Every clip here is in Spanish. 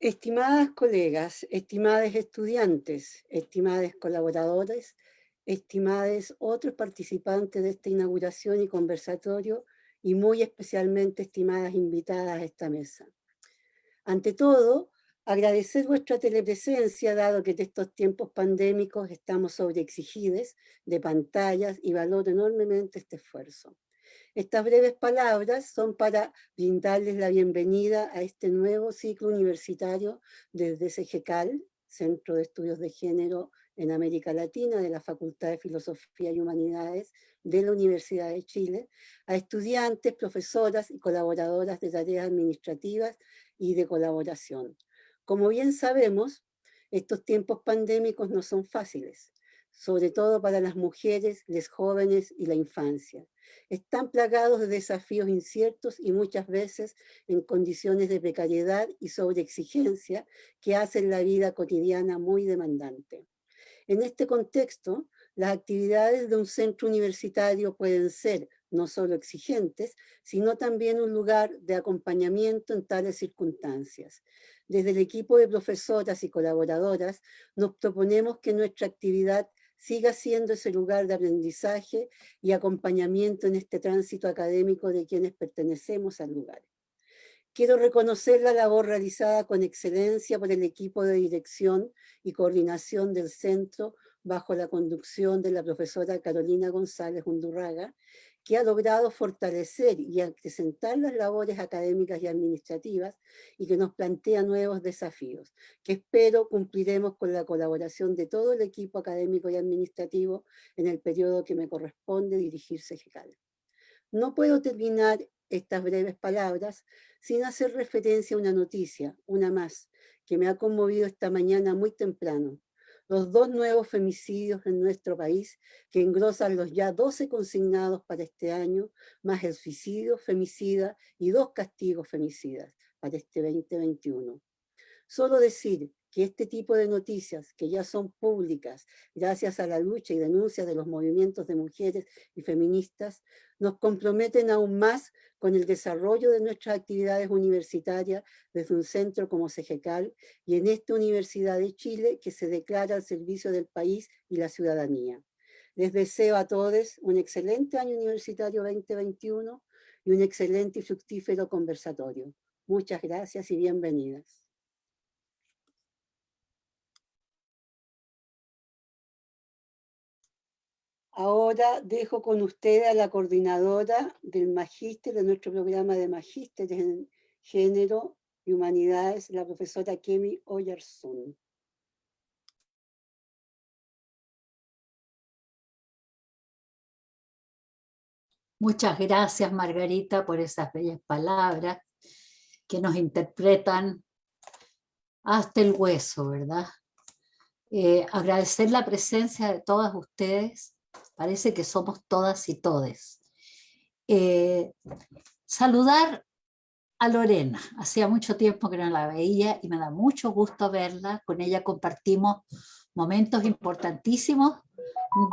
Estimadas colegas, estimadas estudiantes, estimados colaboradores, estimados otros participantes de esta inauguración y conversatorio, y muy especialmente estimadas invitadas a esta mesa. Ante todo, agradecer vuestra telepresencia, dado que en estos tiempos pandémicos estamos sobreexigidos de pantallas y valoro enormemente este esfuerzo. Estas breves palabras son para brindarles la bienvenida a este nuevo ciclo universitario desde CGCAL, Centro de Estudios de Género en América Latina de la Facultad de Filosofía y Humanidades de la Universidad de Chile, a estudiantes, profesoras y colaboradoras de tareas administrativas y de colaboración. Como bien sabemos, estos tiempos pandémicos no son fáciles, sobre todo para las mujeres, los jóvenes y la infancia están plagados de desafíos inciertos y muchas veces en condiciones de precariedad y sobreexigencia que hacen la vida cotidiana muy demandante. En este contexto, las actividades de un centro universitario pueden ser no solo exigentes, sino también un lugar de acompañamiento en tales circunstancias. Desde el equipo de profesoras y colaboradoras nos proponemos que nuestra actividad siga siendo ese lugar de aprendizaje y acompañamiento en este tránsito académico de quienes pertenecemos al lugar. Quiero reconocer la labor realizada con excelencia por el equipo de dirección y coordinación del centro bajo la conducción de la profesora Carolina González Undurraga, que ha logrado fortalecer y acrecentar las labores académicas y administrativas y que nos plantea nuevos desafíos, que espero cumpliremos con la colaboración de todo el equipo académico y administrativo en el periodo que me corresponde dirigirse GECAL. No puedo terminar estas breves palabras sin hacer referencia a una noticia, una más, que me ha conmovido esta mañana muy temprano, los dos nuevos femicidios en nuestro país, que engrosan los ya 12 consignados para este año, más el suicidio, femicida y dos castigos femicidas para este 2021. Solo decir que este tipo de noticias, que ya son públicas gracias a la lucha y denuncia de los movimientos de mujeres y feministas, nos comprometen aún más con el desarrollo de nuestras actividades universitarias desde un centro como CEGECAL y en esta Universidad de Chile que se declara al servicio del país y la ciudadanía. Les deseo a todos un excelente año universitario 2021 y un excelente y fructífero conversatorio. Muchas gracias y bienvenidas. Ahora dejo con usted a la coordinadora del magíster, de nuestro programa de magíster en género y humanidades, la profesora Kemi Oyerson. Muchas gracias, Margarita, por esas bellas palabras que nos interpretan hasta el hueso, ¿verdad? Eh, agradecer la presencia de todas ustedes parece que somos todas y todes. Eh, saludar a Lorena, hacía mucho tiempo que no la veía y me da mucho gusto verla, con ella compartimos momentos importantísimos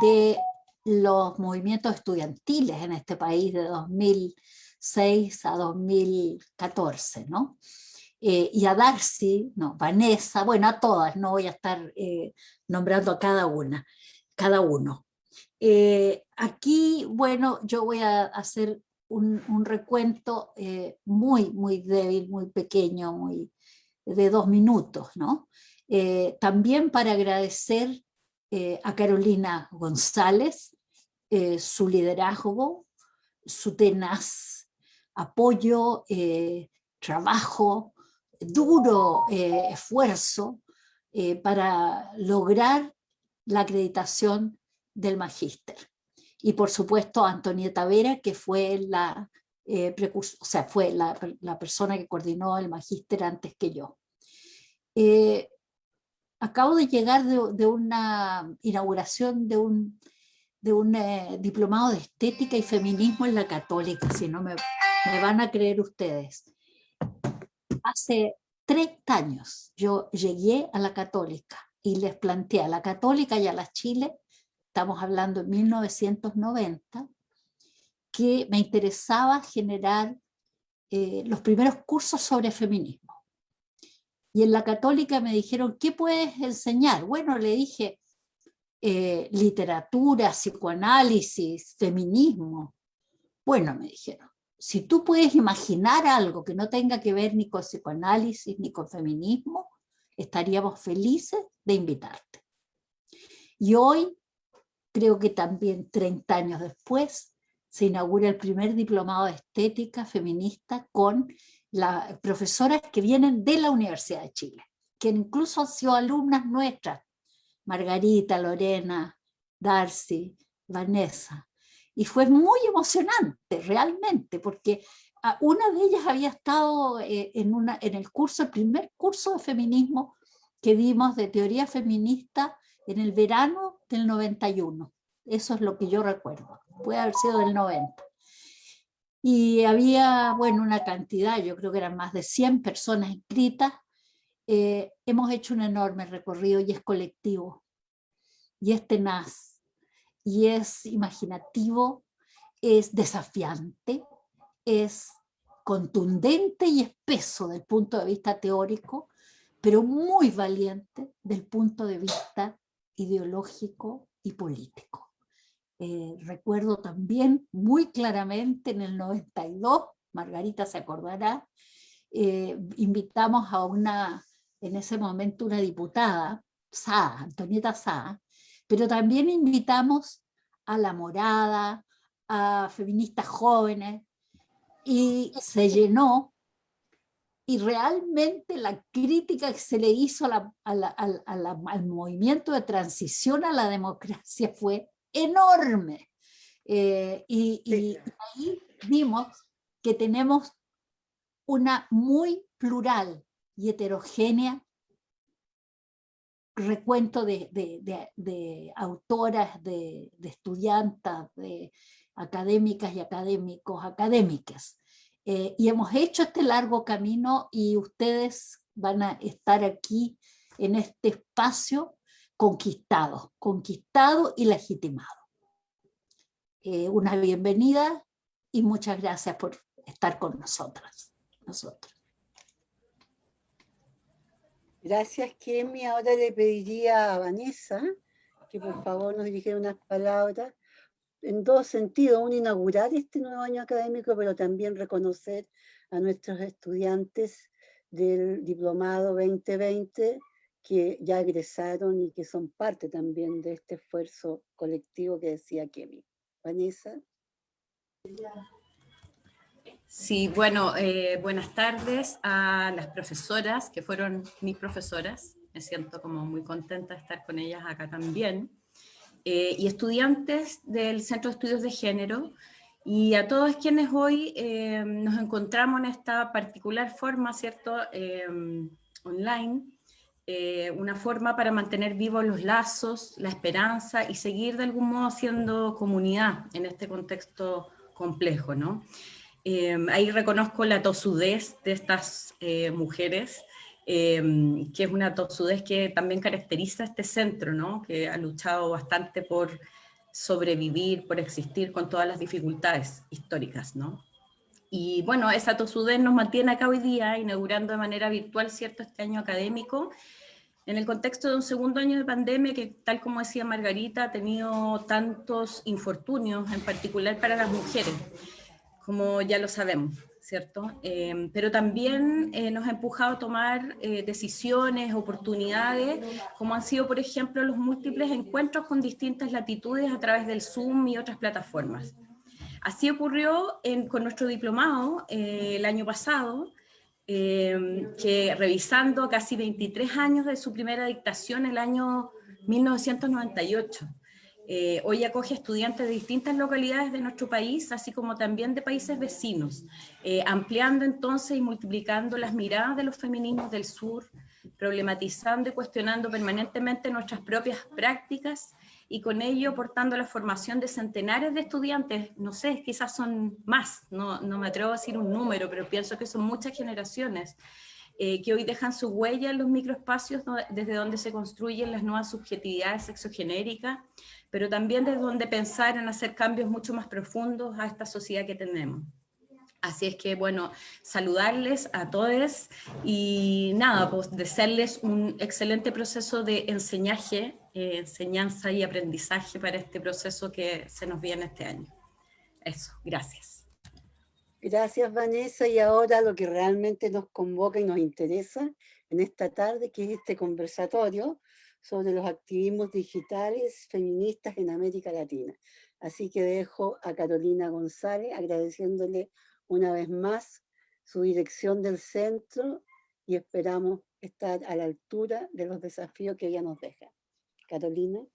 de los movimientos estudiantiles en este país de 2006 a 2014, ¿no? Eh, y a Darcy, no, Vanessa, bueno, a todas, no voy a estar eh, nombrando a cada una, cada uno. Eh, aquí, bueno, yo voy a hacer un, recuento eh, muy, muy débil, muy pequeño, muy de dos minutos, ¿no? Eh, también para agradecer a Carolina González, su liderazgo, su tenaz apoyo, trabajo, duro esfuerzo para lograr la acreditación del magíster. Y por supuesto Antonieta Vera, que fue la, eh, o sea, fue la, persona que coordinó el magíster antes que yo. Eh, acabo de llegar de, una inauguración de un, de un eh, diplomado de estética y feminismo en la católica, si no me, me van a creer ustedes. Hace 30 años yo llegué a la católica y les planteé a la católica y a la Chile estamos hablando de 1990, que me interesaba generar eh, los primeros cursos sobre feminismo. Y en la católica me dijeron, ¿qué puedes enseñar? Bueno, le dije, eh, literatura, psicoanálisis, feminismo. Bueno, me dijeron, si tú puedes imaginar algo que no tenga que ver ni con psicoanálisis ni con feminismo, estaríamos felices de invitarte. Y hoy, creo que también 30 años después, se inaugura el primer diplomado de estética feminista con las profesoras que vienen de la Universidad de Chile, que incluso han sido alumnas nuestras, Margarita, Lorena, Darcy, Vanessa. Y fue muy emocionante, realmente, porque una de ellas había estado eh, en, una, en el curso, el primer curso de feminismo que dimos de teoría feminista en el verano del 91. Eso es lo que yo recuerdo. Puede haber sido del 90. Y había, bueno, una cantidad, yo creo que eran más de 100 personas inscritas. Eh, hemos hecho un enorme recorrido y es colectivo. Y es tenaz. Y es imaginativo. Es desafiante. Es contundente y espeso del punto de vista teórico, pero muy valiente del punto de vista ideológico y político. Eh, recuerdo también muy claramente en el 92, Margarita se acordará, eh, invitamos a una, en ese momento una diputada, Sá, Antonieta Sá, pero también invitamos a La Morada, a feministas jóvenes, y se llenó y realmente la crítica que se le hizo al movimiento de transición a la democracia fue enorme. Eh, y, ahí vimos que tenemos una muy plural y heterogénea recuento de, de autoras, de, estudiantes, de académicas y académicos, académicas. Eh, y hemos hecho este largo camino y ustedes van a estar aquí en este espacio conquistado, conquistado y legitimado. Eh, una bienvenida y muchas gracias por estar con nosotras, nosotros. Gracias, Kemi. Ahora le pediría a Vanessa que por favor nos dirigiera unas palabras en dos sentidos, uno inaugurar este nuevo año académico, pero también reconocer a nuestros estudiantes del diplomado 2020 que ya egresaron y que son parte también de este esfuerzo colectivo que decía Kemi. Vanessa. Sí, bueno, eh, buenas tardes a las profesoras que fueron mis profesoras. Me siento como muy contenta de estar con ellas acá también. Eh, y estudiantes del Centro de Estudios de Género, y a todos quienes hoy eh, nos encontramos en esta particular forma, ¿cierto?, eh, online, una forma para mantener vivos los lazos, la esperanza y seguir de algún modo siendo comunidad en este contexto complejo, ¿no? ahí reconozco la tosudez de estas mujeres, Em, que es una tosudez que también caracteriza este centro, ¿no? que ha luchado bastante por sobrevivir, por existir con todas las dificultades históricas. ¿no? Y bueno, esa tosudez nos mantiene acá hoy día, inaugurando de manera virtual cierto este año académico, en el contexto de un segundo año de pandemia que, tal como decía Margarita, ha tenido tantos infortunios, en particular para las mujeres, como ya lo sabemos. ¿Cierto? Em, pero también eh, nos ha empujado a tomar eh, decisiones, oportunidades, como han sido, por ejemplo, los múltiples encuentros con distintas latitudes a través del Zoom y otras plataformas. Así ocurrió con nuestro diplomado eh, el año pasado, em, que revisando casi 23 años de su primera dictación, el año 1998, eh, hoy acoge estudiantes de distintas localidades de nuestro país, así como también de países vecinos, eh, ampliando entonces y multiplicando las miradas de los feminismos del sur, problematizando y cuestionando permanentemente nuestras propias prácticas y con ello aportando la formación de centenares de estudiantes, no sé, quizás son más, no, no me atrevo a decir un número, pero pienso que son muchas generaciones, eh, que hoy dejan su huella en los microespacios desde donde se construyen las nuevas subjetividades sexogenéricas, pero también desde donde pensar en hacer cambios mucho más profundos a esta sociedad que tenemos. Así es que, bueno, saludarles a todos y nada, pues desearles un excelente proceso de enseñaje, eh, enseñanza y aprendizaje para este proceso que se nos viene este año. Eso, gracias. Gracias, Vanessa. Y ahora lo que realmente nos convoca y nos interesa en esta tarde, que es este conversatorio sobre los activismos digitales feministas en América Latina. Así que dejo a Carolina González agradeciéndole una vez más su dirección del centro y esperamos estar a la altura de los desafíos que ella nos deja. Carolina.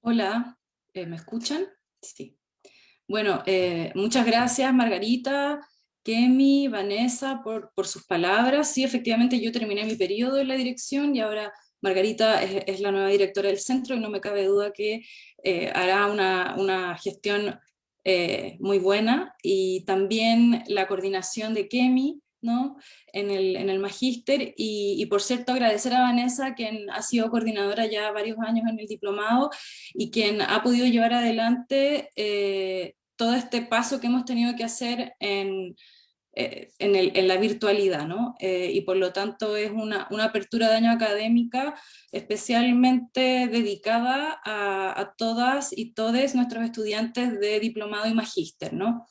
Hola, eh, ¿me escuchan? Sí. Bueno, eh, muchas gracias Margarita, Kemi, Vanessa por, sus palabras. Sí, efectivamente yo terminé mi periodo en la dirección y ahora Margarita es, la nueva directora del centro y no me cabe duda que eh, hará una, una gestión eh, muy buena, y también la coordinación de Kemi, ¿no? en, el, en el magíster, y, por cierto agradecer a Vanessa, quien ha sido coordinadora ya varios años en el diplomado, y quien ha podido llevar adelante eh, todo este paso que hemos tenido que hacer en, eh, en, la virtualidad, ¿no? Eh, y por lo tanto es una, apertura de año académica especialmente dedicada a, todas y todos nuestros estudiantes de diplomado y magíster, ¿no?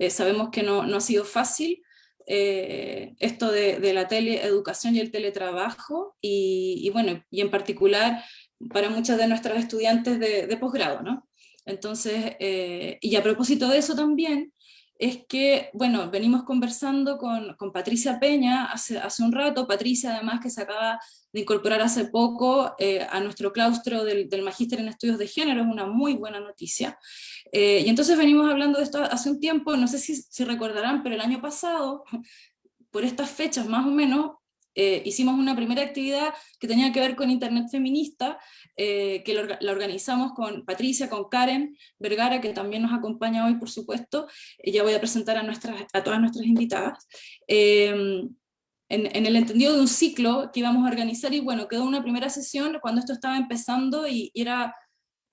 Eh, sabemos que no, ha sido fácil esto de, la teleeducación y el teletrabajo, y, bueno, y en particular para muchas de nuestros estudiantes de, de posgrado, ¿no? Entonces, y a propósito de eso también, es que, bueno, venimos conversando con, Patricia Peña hace, hace, un rato, Patricia además que se acaba de incorporar hace poco eh, a nuestro claustro del, del Magíster en Estudios de Género, es una muy buena noticia. Eh, y entonces venimos hablando de esto hace un tiempo, no sé si, si recordarán, pero el año pasado, por estas fechas más o menos, eh, hicimos una primera actividad que tenía que ver con Internet feminista, que la organizamos con Patricia, con Karen Vergara, que también nos acompaña hoy, por supuesto. ya voy a presentar a, nuestras, a todas nuestras invitadas. En, el entendido de un ciclo que íbamos a organizar, y bueno, quedó una primera sesión cuando esto estaba empezando y, era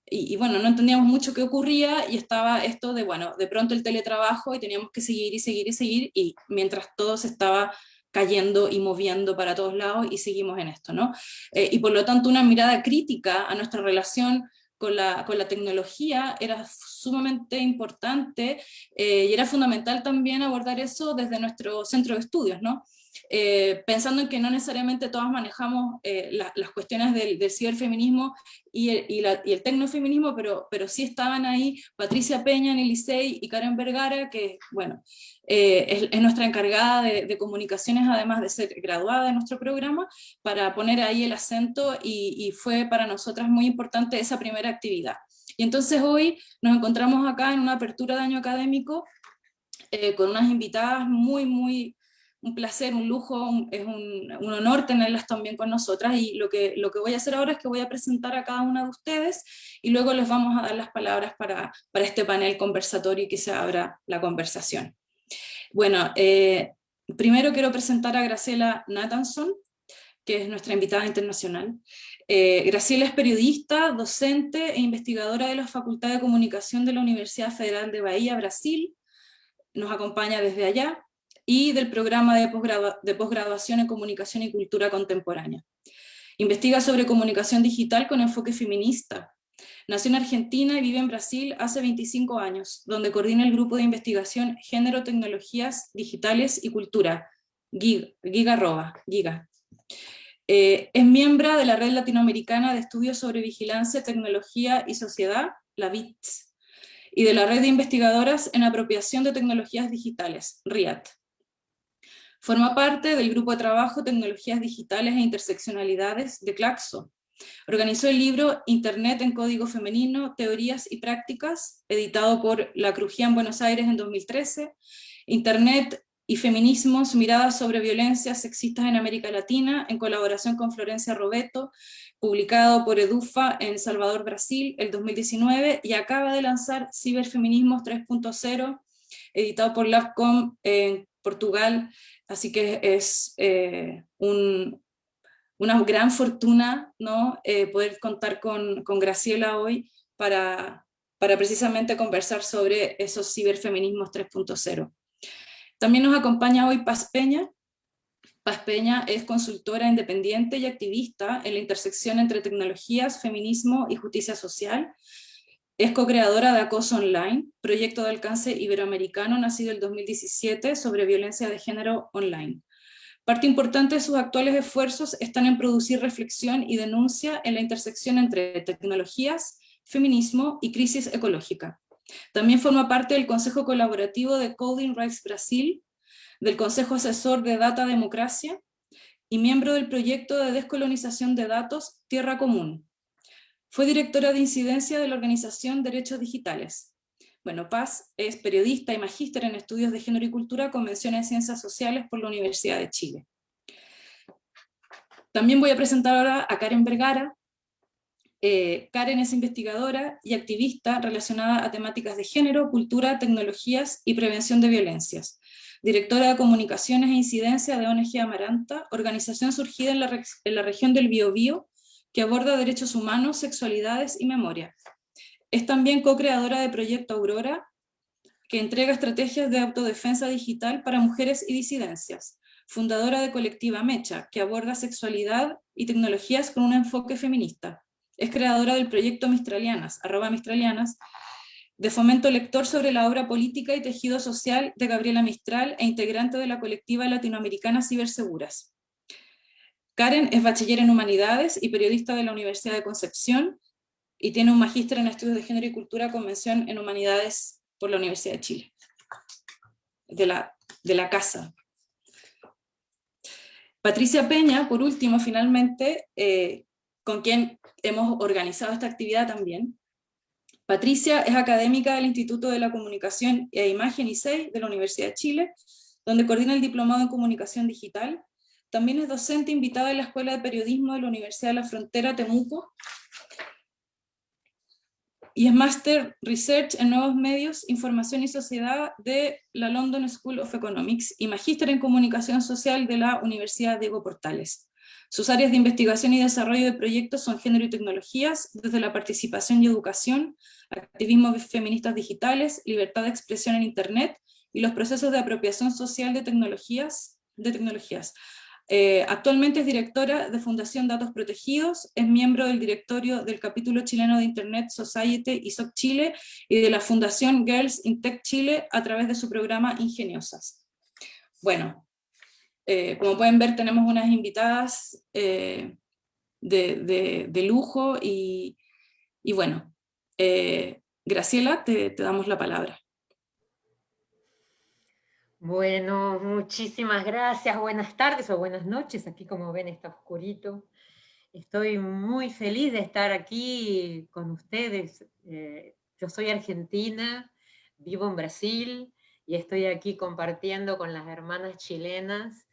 y, bueno, no entendíamos mucho qué ocurría y estaba esto de, bueno, de pronto el teletrabajo y teníamos que seguir y seguir y seguir y mientras todo se estaba cayendo y moviendo para todos lados y seguimos en esto, ¿no? Eh, y por lo tanto una mirada crítica a nuestra relación con la, con la tecnología era sumamente importante eh, y era fundamental también abordar eso desde nuestro centro de estudios, ¿no? Eh, pensando en que no necesariamente todas manejamos las cuestiones del, del ciberfeminismo y el, tecnofeminismo, pero, pero sí estaban ahí Patricia Peña en el Licey y Karen Vergara, que, bueno, eh, es, nuestra encargada de, comunicaciones, además de ser graduada de nuestro programa, para poner ahí el acento y, fue para nosotras muy importante esa primera actividad. Y entonces hoy nos encontramos acá en una apertura de año académico eh, con unas invitadas muy, muy, un placer, un lujo, es un, honor tenerlas también con nosotras y lo que, lo que voy a hacer ahora es que voy a presentar a cada una de ustedes y luego les vamos a dar las palabras para, para este panel conversatorio y que se abra la conversación. Bueno, eh, primero quiero presentar a Graciela Nathanson, que es nuestra invitada internacional. Eh, Graciela es periodista, docente e investigadora de la Facultad de Comunicación de la Universidad Federal de Bahía, Brasil, nos acompaña desde allá, y del programa de, de posgraduación en Comunicación y Cultura Contemporánea. Investiga sobre comunicación digital con enfoque feminista, Nació en Argentina y vive en Brasil hace 25 años, donde coordina el grupo de investigación Género, Tecnologías Digitales y Cultura, Giga, Giga. Eh, es miembro de la Red Latinoamericana de Estudios sobre Vigilancia, Tecnología y Sociedad, la BITS, y de la Red de Investigadoras en Apropiación de Tecnologías Digitales, RIAT. Forma parte del Grupo de Trabajo Tecnologías Digitales e Interseccionalidades de Claxo, Organizó el libro Internet en Código Femenino, Teorías y Prácticas, editado por La Crujía en Buenos Aires en 2013, Internet y Feminismos, miradas sobre violencias sexistas en América Latina, en colaboración con Florencia Robeto, publicado por Edufa en Salvador, Brasil, el 2019, y acaba de lanzar Ciberfeminismos 3.0, editado por Labcom en Portugal, así que es eh, un, una gran fortuna ¿no? Eh, poder contar con, con, Graciela hoy para, para precisamente conversar sobre esos ciberfeminismos 3.0. También nos acompaña hoy Paz Peña. Paz Peña es consultora independiente y activista en la intersección entre tecnologías, feminismo y justicia social. Es co-creadora de Acoso Online, proyecto de alcance iberoamericano nacido en 2017 sobre violencia de género online. Parte importante de sus actuales esfuerzos están en producir reflexión y denuncia en la intersección entre tecnologías, feminismo y crisis ecológica. También forma parte del Consejo Colaborativo de Coding Rights Brasil, del Consejo Asesor de Data Democracia y miembro del proyecto de descolonización de datos Tierra Común. Fue directora de incidencia de la organización Derechos Digitales. Bueno, Paz es periodista y magíster en estudios de género y cultura con mención en ciencias sociales por la Universidad de Chile. También voy a presentar ahora a Karen Vergara. Eh, Karen es investigadora y activista relacionada a temáticas de género, cultura, tecnologías y prevención de violencias. Directora de Comunicaciones e Incidencia de ONG Amaranta, organización surgida en la, en la región del Biobío, que aborda derechos humanos, sexualidades y memoria. Es también co-creadora de Proyecto Aurora, que entrega estrategias de autodefensa digital para mujeres y disidencias. Fundadora de Colectiva Mecha, que aborda sexualidad y tecnologías con un enfoque feminista. Es creadora del proyecto Mistralianas, arroba Mistralianas, de fomento lector sobre la obra política y tejido social de Gabriela Mistral e integrante de la colectiva latinoamericana Ciberseguras. Karen es bachiller en Humanidades y periodista de la Universidad de Concepción, y tiene un magíster en estudios de género y cultura con mención en humanidades por la Universidad de Chile, de la, de la casa. Patricia Peña, por último, finalmente, eh, con quien hemos organizado esta actividad también. Patricia es académica del Instituto de la Comunicación e Imagen ISEI de la Universidad de Chile, donde coordina el Diplomado en Comunicación Digital. También es docente invitada en la Escuela de Periodismo de la Universidad de la Frontera Temuco, y es Master Research en Nuevos Medios, Información y Sociedad de la London School of Economics y Magíster en Comunicación Social de la Universidad Diego Portales. Sus áreas de investigación y desarrollo de proyectos son género y tecnologías, desde la participación y educación, activismo feministas digitales, libertad de expresión en Internet y los procesos de apropiación social de de tecnologías eh, actualmente es directora de Fundación Datos Protegidos, es miembro del directorio del capítulo chileno de Internet Society y SOC Chile y de la Fundación Girls in Tech Chile a través de su programa Ingeniosas. Bueno, eh, como pueden ver tenemos unas invitadas eh, de, lujo y, bueno, Graciela, te damos la palabra. Bueno, muchísimas gracias, buenas tardes o buenas noches, aquí como ven está oscurito. Estoy muy feliz de estar aquí con ustedes. Eh, yo soy argentina, vivo en Brasil y estoy aquí compartiendo con las hermanas chilenas,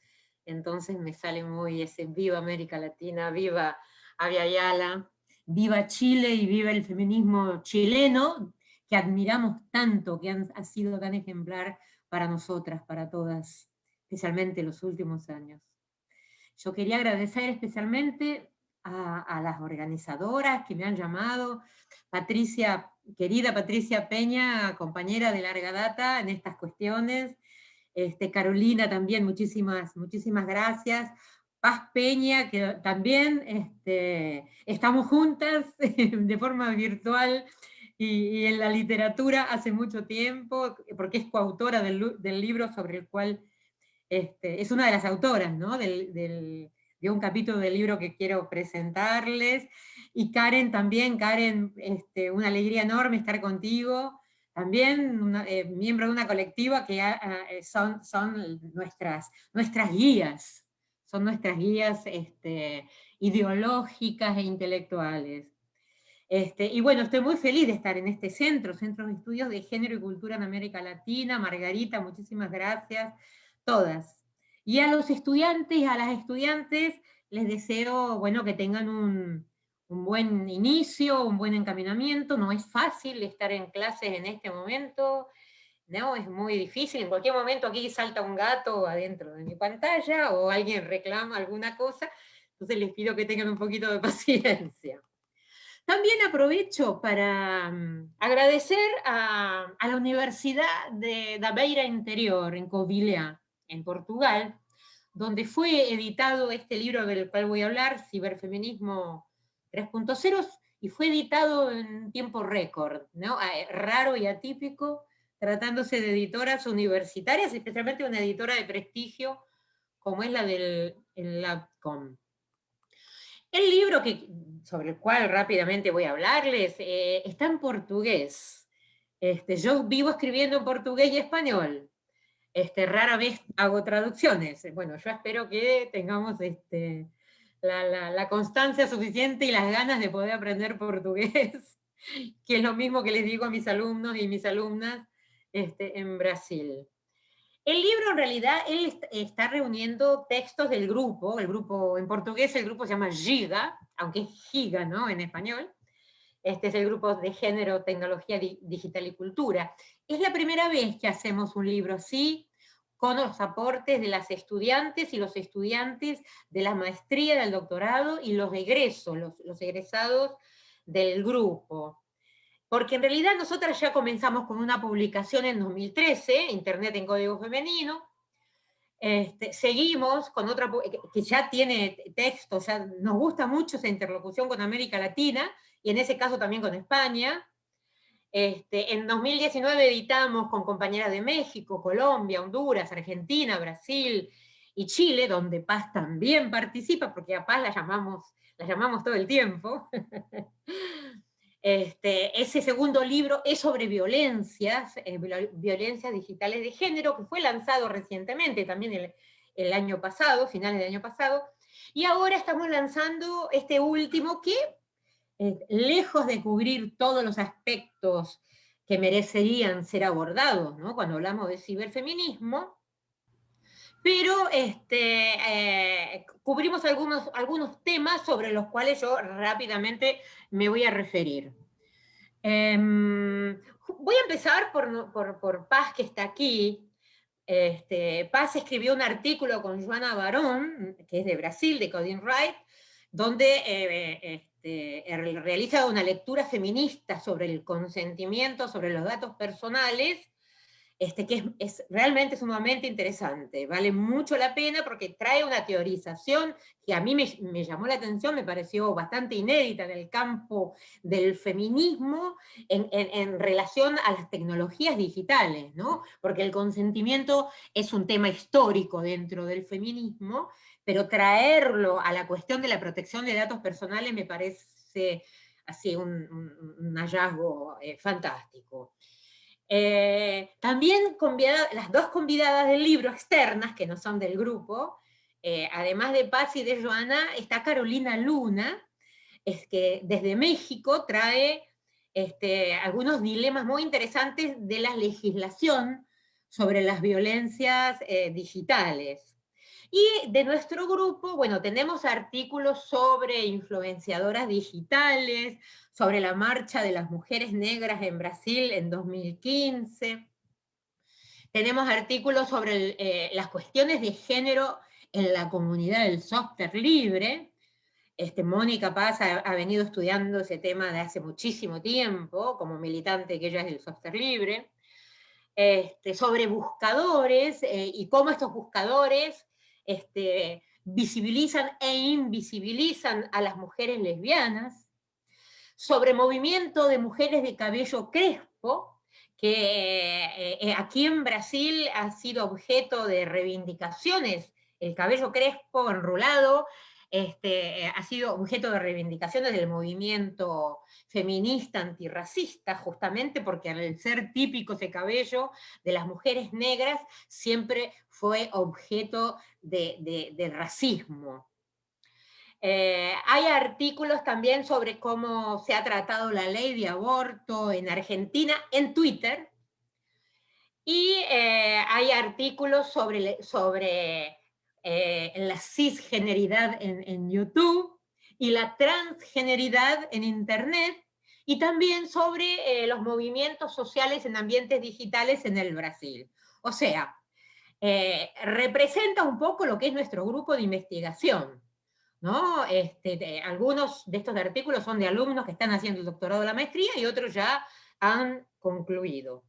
entonces me sale muy ese viva América Latina, viva Avia Yala, viva Chile y viva el feminismo chileno, que admiramos tanto, que ha sido tan ejemplar para nosotras, para todas, especialmente los últimos años. Yo quería agradecer especialmente a, las organizadoras que me han llamado, Patricia, querida Patricia Peña, compañera de larga data en estas cuestiones, este, Carolina también, muchísimas, muchísimas gracias, Paz Peña, que también este, estamos juntas de forma virtual y, en la literatura hace mucho tiempo, porque es coautora del, libro sobre el cual, este, es una de las autoras, ¿no? De un capítulo del libro que quiero presentarles, y Karen también, Karen, este, una alegría enorme estar contigo, también eh, miembro de una colectiva que eh, son, son nuestras, nuestras guías, son nuestras guías este, ideológicas e intelectuales. Este, y bueno, estoy muy feliz de estar en este centro, Centro de Estudios de Género y Cultura en América Latina. Margarita, muchísimas gracias. Todas. Y a los estudiantes, a las estudiantes, les deseo, bueno, que tengan un, un buen inicio, un buen encaminamiento. No es fácil estar en clases en este momento, ¿no? Es muy difícil. En cualquier momento aquí salta un gato adentro de mi pantalla o alguien reclama alguna cosa. Entonces les pido que tengan un poquito de paciencia. También aprovecho para mm, agradecer a, la Universidad de da Beira Interior, en Covilhã, en Portugal, donde fue editado este libro del cual voy a hablar, Ciberfeminismo 3.0, y fue editado en tiempo récord, ¿no? Ah, eh, raro y atípico, tratándose de editoras universitarias, especialmente una editora de prestigio como es la del LabCom. El libro que, sobre el cual rápidamente voy a hablarles eh, está en portugués. Este, yo vivo escribiendo en portugués y español. Este, rara vez hago traducciones. Bueno, yo espero que tengamos este, la, constancia suficiente y las ganas de poder aprender portugués, que es lo mismo que les digo a mis alumnos y mis alumnas este, en Brasil. El libro en realidad, está reuniendo textos del grupo, el grupo en portugués el grupo se llama Giga, aunque es Giga, ¿no? En español. Este es el grupo de género, tecnología digital y cultura. Es la primera vez que hacemos un libro así, con los aportes de las estudiantes y los estudiantes de la maestría, del doctorado y los egresos, los, egresados del grupo. Porque en realidad nosotras ya comenzamos con una publicación en 2013, Internet en Código Femenino, este, seguimos con otra que ya tiene texto, ya nos gusta mucho esa interlocución con América Latina, y en ese caso también con España, este, en 2019 editamos con compañeras de México, Colombia, Honduras, Argentina, Brasil y Chile, donde Paz también participa, porque a Paz la llamamos, la llamamos todo el tiempo. Este, ese segundo libro es sobre violencias, eh, violencias digitales de género, que fue lanzado recientemente, también el, año pasado, finales del año pasado, y ahora estamos lanzando este último que eh, lejos de cubrir todos los aspectos que merecerían ser abordados, cuando hablamos de ciberfeminismo, pero este, eh, cubrimos algunos, algunos temas sobre los cuales yo rápidamente me voy a referir. Em, voy a empezar por, por, Paz, que está aquí. Este, Paz escribió un artículo con Joana Barón, que es de Brasil, de Coding Right, donde eh, este, realiza una lectura feminista sobre el consentimiento, sobre los datos personales, este, que es, realmente sumamente interesante, vale mucho la pena porque trae una teorización que a mí me, llamó la atención, me pareció bastante inédita en el campo del feminismo en, relación a las tecnologías digitales, ¿no? porque el consentimiento es un tema histórico dentro del feminismo, pero traerlo a la cuestión de la protección de datos personales me parece así un, hallazgo eh, fantástico. Eh, también las dos convidadas del libro externas, que no son del grupo, eh, además de Paz y de Joana, está Carolina Luna, es que desde México trae este, algunos dilemas muy interesantes de la legislación sobre las violencias digitales. Y de nuestro grupo, bueno, tenemos artículos sobre influenciadoras digitales, sobre la marcha de las mujeres negras en Brasil en 2015. Tenemos artículos sobre eh, las cuestiones de género en la comunidad del software libre. Este, Mónica Paz ha, venido estudiando ese tema de hace muchísimo tiempo, como militante que ella es del software libre. Este, sobre buscadores eh, y cómo estos buscadores este, visibilizan e invisibilizan a las mujeres lesbianas, sobre movimiento de mujeres de cabello crespo, que eh, eh, aquí en Brasil ha sido objeto de reivindicaciones, el cabello crespo enrolado este, ha sido objeto de reivindicaciones del movimiento feminista antirracista, justamente porque al ser típico ese cabello de las mujeres negras, siempre fue objeto de, racismo. Eh, hay artículos también sobre cómo se ha tratado la ley de aborto en Argentina en Twitter, y eh, hay artículos sobre, sobre eh, la cisgeneridad en, YouTube y la transgeneridad en Internet, y también sobre los movimientos sociales en ambientes digitales en el Brasil. O sea, eh, representa un poco lo que es nuestro grupo de investigación. ¿no? Este, algunos de estos artículos son de alumnos que están haciendo el doctorado de la maestría y otros ya han concluido.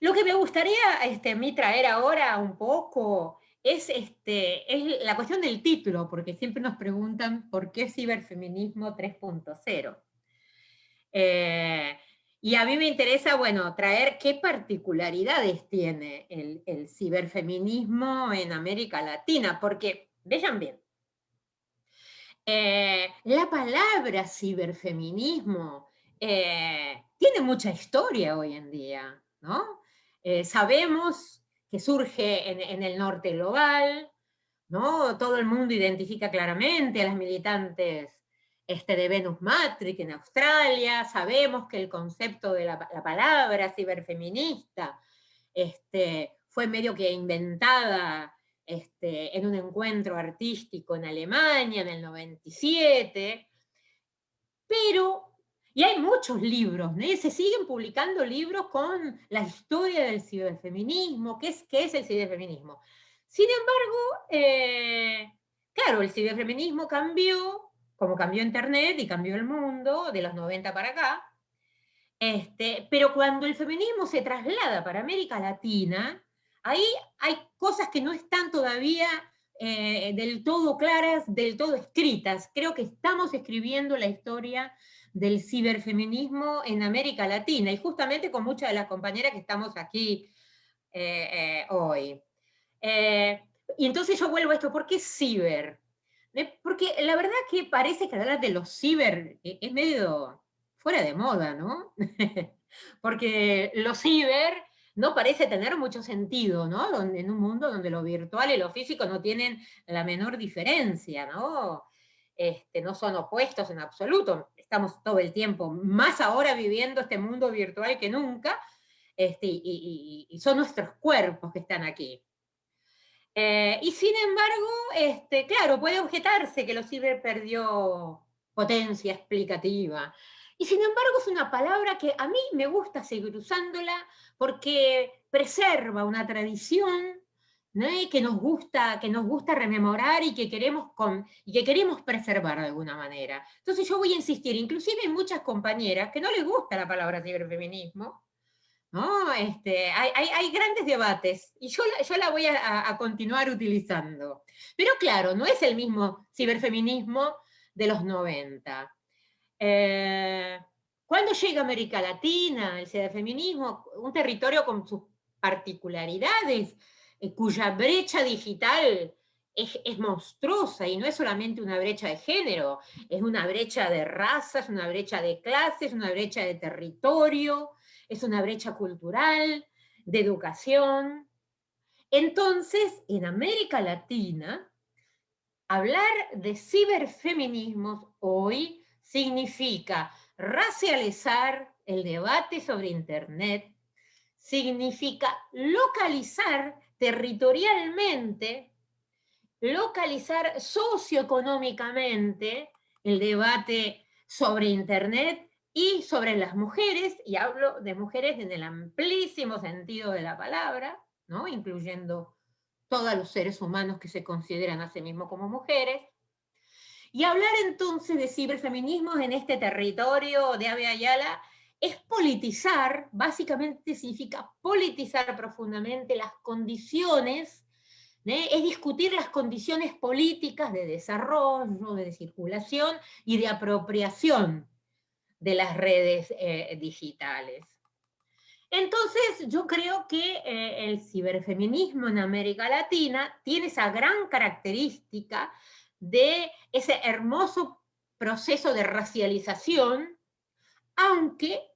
Lo que me gustaría este, a mí traer ahora un poco es, este, es la cuestión del título, porque siempre nos preguntan por qué ciberfeminismo 3.0. Eh, y a mí me interesa, bueno, traer qué particularidades tiene el, ciberfeminismo en América Latina, porque, vean bien, eh, la palabra ciberfeminismo eh, tiene mucha historia hoy en día, ¿no? Sabemos que surge en, el norte global, ¿no? Todo el mundo identifica claramente a las militantes este, de Venus Matrix en Australia, sabemos que el concepto de la, palabra ciberfeminista este, fue medio que inventada este, en un encuentro artístico en Alemania en el 97, pero y hay muchos libros, se siguen publicando libros con la historia del ciberfeminismo, qué es, qué es el ciberfeminismo. Sin embargo, eh, claro, el ciberfeminismo cambió, como cambió Internet y cambió el mundo de los 90 para acá, este, pero cuando el feminismo se traslada para América Latina, ahí hay cosas que no están todavía eh, del todo claras, del todo escritas. Creo que estamos escribiendo la historia del ciberfeminismo en América Latina, y justamente con muchas de las compañeras que estamos aquí eh, eh, hoy. Eh, y entonces yo vuelvo a esto, ¿por qué ciber? Porque la verdad que parece que hablar de los ciber es medio fuera de moda, ¿no? Porque los ciber no parece tener mucho sentido, ¿no? en un mundo donde lo virtual y lo físico no tienen la menor diferencia, ¿no? Este, no son opuestos en absoluto estamos todo el tiempo, más ahora viviendo este mundo virtual que nunca, este, y, son nuestros cuerpos que están aquí. Eh, y sin embargo, este, claro, puede objetarse que los ciber perdió potencia explicativa. Y sin embargo es una palabra que a mí me gusta seguir usándola porque preserva una tradición que, nos gusta, que nos gusta rememorar y que, queremos que queremos preservar de alguna manera. Entonces yo voy a insistir, inclusive en muchas compañeras que no les gusta la palabra ciberfeminismo, ¿no? Este, hay, hay, grandes debates y yo, yo la voy a, continuar utilizando. Pero claro, no es el mismo ciberfeminismo de los 90. Eh, cuando llega América Latina, el ciberfeminismo, un territorio con sus particularidades, cuya brecha digital es, monstruosa y no es solamente una brecha de género, es una brecha de razas, una brecha de clases, una brecha de territorio, es una brecha cultural, de educación. Entonces, en América Latina, hablar de ciberfeminismos hoy significa racializar el debate sobre Internet, significa localizar territorialmente, localizar socioeconómicamente el debate sobre Internet y sobre las mujeres, y hablo de mujeres en el amplísimo sentido de la palabra, ¿no? incluyendo todos los seres humanos que se consideran a sí mismos como mujeres, y hablar entonces de ciberfeminismos en este territorio de Ave Ayala es politizar, básicamente significa politizar profundamente las condiciones, ¿eh? es discutir las condiciones políticas de desarrollo, de circulación y de apropiación de las redes eh, digitales. Entonces, yo creo que eh, el ciberfeminismo en América Latina tiene esa gran característica de ese hermoso proceso de racialización, aunque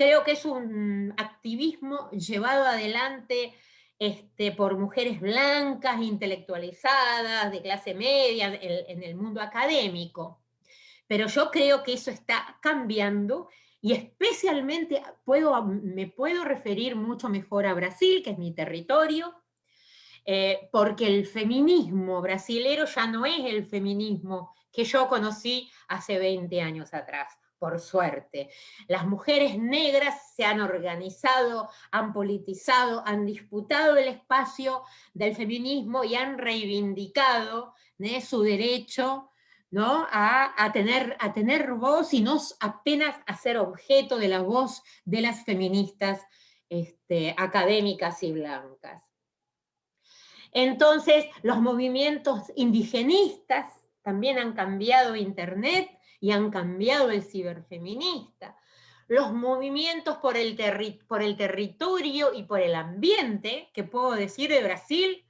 Creo que es un activismo llevado adelante este, por mujeres blancas, intelectualizadas, de clase media, en, el mundo académico. Pero yo creo que eso está cambiando y especialmente puedo, me puedo referir mucho mejor a Brasil, que es mi territorio, eh, porque el feminismo brasilero ya no es el feminismo que yo conocí hace 20 años atrás por suerte. Las mujeres negras se han organizado, han politizado, han disputado el espacio del feminismo y han reivindicado su derecho ¿no? a, tener, a tener voz y no apenas a ser objeto de la voz de las feministas este, académicas y blancas. Entonces, los movimientos indigenistas también han cambiado Internet y han cambiado el ciberfeminista. Los movimientos por el, por el territorio y por el ambiente, que puedo decir de Brasil,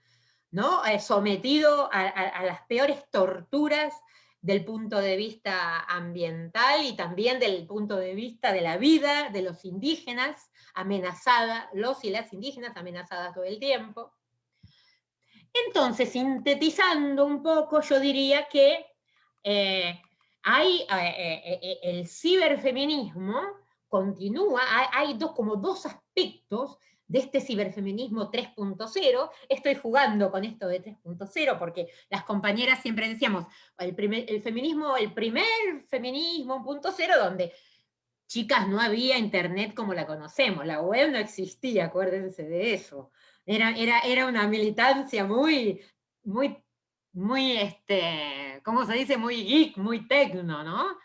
¿no? Eh, sometido a, las peores torturas del punto de vista ambiental y también del punto de vista de la vida de los indígenas, amenazada, los y las indígenas amenazadas todo el tiempo. Entonces, sintetizando un poco, yo diría que eh, hay, eh, el ciberfeminismo continúa, hay, dos, como dos aspectos de este ciberfeminismo 3.0, estoy jugando con esto de 3.0 porque las compañeras siempre decíamos, el, primer, el feminismo, el primer feminismo 1.0 donde chicas no había internet como la conocemos, la web no existía, acuérdense de eso. Era, era, era una militancia muy, muy, muy, este, ¿cómo se dice? Muy geek, muy tecno, ¿no?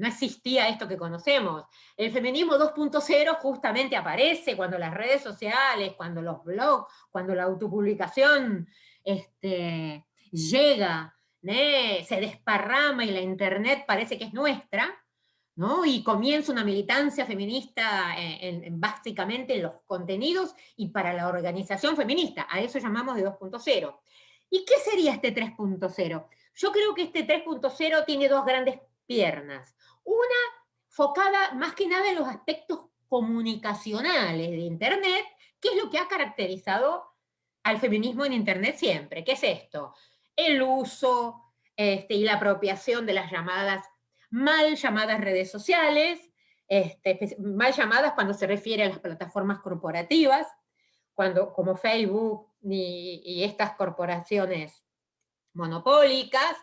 no existía esto que conocemos. El feminismo 2.0 justamente aparece cuando las redes sociales, cuando los blogs, cuando la autopublicación este, llega, se desparrama y la internet parece que es nuestra, ¿no? y comienza una militancia feminista en, básicamente en los contenidos y para la organización feminista, a eso llamamos de 2.0. ¿Y qué sería este 3.0? Yo creo que este 3.0 tiene dos grandes piernas. Una focada más que nada en los aspectos comunicacionales de Internet, que es lo que ha caracterizado al feminismo en Internet siempre. ¿Qué es esto? El uso este, y la apropiación de las llamadas, mal llamadas redes sociales, este, mal llamadas cuando se refiere a las plataformas corporativas, cuando, como Facebook y, estas corporaciones monopólicas,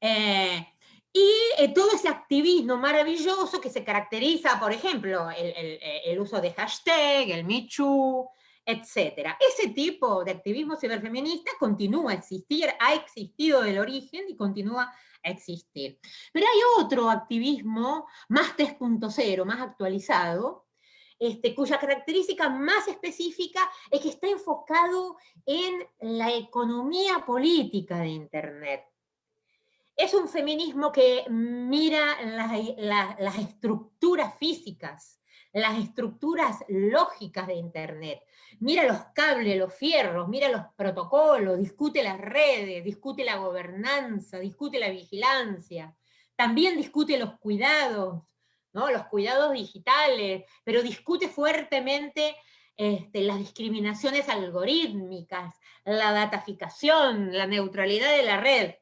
eh, y eh, todo ese activismo maravilloso que se caracteriza, por ejemplo, el, uso de hashtag, el Michu, etc. Ese tipo de activismo ciberfeminista continúa a existir, ha existido del origen y continúa a existir. Pero hay otro activismo más 3.0, más actualizado, este, cuya característica más específica es que está enfocado en la economía política de Internet. Es un feminismo que mira las estructuras físicas, las estructuras lógicas de Internet. Mira los cables, los fierros, mira los protocolos, discute las redes, discute la gobernanza, discute la vigilancia. También discute los cuidados, ¿no? los cuidados digitales, pero discute fuertemente este, las discriminaciones algorítmicas, la dataficación, la neutralidad de la red.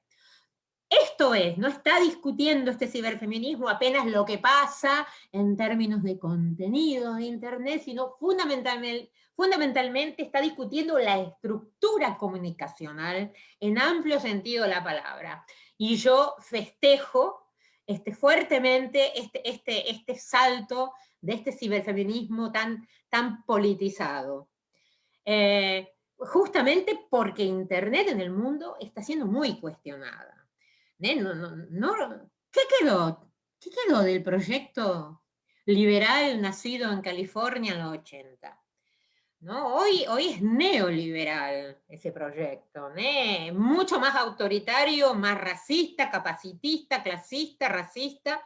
Esto es, no está discutiendo este ciberfeminismo apenas lo que pasa en términos de contenido de Internet, sino fundamentalmente está discutiendo la estructura comunicacional en amplio sentido de la palabra. Y yo festejo este, fuertemente este, este, este salto de este ciberfeminismo tan, tan politizado. Eh, justamente porque Internet en el mundo está siendo muy cuestionada. ¿qué, quedó? ¿Qué quedó del proyecto liberal nacido en California en los 80? ¿No? Hoy, hoy es neoliberal ese proyecto, mucho más autoritario, más racista, capacitista, clasista, racista,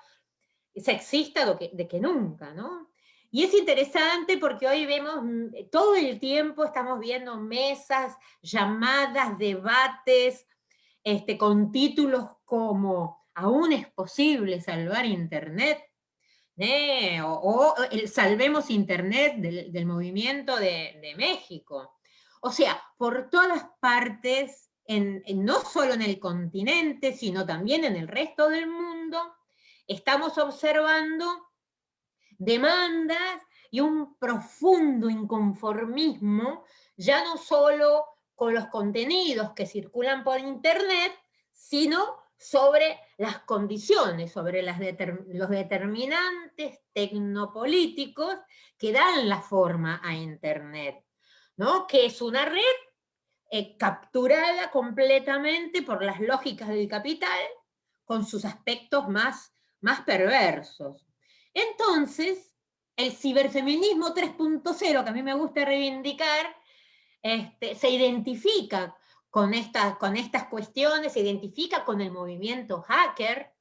sexista de que, de que nunca. ¿no? Y es interesante porque hoy vemos, mm, todo el tiempo estamos viendo mesas, llamadas, debates, este, con títulos como ¿Aún es posible salvar Internet? ¿Eh? O, Salvemos Internet del, movimiento de, México. O sea, por todas partes, no solo en el continente, sino también en el resto del mundo, estamos observando demandas y un profundo inconformismo, ya no solo con los contenidos que circulan por Internet, sino sobre las condiciones, sobre las los determinantes tecnopolíticos que dan la forma a Internet, ¿no? que es una red eh, capturada completamente por las lógicas del capital, con sus aspectos más, más perversos. Entonces, el ciberfeminismo 3.0, que a mí me gusta reivindicar, este, se identifica con estas, con estas cuestiones, se identifica con el movimiento hacker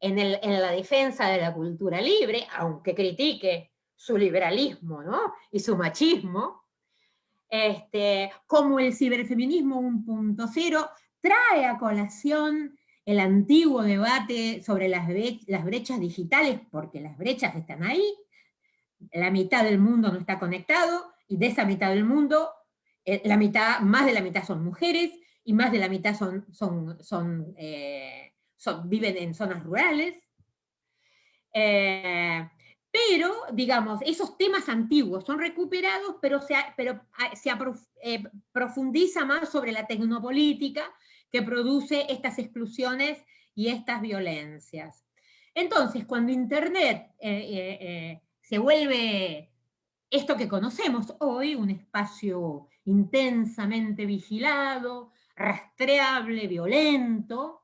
en, en la defensa de la cultura libre, aunque critique su liberalismo ¿no? y su machismo, este, como el ciberfeminismo 1.0 trae a colación el antiguo debate sobre las, las brechas digitales, porque las brechas están ahí, la mitad del mundo no está conectado, y de esa mitad del mundo, la mitad, más de la mitad son mujeres, y más de la mitad son, son, son, eh, viven en zonas rurales. Eh, pero, digamos, esos temas antiguos son recuperados, pero se, pero ah, se eh, profundiza más sobre la tecnopolítica que produce estas exclusiones y estas violencias. Entonces, cuando Internet eh, eh, se vuelve esto que conocemos hoy, un espacio intensamente vigilado, rastreable, violento,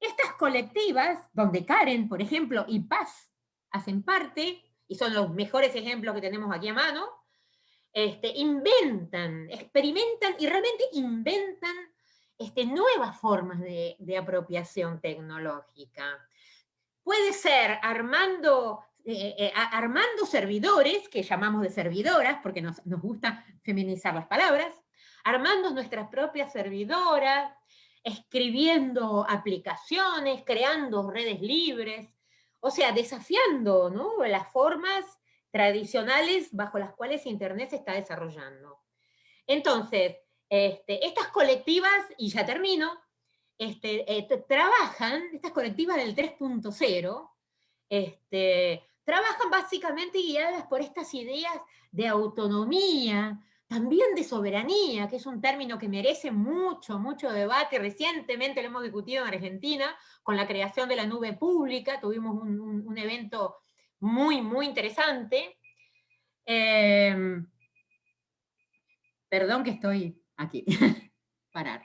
estas colectivas, donde Karen, por ejemplo, y Paz hacen parte, y son los mejores ejemplos que tenemos aquí a mano, este, inventan, experimentan y realmente inventan este, nuevas formas de, apropiación tecnológica. Puede ser armando, eh, eh, armando servidores, que llamamos de servidoras, porque nos, nos gusta feminizar las palabras, armando nuestras propias servidoras, escribiendo aplicaciones, creando redes libres, o sea, desafiando las formas tradicionales bajo las cuales Internet se está desarrollando. Entonces, este, estas colectivas, y ya termino, este, eh, trabajan, estas colectivas del 3.0, este, trabajan básicamente guiadas por estas ideas de autonomía, también de soberanía, que es un término que merece mucho, mucho debate. Recientemente lo hemos discutido en Argentina con la creación de la nube pública, tuvimos un, evento muy, muy interesante. Em, perdón que estoy aquí, parar.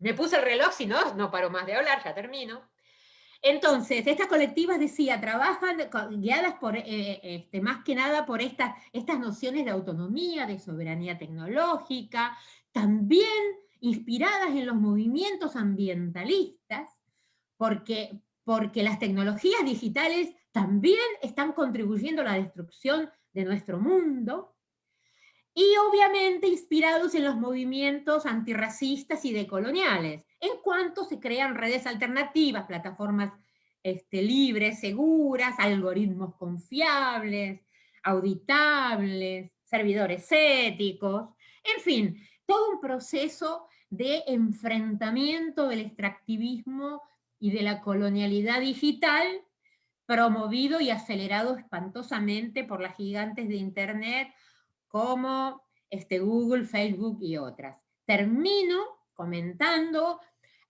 Me puse el reloj, si no, no paro más de hablar, ya termino. Entonces, estas colectivas, decía, trabajan guiadas por, eh, este, más que nada por estas, estas nociones de autonomía, de soberanía tecnológica, también inspiradas en los movimientos ambientalistas, porque, porque las tecnologías digitales también están contribuyendo a la destrucción de nuestro mundo, y obviamente inspirados en los movimientos antirracistas y decoloniales, en cuanto se crean redes alternativas, plataformas este, libres, seguras, algoritmos confiables, auditables, servidores éticos, en fin, todo un proceso de enfrentamiento del extractivismo y de la colonialidad digital promovido y acelerado espantosamente por las gigantes de Internet como este, Google, Facebook y otras. Termino comentando,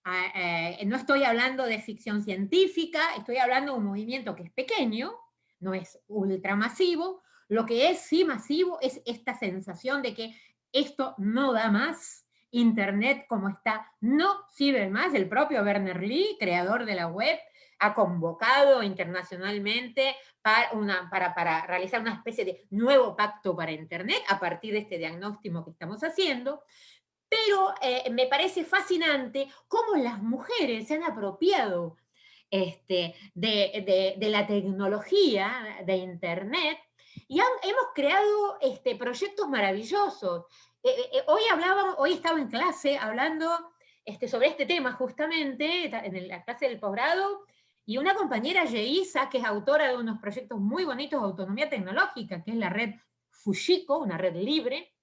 eh, no estoy hablando de ficción científica, estoy hablando de un movimiento que es pequeño, no es ultramasivo, lo que es sí masivo es esta sensación de que esto no da más, Internet como está no sirve más, el propio Werner Lee, creador de la web, ha convocado internacionalmente para, una, para, para, realizar una especie de nuevo pacto para Internet a partir de este diagnóstico que estamos haciendo, pero eh, me parece fascinante cómo las mujeres se han apropiado este, de, la tecnología de Internet y hemos creado este, proyectos maravillosos. Eh, eh, hoy, hablaba, hoy estaba en clase hablando este, sobre este tema justamente, en la clase del posgrado, y una compañera, Yeisa, que es autora de unos proyectos muy bonitos de autonomía tecnológica, que es la red Fujiko, una red libre,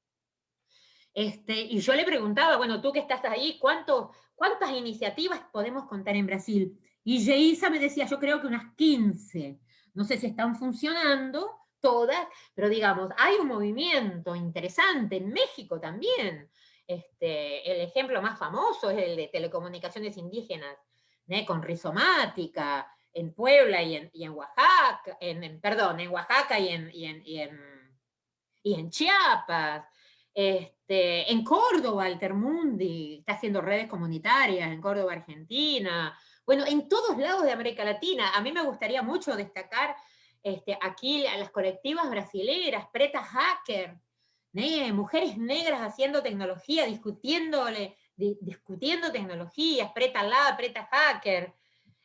este, y yo le preguntaba, bueno, tú que estás ahí, ¿cuántas iniciativas podemos contar en Brasil? Y Yeisa me decía, yo creo que unas 15. No sé si están funcionando todas, pero digamos, hay un movimiento interesante en México también. Este, el ejemplo más famoso es el de telecomunicaciones indígenas, con rizomática, en Puebla y en, en Oaxaca, en, perdón, en Oaxaca y en, y en, y en, Chiapas. Este, Este, en Córdoba, Altermundi está haciendo redes comunitarias, en Córdoba, Argentina, bueno, en todos lados de América Latina. A mí me gustaría mucho destacar este, aquí a las colectivas brasileras, Preta Hacker, mujeres negras haciendo tecnología, discutiéndole, discutiendo tecnologías, Preta Lab, Preta Hacker,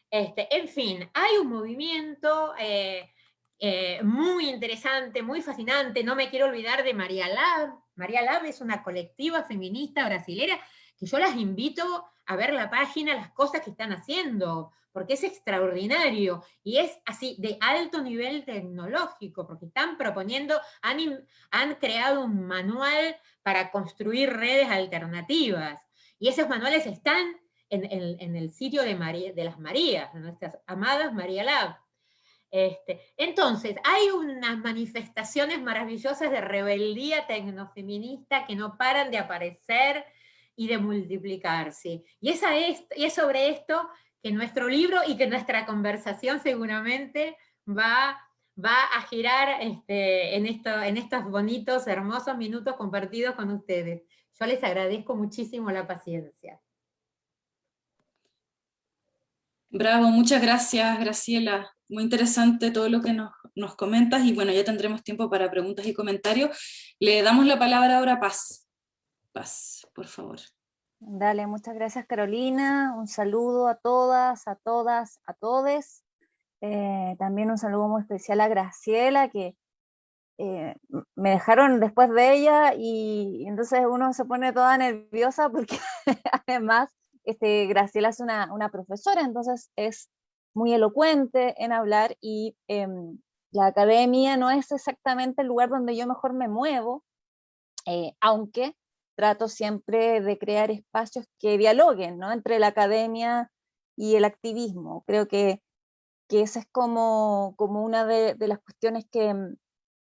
este, en fin, hay un movimiento eh, eh, muy interesante, muy fascinante, no me quiero olvidar de María Lab, María Lab es una colectiva feminista brasilera que yo las invito a ver la página, las cosas que están haciendo, porque es extraordinario y es así de alto nivel tecnológico, porque están proponiendo, han, han creado un manual para construir redes alternativas. Y esos manuales están en, el sitio de, María, de las Marías, de nuestras amadas María Lab. Este, entonces, hay unas manifestaciones maravillosas de rebeldía tecnofeminista que no paran de aparecer y de multiplicarse. Y, es, y es sobre esto que nuestro libro y que nuestra conversación seguramente va, va a girar este, en, esto, en estos bonitos, hermosos minutos compartidos con ustedes. Yo les agradezco muchísimo la paciencia. Bravo, muchas gracias Graciela. Muy interesante todo lo que nos, nos, comentas y bueno, ya tendremos tiempo para preguntas y comentarios. Le damos la palabra ahora a Paz. Paz, por favor. Dale, muchas gracias Carolina. Un saludo a todas, a todas, a todes. Eh, también un saludo muy especial a Graciela, que eh, me dejaron después de ella y entonces uno se pone toda nerviosa porque además este, Graciela es una, profesora, entonces es muy elocuente en hablar y em, la academia no es exactamente el lugar donde yo mejor me muevo, eh, aunque trato siempre de crear espacios que dialoguen ¿no? entre la academia y el activismo. Creo que, que esa es como, como una de, las cuestiones que,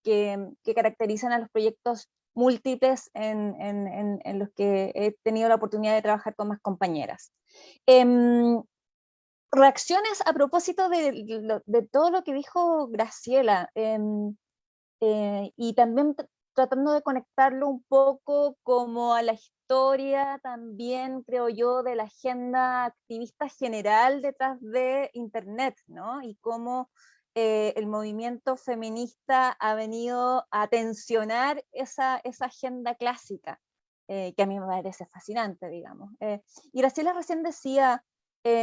que, que, caracterizan a los proyectos múltiples en, los que he tenido la oportunidad de trabajar con más compañeras. Em, reacciones a propósito de, todo lo que dijo Graciela, em, eh, y también tratando de conectarlo un poco como a la historia también, creo yo, de la agenda activista general detrás de Internet, ¿no? Y cómo eh, el movimiento feminista ha venido a tensionar esa, agenda clásica, eh, que a mí me parece fascinante, digamos. Eh, y Graciela recién decía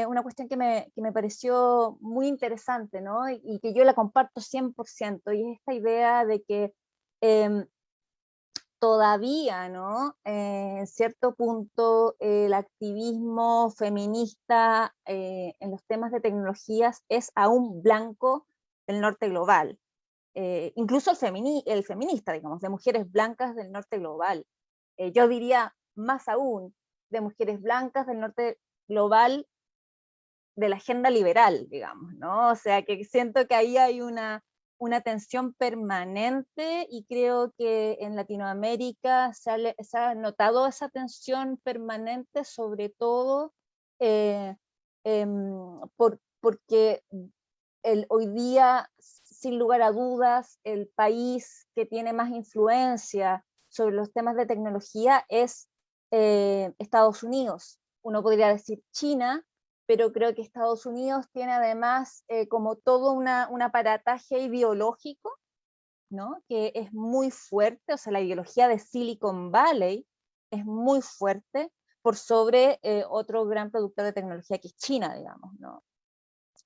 una cuestión que me, que me, pareció muy interesante, ¿no? Y, que yo la comparto 100%, y es esta idea de que em, todavía, ¿no? en cierto punto, el activismo feminista en los temas de tecnologías es aún blanco del norte global, eh, incluso el, el, feminista, digamos, de mujeres blancas del norte global. Eh, yo diría más aún, de mujeres blancas del norte global de la agenda liberal, digamos, ¿no? O sea, que siento que ahí hay una, una tensión permanente y creo que en Latinoamérica se ha, notado esa tensión permanente, sobre todo eh, em, por, porque hoy día, sin lugar a dudas, el país que tiene más influencia sobre los temas de tecnología es eh, Estados Unidos. Uno podría decir China, pero creo que Estados Unidos tiene además eh, como todo una, un aparataje ideológico, ¿no? que es muy fuerte, o sea, la ideología de Silicon Valley es muy fuerte por sobre eh, otro gran productor de tecnología que es China, digamos. ¿no?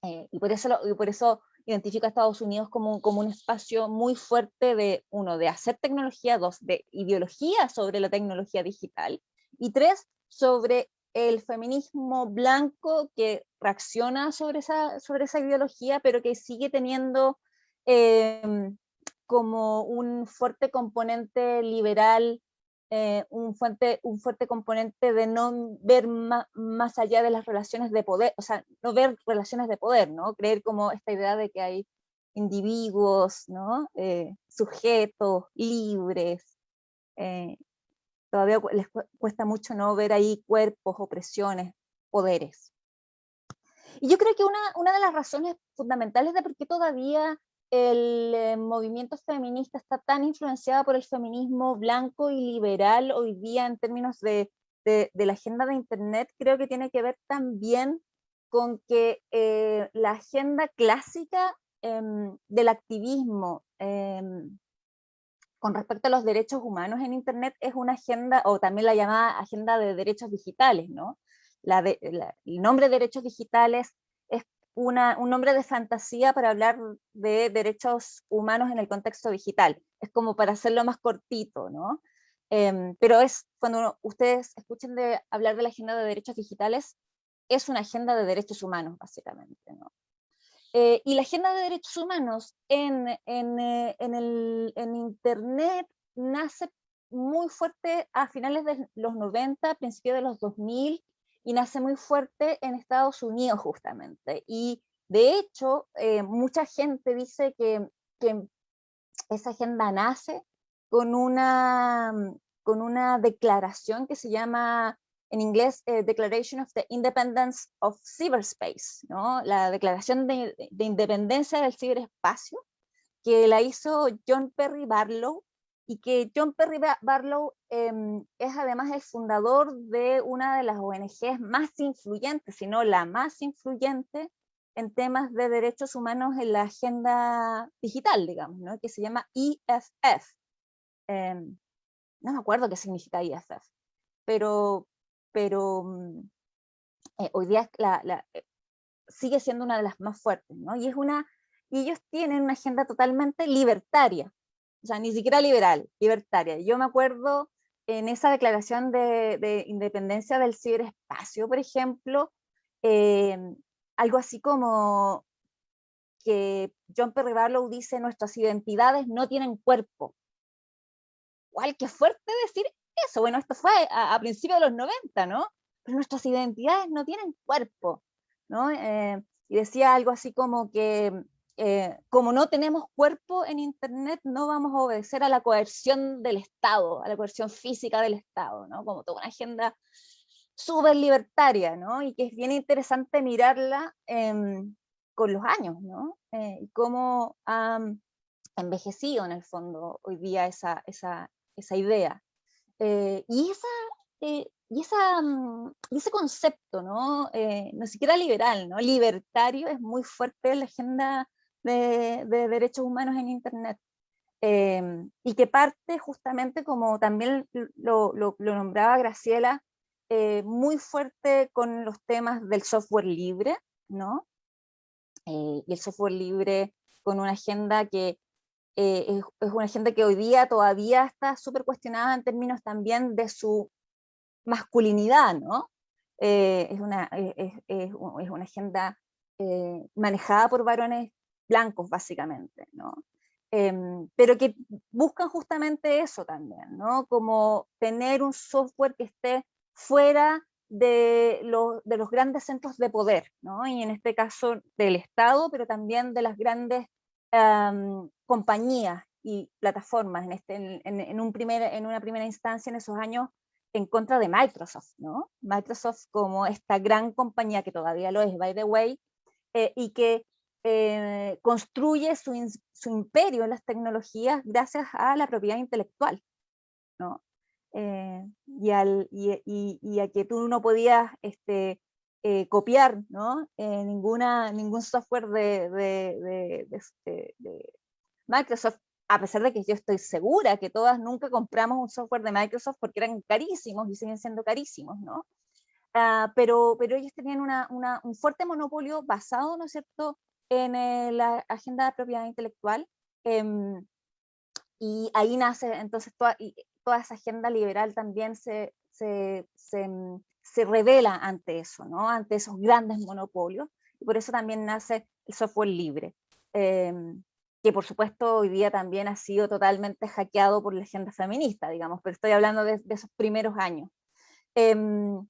Eh, y, por eso y por eso identifico a Estados Unidos como, como un espacio muy fuerte de, uno, de hacer tecnología, dos, de ideología sobre la tecnología digital, y tres, sobre el feminismo blanco que reacciona sobre esa, sobre esa ideología, pero que sigue teniendo em, como un fuerte componente liberal eh, un, fuerte, un fuerte componente de no ver más, allá de las relaciones de poder, o sea, no ver relaciones de poder, ¿no? Creer como esta idea de que hay individuos, ¿no? Eh, sujetos, libres. Eh, todavía les cuesta mucho no ver ahí cuerpos, opresiones, poderes. Y yo creo que una, una de las razones fundamentales de por qué todavía el eh, movimiento feminista está tan influenciado por el feminismo blanco y liberal hoy día en términos de, de, la agenda de Internet, creo que tiene que ver también con que eh, la agenda clásica em, del activismo em, con respecto a los derechos humanos en Internet es una agenda, o también la llamada agenda de derechos digitales, ¿no? La el nombre de derechos digitales es una, un nombre de fantasía para hablar de derechos humanos en el contexto digital. Es como para hacerlo más cortito, ¿no? Em, pero es, cuando ustedes escuchen de hablar de la agenda de derechos digitales, es una agenda de derechos humanos, básicamente, ¿no? Eh, y la agenda de derechos humanos en, en, eh, en, el, en Internet nace muy fuerte a finales de los 90, principios de los 2000, y nace muy fuerte en Estados Unidos justamente. Y de hecho, eh, mucha gente dice que, que, esa agenda nace con una, con una declaración que se llama en inglés eh, Declaration of the Independence of Cyberspace, ¿no? la declaración de, de, independencia del ciberespacio, que la hizo John Perry Barlow y que John Perry Barlow em, es además el fundador de una de las ONGs más influyentes, si no la más influyente en temas de derechos humanos en la agenda digital, digamos, ¿no? que se llama EFF. Em, no me acuerdo qué significa EFF, pero, pero mm, eh, hoy día eh, sigue siendo una de las más fuertes, ¿no? y, es una, y ellos tienen una agenda totalmente libertaria, o sea, ni siquiera liberal, libertaria. Yo me acuerdo en esa declaración de, independencia del ciberespacio, por ejemplo, em, algo así como que John Perry Barlow dice nuestras identidades no tienen cuerpo. ¡Guay, qué fuerte decir eso! Bueno, esto fue a, principios de los 90, ¿no? Pero nuestras identidades no tienen cuerpo, ¿no? Eh, y decía algo así como que eh, como no tenemos cuerpo en Internet, no vamos a obedecer a la coerción del Estado, a la coerción física del Estado, ¿no? Como toda una agenda súper libertaria, ¿no? Y que es bien interesante mirarla em, con los años, ¿no? Eh, y cómo ha envejecido en el fondo hoy día esa, esa, esa idea. Eh, y, esa, y, esa, mm, y ese concepto, ¿no? no siquiera liberal, ¿no? Libertario es muy fuerte en la agenda de, derechos humanos en Internet. Em, y que parte justamente, como también lo, lo, nombraba Graciela, eh, muy fuerte con los temas del software libre, ¿no? Eh, y el software libre con una agenda que eh, es, una agenda que hoy día todavía está súper cuestionada en términos también de su masculinidad, ¿no? es, una, es, es, una agenda manejada por varones blancos básicamente, ¿no? Em, pero que buscan justamente eso también, ¿no? Como tener un software que esté fuera de, de los grandes centros de poder, ¿no? Y en este caso del Estado, pero también de las grandes em, compañías y plataformas, en, este, en, en, un primer, en una primera instancia en esos años en contra de Microsoft, ¿no? Microsoft como esta gran compañía que todavía lo es, by the way, eh, y que eh, construye su, su, imperio en las tecnologías gracias a la propiedad intelectual, ¿no? Eh, y, al, y, y, a que tú no podías este, eh, copiar ¿no? ninguna, ningún software este, de, Microsoft, a pesar de que yo estoy segura que todas nunca compramos un software de Microsoft porque eran carísimos y siguen siendo carísimos, ¿no? Uh, pero, pero ellos tenían una, un fuerte monopolio basado, ¿no es cierto?, en eh, la agenda de propiedad intelectual, em, y ahí nace entonces toda, toda, esa agenda liberal también se, se, mm, se, revela ante eso, ¿no? ante esos grandes monopolios, y por eso también nace el software libre, em, que por supuesto hoy día también ha sido totalmente hackeado por la agenda feminista, digamos, pero estoy hablando de, de esos primeros años. Em,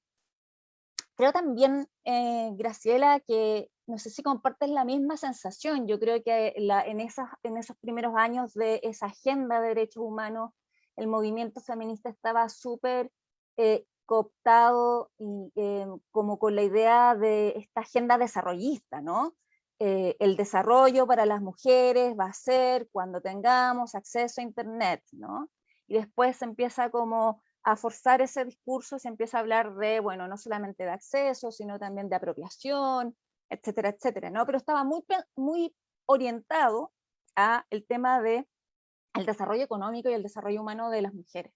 creo también, eh, Graciela, que no sé si compartes la misma sensación, yo creo que en, esas, en esos primeros años de esa agenda de derechos humanos, el movimiento feminista estaba súper eh, cooptado y, eh, como con la idea de esta agenda desarrollista, ¿no? eh, el desarrollo para las mujeres va a ser cuando tengamos acceso a Internet, ¿no? Y después se empieza como a forzar ese discurso, se empieza a hablar de, bueno, no solamente de acceso, sino también de apropiación, etcétera, etcétera, ¿no? Pero estaba muy, muy orientado a el tema de el desarrollo económico y el desarrollo humano de las mujeres,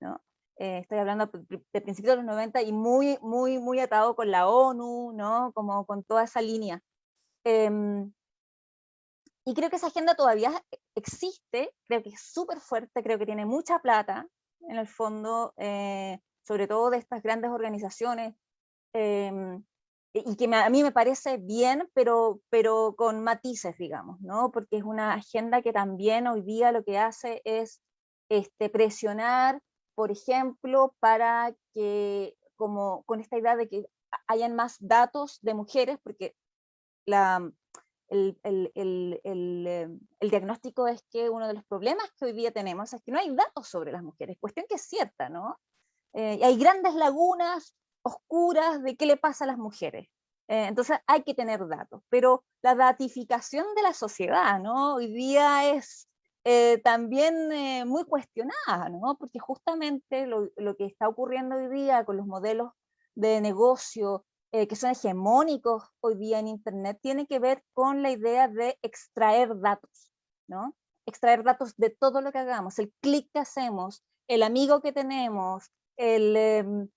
¿no? Eh, estoy hablando de principios de los 90 y muy, muy, muy atado con la ONU, ¿no? Como con toda esa línea. Em, y creo que esa agenda todavía existe, creo que es súper fuerte, creo que tiene mucha plata, en el fondo, eh, sobre todo de estas grandes organizaciones, em, y que a mí me parece bien, pero, pero con matices, digamos, ¿no? Porque es una agenda que también hoy día lo que hace es este, presionar, por ejemplo, para que, como con esta idea de que hayan más datos de mujeres, porque la, el, el, el, em, el, diagnóstico es que uno de los problemas que hoy día tenemos es que no hay datos sobre las mujeres, cuestión que es cierta, ¿no? Eh, hay grandes lagunas oscuras de qué le pasa a las mujeres. Eh, entonces hay que tener datos, pero la datificación de la sociedad, ¿no? Hoy día es eh, también muy cuestionada, ¿no? Porque justamente lo, lo, que está ocurriendo hoy día con los modelos de negocio eh, que son hegemónicos hoy día en Internet, tiene que ver con la idea de extraer datos, ¿no? Extraer datos de todo lo que hagamos, el clic que hacemos, el amigo que tenemos, el, em,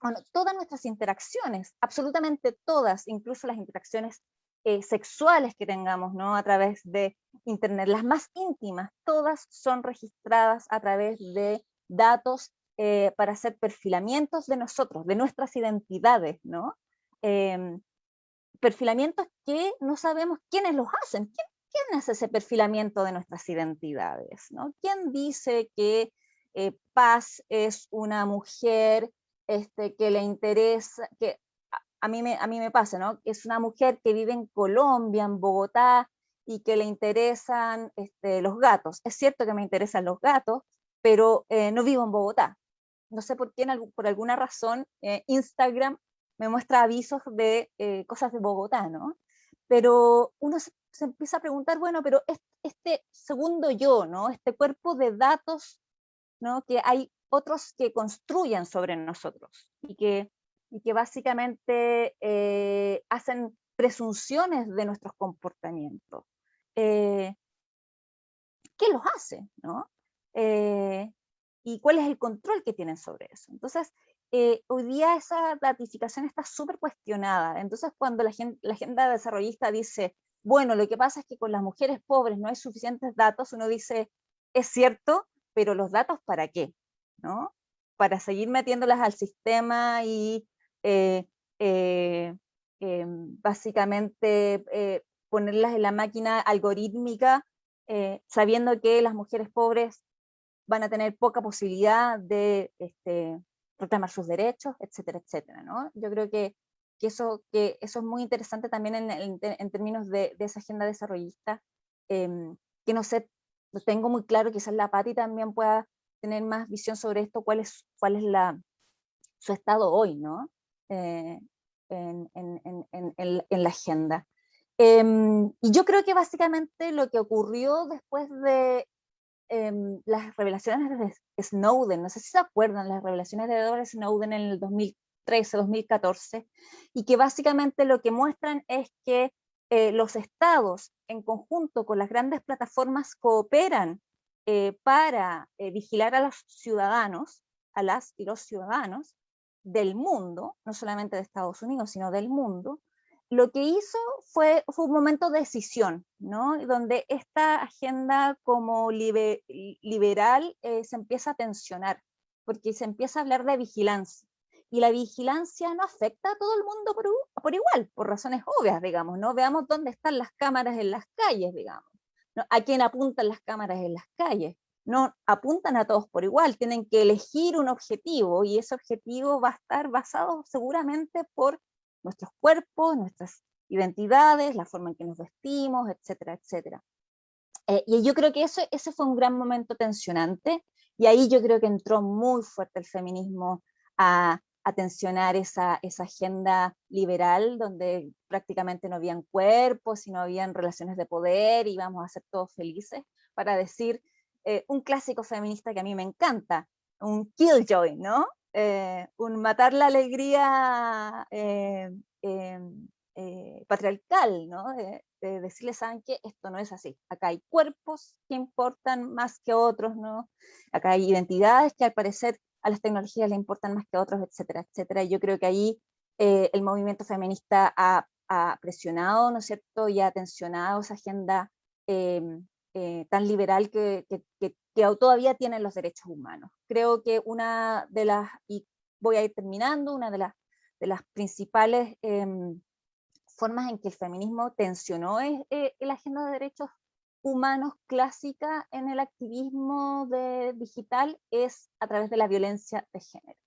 bueno, todas nuestras interacciones, absolutamente todas, incluso las interacciones eh, sexuales que tengamos ¿no? a través de Internet, las más íntimas, todas son registradas a través de datos eh, para hacer perfilamientos de nosotros, de nuestras identidades, ¿no? Em, perfilamientos que no sabemos quiénes los hacen. ¿Quién, hace ese perfilamiento de nuestras identidades? ¿no? ¿Quién dice que eh, Paz es una mujer este, que le interesa, que a, mí me, a mí me pasa, ¿no? Es una mujer que vive en Colombia, en Bogotá, y que le interesan este, los gatos. Es cierto que me interesan los gatos, pero eh, no vivo en Bogotá no sé por qué, por alguna razón, eh, Instagram me muestra avisos de eh, cosas de Bogotá, ¿no? Pero uno se, empieza a preguntar, bueno, pero este, segundo yo, ¿no? Este cuerpo de datos, ¿no? Que hay otros que construyen sobre nosotros y que, y que básicamente eh, hacen presunciones de nuestros comportamientos. ¿Qué los hace? ¿no? y cuál es el control que tienen sobre eso. Entonces, eh, hoy día esa ratificación está súper cuestionada. Entonces, cuando la, la agenda desarrollista dice, bueno, lo que pasa es que con las mujeres pobres no hay suficientes datos, uno dice, es cierto, pero los datos para qué? ¿No? Para seguir metiéndolas al sistema y eh, eh, básicamente ponerlas en la máquina algorítmica, sabiendo que las mujeres pobres van a tener poca posibilidad de este, reclamar sus derechos, etcétera, etcétera. ¿no? Yo creo que, que, eso, que eso es muy interesante también en, términos de, de, esa agenda desarrollista, eh, que no sé, lo tengo muy claro, quizás la Pati también pueda tener más visión sobre esto, cuál es, cuál es la, su estado hoy, ¿no? Eh, en, en, en, la agenda. Eh, y yo creo que básicamente lo que ocurrió después de Em, las revelaciones de Snowden, no sé si se acuerdan, las revelaciones de Edward Snowden en el 2013, 2014, y que básicamente lo que muestran es que eh, los estados en conjunto con las grandes plataformas cooperan eh, para eh, vigilar a los ciudadanos, a las y los ciudadanos del mundo, no solamente de Estados Unidos, sino del mundo, lo que hizo fue, un momento de decisión, ¿no? donde esta agenda como liberal eh, se empieza a tensionar, porque se empieza a hablar de vigilancia. Y la vigilancia no afecta a todo el mundo por, por igual, por razones obvias, digamos, ¿no? Veamos dónde están las cámaras en las calles, digamos. ¿no? ¿A quién apuntan las cámaras en las calles? No apuntan a todos por igual, tienen que elegir un objetivo y ese objetivo va a estar basado seguramente por nuestros cuerpos, nuestras identidades, la forma en que nos vestimos, etcétera, etcétera. Eh, y yo creo que eso, ese fue un gran momento tensionante, y ahí yo creo que entró muy fuerte el feminismo a, tensionar esa, esa agenda liberal donde prácticamente no habían cuerpos y no habían relaciones de poder y íbamos a ser todos felices, para decir eh, un clásico feminista que a mí me encanta, un killjoy, ¿no? Eh, un matar la alegría eh, em, patriarcal, ¿no? De, decirles, ¿saben? Esto no es así. Acá hay cuerpos que importan más que otros, ¿no? Acá hay identidades que al parecer a las tecnologías le importan más que otros, etcétera, etcétera. Y yo creo que ahí el movimiento feminista ha, ha, presionado, ¿no es cierto? Y ha tensionado esa agenda em, eh, tan liberal que, todavía tienen los derechos humanos. Creo que una de las, y voy a ir terminando, una de las, de las principales em, formas en que el feminismo tensionó es eh, la agenda de derechos humanos clásica en el activismo de, digital es a través de la violencia de género.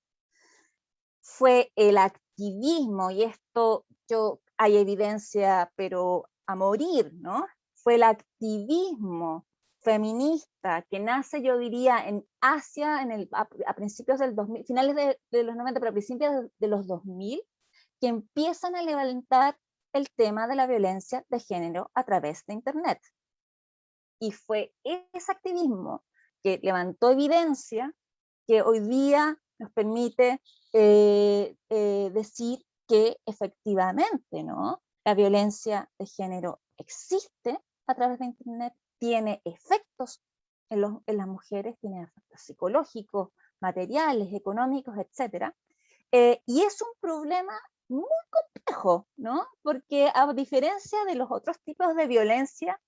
Fue el activismo, y esto yo hay evidencia, pero a morir, ¿no? Fue el activismo feminista que nace, yo diría, en Asia en el, a, principios del 2000, finales de, los 90, pero principios de, los 2000, que empiezan a levantar el tema de la violencia de género a través de Internet. Y fue ese activismo que levantó evidencia que hoy día nos permite eh, eh, decir que efectivamente ¿no? la violencia de género existe a través de Internet tiene efectos en, las mujeres, tiene efectos psicológicos, materiales, económicos, etc. Eh, y es un problema muy complejo, ¿no? Porque a diferencia de los otros tipos de violencia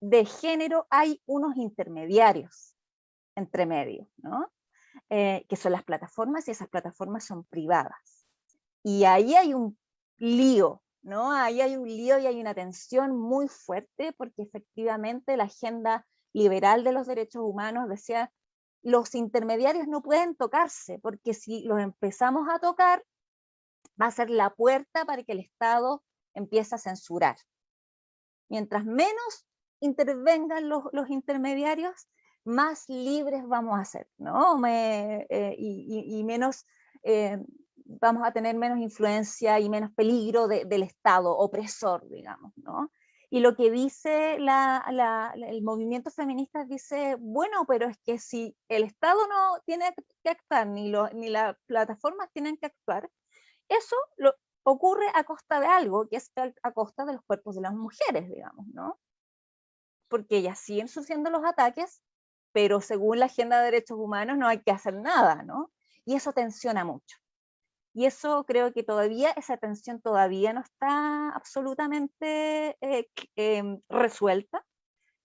de género, hay unos intermediarios entre medio, ¿no? Eh, que son las plataformas y esas plataformas son privadas. Y ahí hay un lío ¿no? Ahí hay un lío y hay una tensión muy fuerte porque efectivamente la agenda liberal de los derechos humanos decía los intermediarios no pueden tocarse porque si los empezamos a tocar va a ser la puerta para que el Estado empiece a censurar. Mientras menos intervengan los, intermediarios, más libres vamos a ser, ¿no? Eh, y, menos eh, vamos a tener menos influencia y menos peligro del Estado opresor, digamos, ¿no? Y lo que dice el movimiento feminista dice, bueno, pero es que si el Estado no tiene que actuar, ni, ni las plataformas tienen que actuar, eso lo, ocurre a costa de algo, que es a, costa de los cuerpos de las mujeres, digamos, ¿no? Porque ellas siguen sufriendo los ataques, pero según la agenda de derechos humanos no hay que hacer nada, ¿no? Y eso tensiona mucho. Y eso creo que todavía, esa tensión todavía no está absolutamente eh, em, resuelta.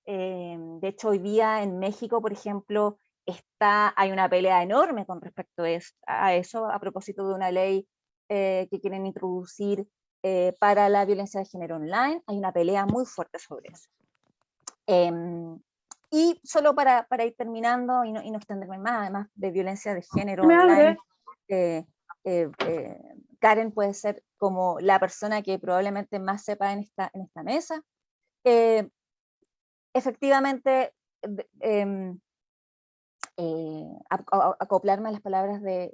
Em, de hecho, hoy día en México, por ejemplo, está, hay una pelea enorme con respecto a eso, a propósito de una ley eh, que quieren introducir eh, para la violencia de género online. Hay una pelea muy fuerte sobre eso. Em, y solo para, para, ir terminando y no, y no extenderme más, además de violencia de género online, eh, eh, Karen puede ser como la persona que probablemente más sepa en esta, en esta mesa. Eh, efectivamente, em, acoplarme a las palabras de,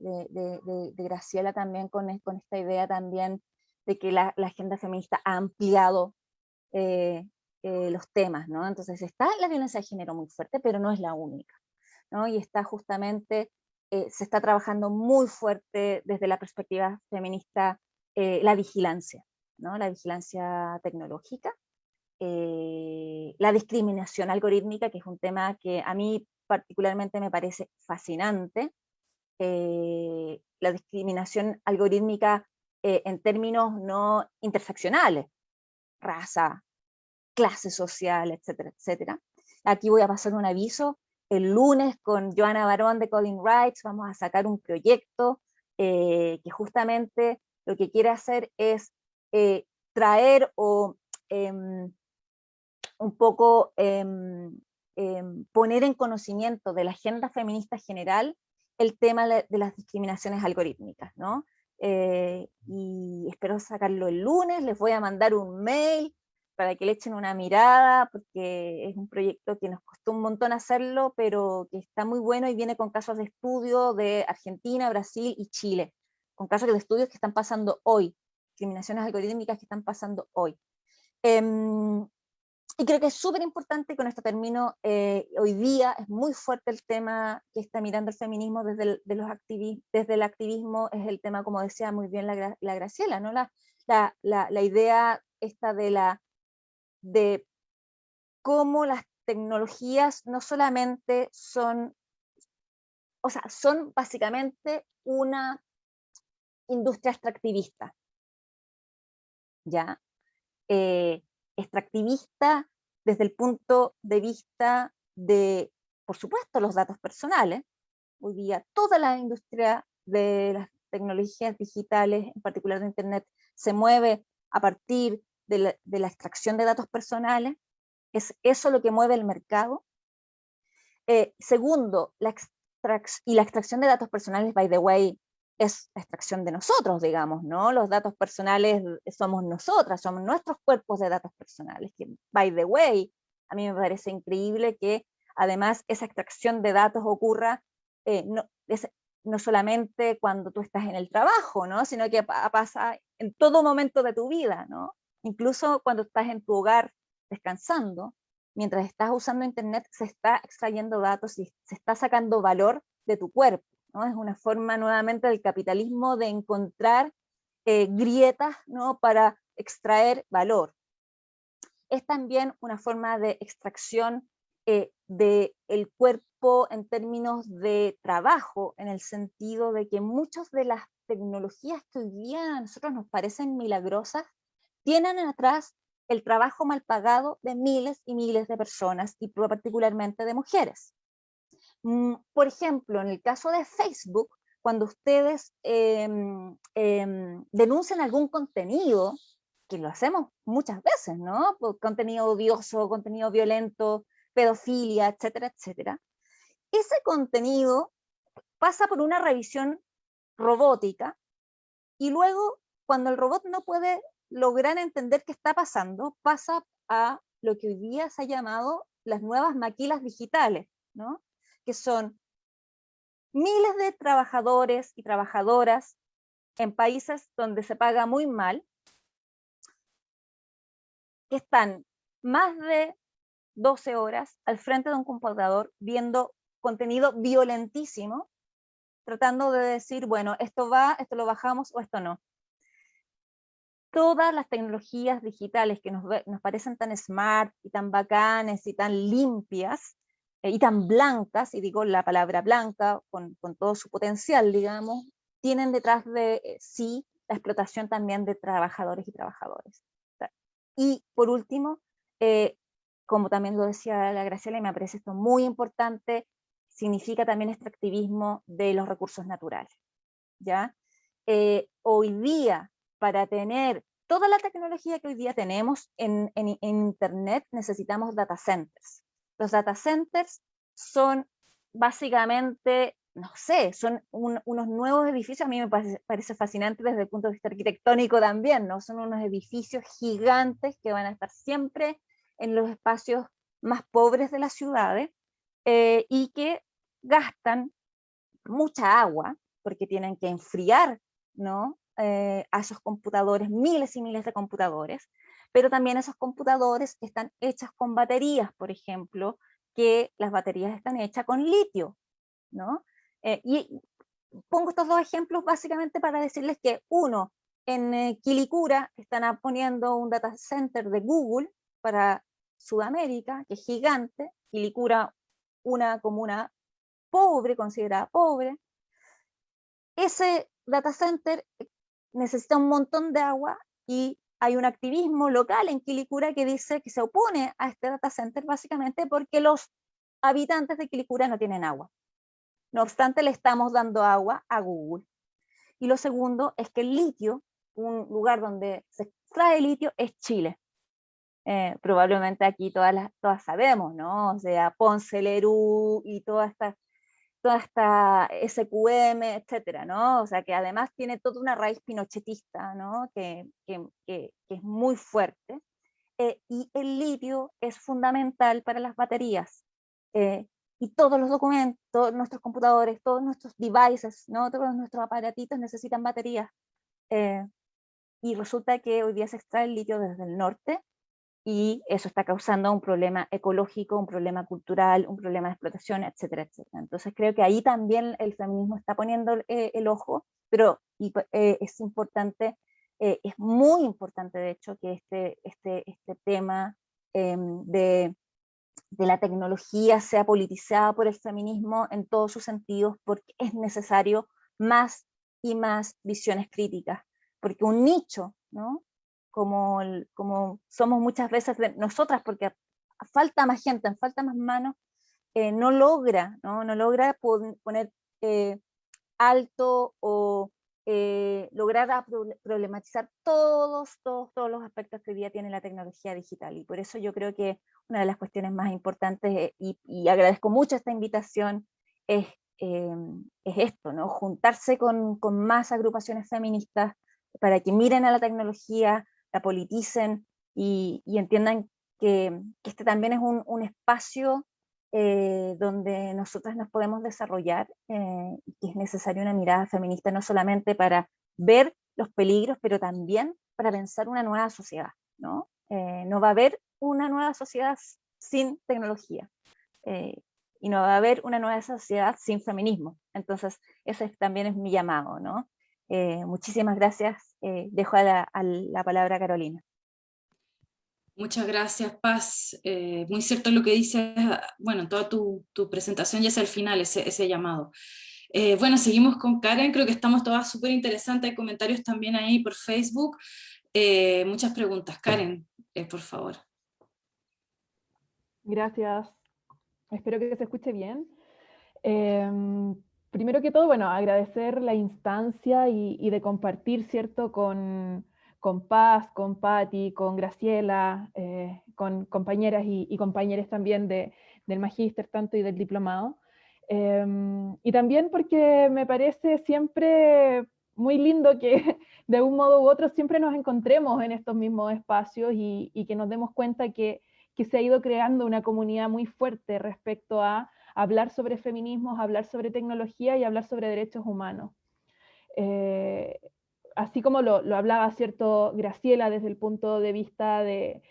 Graciela también con, con, esta idea también de que la, agenda feminista ha ampliado los temas, ¿no? Entonces está la violencia de género muy fuerte, pero no es la única, ¿no? Y está justamente eh, se está trabajando muy fuerte desde la perspectiva feminista eh, la vigilancia, ¿no? la vigilancia tecnológica, eh, la discriminación algorítmica, que es un tema que a mí particularmente me parece fascinante, la discriminación algorítmica en términos no interseccionales, raza, clase social, etcétera, etcétera. Aquí voy a pasar un aviso, el lunes con Joana Barón de Coding Rights vamos a sacar un proyecto eh, que justamente lo que quiere hacer es eh, traer o em, un poco em, em, poner en conocimiento de la agenda feminista general el tema de las discriminaciones algorítmicas, ¿no? Eh, y espero sacarlo el lunes, les voy a mandar un mail para que le echen una mirada, porque es un proyecto que nos costó un montón hacerlo, pero que está muy bueno y viene con casos de estudio de Argentina, Brasil y Chile, con casos de estudios que están pasando hoy, discriminaciones algorítmicas que están pasando hoy. Em, y creo que es súper importante, con esto termino, eh, hoy día es muy fuerte el tema que está mirando el feminismo desde el, desde el activismo, es el tema, como decía muy bien la, la Graciela, ¿no? La, la, la, idea esta de, la, de cómo las tecnologías no solamente son, o sea, son básicamente una industria extractivista, ¿ya? Eh, extractivista desde el punto de vista de, por supuesto, los datos personales. Hoy día toda la industria de las tecnologías digitales, en particular de Internet, se mueve a partir de la, de la extracción de datos personales. Es eso lo que mueve el mercado. Eh, segundo, la y la extracción de datos personales, by the way, es extracción de nosotros, digamos, ¿no? Los datos personales somos nosotras, somos nuestros cuerpos de datos personales, que, by the way, a mí me parece increíble que además esa extracción de datos ocurra eh, no, no solamente cuando tú estás en el trabajo, ¿no? Sino que pasa en todo momento de tu vida, ¿no? Incluso cuando estás en tu hogar descansando, mientras estás usando internet se está extrayendo datos y se está sacando valor de tu cuerpo. Es una forma nuevamente del capitalismo de encontrar eh, grietas ¿no? para extraer valor. Es también una forma de extracción eh, del cuerpo en términos de trabajo, en el sentido de que muchas de las tecnologías que hoy día a nosotros nos parecen milagrosas, tienen atrás el trabajo mal pagado de miles y miles de personas, y particularmente de mujeres. Mm, por ejemplo, en el caso de Facebook, cuando ustedes em, em, denuncian algún contenido, que lo hacemos muchas veces, ¿no? Contenido odioso, contenido violento, pedofilia, etcétera, etcétera. Ese contenido pasa por una revisión robótica y luego, cuando el robot no puede lograr entender qué está pasando, pasa a lo que hoy día se ha llamado las nuevas maquilas digitales, ¿no? que son miles de trabajadores y trabajadoras en países donde se paga muy mal, que están más de 12 horas al frente de un computador viendo contenido violentísimo, tratando de decir, bueno, esto va, esto lo bajamos o esto no. Todas las tecnologías digitales que nos, nos parecen tan smart y tan bacanes y tan limpias, eh, y tan blancas, y digo la palabra blanca con, con todo su potencial, digamos, tienen detrás de eh, sí la explotación también de trabajadores y trabajadoras. Y por último, eh, como también lo decía la Graciela, y me parece esto muy importante, significa también extractivismo de los recursos naturales. ¿ya? hoy día, para tener toda la tecnología que hoy día tenemos en, Internet, necesitamos data centers. Los data centers son básicamente, no sé, son unos nuevos edificios, a mí me parece, fascinante desde el punto de vista arquitectónico también, ¿no? Son unos edificios gigantes que van a estar siempre en los espacios más pobres de las ciudades eh, y que gastan mucha agua porque tienen que enfriar ¿no? Eh, a esos computadores, miles y miles de computadores, pero también esos computadores están hechas con baterías, por ejemplo, que las baterías están hechas con litio, ¿no? Eh, y pongo estos dos ejemplos básicamente para decirles que uno, en eh, Quilicura están poniendo un data center de Google para Sudamérica, que es gigante, Quilicura una comuna pobre, considerada pobre. Ese data center necesita un montón de agua y hay un activismo local en Quilicura que dice que se opone a este data center básicamente porque los habitantes de Quilicura no tienen agua. No obstante, le estamos dando agua a Google. Y lo segundo es que el litio, un lugar donde se extrae litio, es Chile. Eh, probablemente aquí todas, las, todas sabemos, ¿no? O sea, Ponce, Lerú y toda esta toda esta SQM, etcétera, ¿no? O sea, que además tiene toda una raíz pinochetista, ¿no? Que, que, que, es muy fuerte. Eh, y el litio es fundamental para las baterías. Eh, y todos los documentos, nuestros computadores, todos nuestros devices, ¿no? todos nuestros aparatitos necesitan baterías. Eh, y resulta que hoy día se extrae el litio desde el norte y eso está causando un problema ecológico, un problema cultural, un problema de explotación, etcétera, etcétera. Entonces creo que ahí también el feminismo está poniendo eh, el ojo, pero eh, es importante, eh, es muy importante de hecho que este, este, este tema em, de, de la tecnología sea politizada por el feminismo en todos sus sentidos, porque es necesario más y más visiones críticas, porque un nicho, ¿no? Como, como somos muchas veces nosotras, porque falta más gente, falta más manos, eh, no logra, no, no logra poner eh, alto o eh, lograr problematizar todos, todos, todos los aspectos que hoy día tiene la tecnología digital. Y por eso yo creo que una de las cuestiones más importantes, y, y agradezco mucho esta invitación, es, es esto, ¿no? juntarse con, con más agrupaciones feministas para que miren a la tecnología, la politicen y, entiendan que, este también es un, espacio eh, donde nosotras nos podemos desarrollar eh, y que es necesaria una mirada feminista no solamente para ver los peligros, pero también para pensar una nueva sociedad. ¿no? Eh, no va a haber una nueva sociedad sin tecnología y no va a haber una nueva sociedad sin feminismo. Entonces, ese también es mi llamado, ¿no? Eh, muchísimas gracias. Eh, dejo la, palabra a Carolina. Muchas gracias, Paz. Eh, muy cierto lo que dices, bueno, toda tu, presentación ya es el final, ese, llamado. bueno, seguimos con Karen, creo que estamos todas súper interesantes, hay comentarios también ahí por Facebook. muchas preguntas. Karen, por favor. Gracias. Espero que se escuche bien. Primero que todo, bueno, agradecer la instancia y, de compartir, ¿cierto?, con, con Paz, con Patti, con Graciela, eh, con compañeras y, compañeros también de, del magíster tanto y del diplomado. Em, y también porque me parece siempre muy lindo que de un modo u otro siempre nos encontremos en estos mismos espacios y, y que nos demos cuenta que, que se ha ido creando una comunidad muy fuerte respecto a hablar sobre feminismos, hablar sobre tecnología y hablar sobre derechos humanos. Eh, así como lo, hablaba cierto Graciela desde el punto de vista de,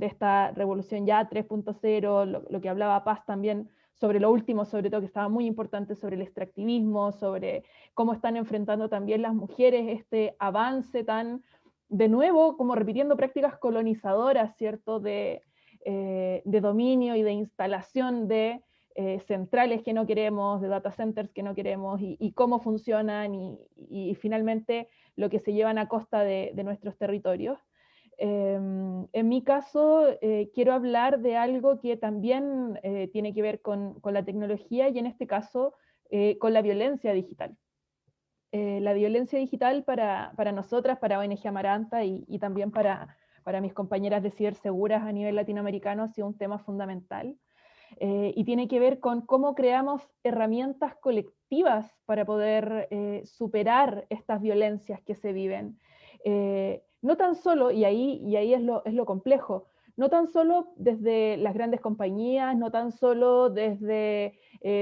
esta revolución ya 3.0, lo, que hablaba Paz también sobre lo último, sobre todo que estaba muy importante sobre el extractivismo, sobre cómo están enfrentando también las mujeres este avance tan, de nuevo, como repitiendo prácticas colonizadoras, ¿cierto?, de, eh, de dominio y de instalación de eh, centrales que no queremos, de data centers que no queremos, y, cómo funcionan, y, finalmente lo que se llevan a costa de, nuestros territorios. Em, en mi caso, eh, quiero hablar de algo que también eh, tiene que ver con, la tecnología y en este caso con la violencia digital. la violencia digital para, para, nosotras, para ONG Amaranta y, también para, para mis compañeras de ciberseguras a nivel latinoamericano ha sido un tema fundamental. Eh, y tiene que ver con cómo creamos herramientas colectivas para poder eh, superar estas violencias que se viven. Eh, no tan solo, y ahí, y ahí es, lo, es lo complejo, no tan solo desde las grandes compañías, no tan solo desde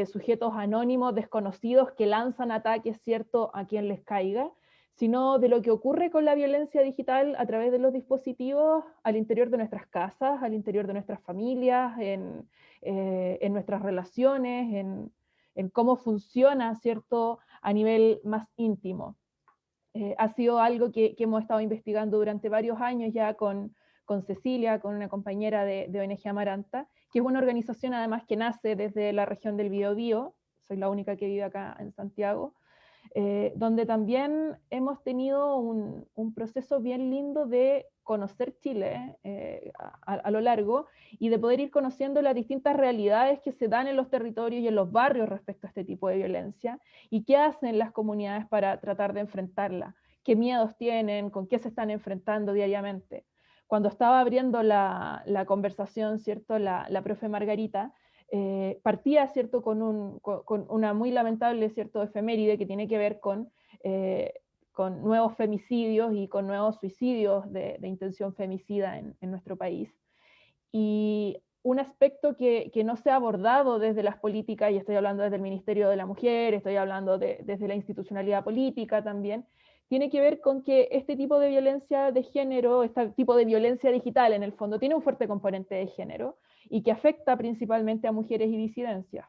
sujetos anónimos, desconocidos, que lanzan ataques, ¿cierto?, a quien les caiga, sino de lo que ocurre con la violencia digital a través de los dispositivos al interior de nuestras casas, al interior de nuestras familias, en, eh, en nuestras relaciones, en, en, cómo funciona, ¿cierto?, a nivel más íntimo. Eh, ha sido algo que, que, hemos estado investigando durante varios años ya con, con Cecilia, con una compañera de, de, ONG Amaranta, que es una organización además que nace desde la región del Biobío, soy la única que vive acá en Santiago, eh, donde también hemos tenido un, proceso bien lindo de conocer Chile eh, a, lo largo y de poder ir conociendo las distintas realidades que se dan en los territorios y en los barrios respecto a este tipo de violencia y qué hacen las comunidades para tratar de enfrentarla, qué miedos tienen, con qué se están enfrentando diariamente. Cuando estaba abriendo la, la conversación, ¿cierto? La, la profe Margarita, eh, partía ¿cierto? Con, un, con, una muy lamentable ¿cierto? efeméride que tiene que ver con eh, con nuevos femicidios y con nuevos suicidios de, intención femicida en, nuestro país. Y un aspecto que, no se ha abordado desde las políticas, y estoy hablando desde el Ministerio de la Mujer, estoy hablando desde la institucionalidad política también, tiene que ver con que este tipo de violencia de género, este tipo de violencia digital en el fondo, tiene un fuerte componente de género y que afecta principalmente a mujeres y disidencias.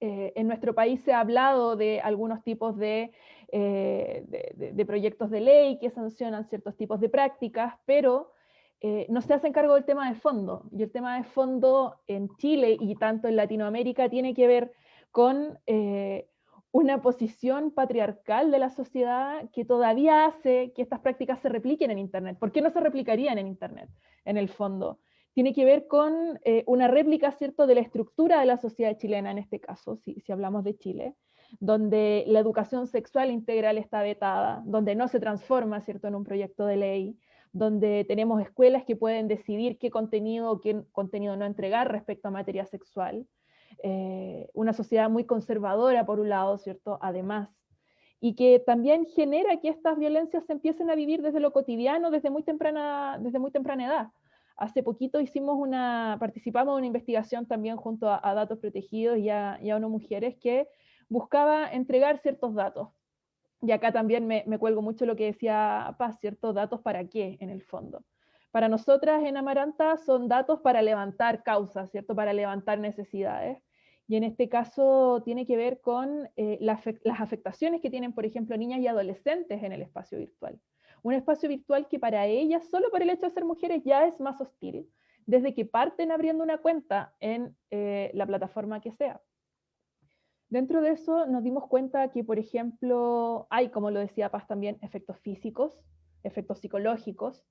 Eh, en nuestro país se ha hablado de algunos tipos de, eh, proyectos de ley que sancionan ciertos tipos de prácticas, pero eh, no se hacen cargo del tema de fondo. Y el tema de fondo en Chile y tanto en Latinoamérica tiene que ver con eh, una posición patriarcal de la sociedad que todavía hace que estas prácticas se repliquen en Internet. ¿Por qué no se replicarían en Internet, en el fondo? Tiene que ver con eh, una réplica, ¿cierto?, de la estructura de la sociedad chilena, en este caso, si, hablamos de Chile, donde la educación sexual integral está vetada, donde no se transforma, ¿cierto?, en un proyecto de ley, donde tenemos escuelas que pueden decidir qué contenido o qué contenido no entregar respecto a materia sexual. Eh, una sociedad muy conservadora, por un lado, ¿cierto? Además, y que también genera que estas violencias se empiecen a vivir desde lo cotidiano, desde muy temprana, desde muy temprana edad. Hace poquito hicimos una, participamos en una investigación también junto a, Datos Protegidos y a, y ONU Mujeres que buscaba entregar ciertos datos y acá también me, cuelgo mucho lo que decía Paz, ¿cierto? Datos para qué, en el fondo. Para nosotras en Amaranta son datos para levantar causas, ¿cierto? Para levantar necesidades. Y en este caso tiene que ver con eh, las afectaciones que tienen, por ejemplo, niñas y adolescentes en el espacio virtual. Un espacio virtual que para ellas, solo por el hecho de ser mujeres, ya es más hostil, desde que parten abriendo una cuenta en eh, la plataforma que sea. Dentro de eso nos dimos cuenta que, por ejemplo, hay, como lo decía Paz también, efectos físicos, efectos psicológicos,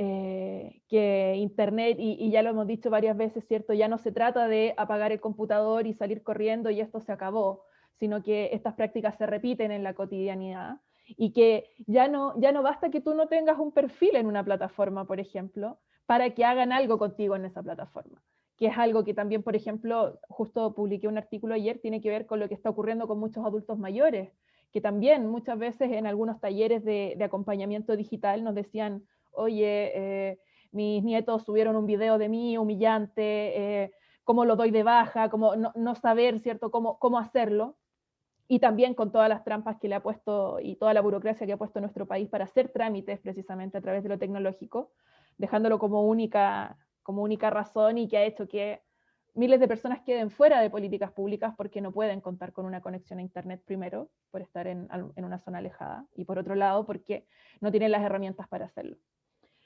eh, que Internet, y, ya lo hemos dicho varias veces, ¿cierto? Ya no se trata de apagar el computador y salir corriendo y esto se acabó, sino que estas prácticas se repiten en la cotidianidad y que ya no, ya no basta que tú no tengas un perfil en una plataforma, por ejemplo, para que hagan algo contigo en esa plataforma que es algo que también, por ejemplo, justo publiqué un artículo ayer, tiene que ver con lo que está ocurriendo con muchos adultos mayores, que también muchas veces en algunos talleres de, acompañamiento digital nos decían, oye, eh, mis nietos subieron un video de mí humillante, eh, cómo lo doy de baja, cómo no, saber, ¿cierto?, cómo, cómo hacerlo. Y también con todas las trampas que le ha puesto y toda la burocracia que ha puesto nuestro país para hacer trámites precisamente a través de lo tecnológico, dejándolo como única como única razón y que ha hecho que miles de personas queden fuera de políticas públicas porque no pueden contar con una conexión a Internet primero, por estar en, una zona alejada, y por otro lado, porque no tienen las herramientas para hacerlo.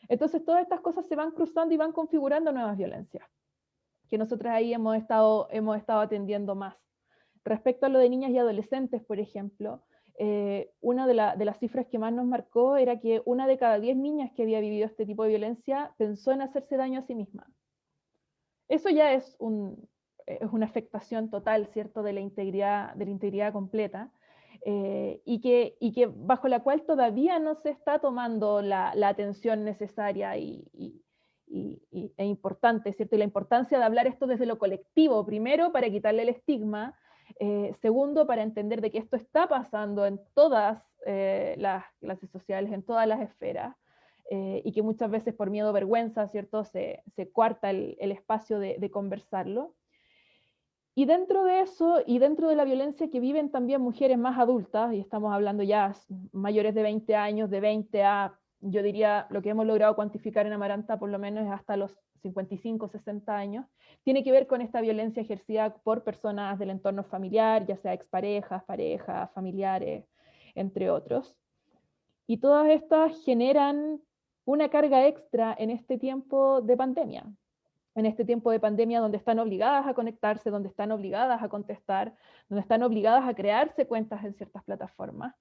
Entonces, todas estas cosas se van cruzando y van configurando nuevas violencias, que nosotros ahí hemos estado, hemos estado atendiendo más. Respecto a lo de niñas y adolescentes, por ejemplo, eh, una de, las cifras que más nos marcó era que una de cada diez niñas que había vivido este tipo de violencia pensó en hacerse daño a sí misma. Eso ya es, una afectación total, ¿cierto?, de la integridad, completa, eh, y, que, bajo la cual todavía no se está tomando la, atención necesaria y, e importante, ¿cierto? Y la importancia de hablar esto desde lo colectivo, primero para quitarle el estigma, eh, segundo, para entender de que esto está pasando en todas eh, las clases sociales, en todas las esferas, eh, y que muchas veces por miedo o vergüenza, ¿cierto?, se, se cuarta el, espacio de, de, conversarlo. Y dentro de eso, y dentro de la violencia que viven también mujeres más adultas, y estamos hablando ya mayores de 20 años, de 20 a, yo diría, lo que hemos logrado cuantificar en Amaranta por lo menos hasta los 55, 60 años, tiene que ver con esta violencia ejercida por personas del entorno familiar, ya sea exparejas, parejas, familiares, entre otros. Y todas estas generan una carga extra en este tiempo de pandemia, en este tiempo de pandemia donde están obligadas a conectarse, donde están obligadas a contestar, donde están obligadas a crearse cuentas en ciertas plataformas.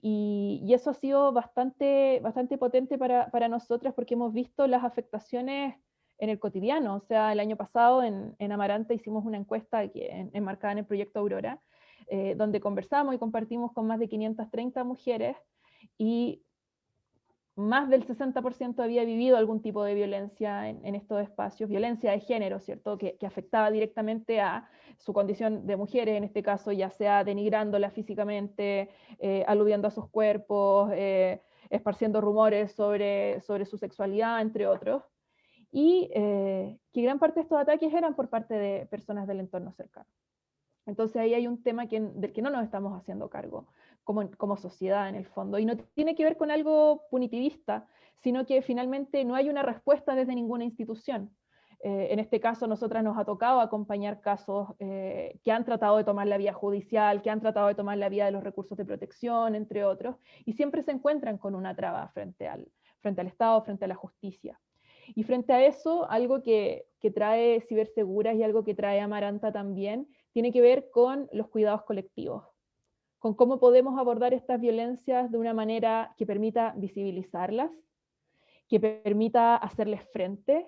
Y, eso ha sido bastante, bastante potente para, para nosotras porque hemos visto las afectaciones en el cotidiano. O sea, el año pasado en, en Amaranta hicimos una encuesta enmarcada en el proyecto Aurora, eh, donde conversamos y compartimos con más de 530 mujeres y más del 60% había vivido algún tipo de violencia en, estos espacios, violencia de género, ¿cierto? Que, afectaba directamente a su condición de mujeres, en este caso, ya sea denigrándola físicamente, eh, aludiendo a sus cuerpos, eh, esparciendo rumores sobre, sobre su sexualidad, entre otros. y eh, que gran parte de estos ataques eran por parte de personas del entorno cercano. Entonces ahí hay un tema que, del que no nos estamos haciendo cargo como, sociedad en el fondo, y no tiene que ver con algo punitivista, sino que finalmente no hay una respuesta desde ninguna institución. Eh, en este caso, nosotras nos ha tocado acompañar casos eh, que han tratado de tomar la vía judicial, que han tratado de tomar la vía de los recursos de protección, entre otros, y siempre se encuentran con una traba frente al, frente al Estado, frente a la justicia. Y frente a eso, algo que, que trae Ciberseguras y algo que trae Amaranta también, tiene que ver con los cuidados colectivos, con cómo podemos abordar estas violencias de una manera que permita visibilizarlas, que permita hacerles frente,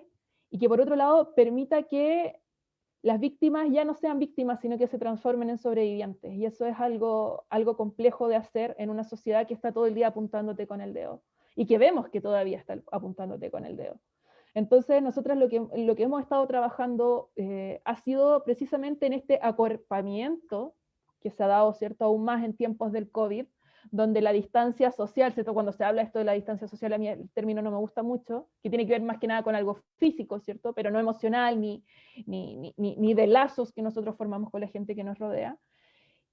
y que por otro lado permita que las víctimas ya no sean víctimas, sino que se transformen en sobrevivientes. Y eso es algo, algo complejo de hacer en una sociedad que está todo el día apuntándote con el dedo, y que vemos que todavía está apuntándote con el dedo. Entonces, nosotras lo que, lo que hemos estado trabajando eh, ha sido precisamente en este acuerpamiento que se ha dado, ¿cierto?, aún más en tiempos del COVID, donde la distancia social, ¿cierto? Cuando se habla esto de la distancia social, a mí el término no me gusta mucho, que tiene que ver más que nada con algo físico, ¿cierto? Pero no emocional, ni, ni, ni, ni de lazos que nosotros formamos con la gente que nos rodea.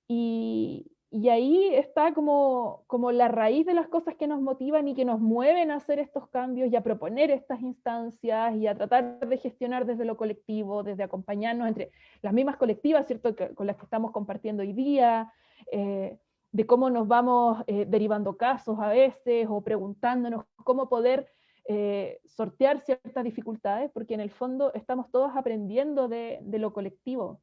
Y, y ahí está como, como la raíz de las cosas que nos motivan y que nos mueven a hacer estos cambios y a proponer estas instancias y a tratar de gestionar desde lo colectivo, desde acompañarnos entre las mismas colectivas, ¿cierto? con las que estamos compartiendo hoy día, eh, de cómo nos vamos eh, derivando casos a veces o preguntándonos cómo poder eh, sortear ciertas dificultades, porque en el fondo estamos todos aprendiendo de, de lo colectivo.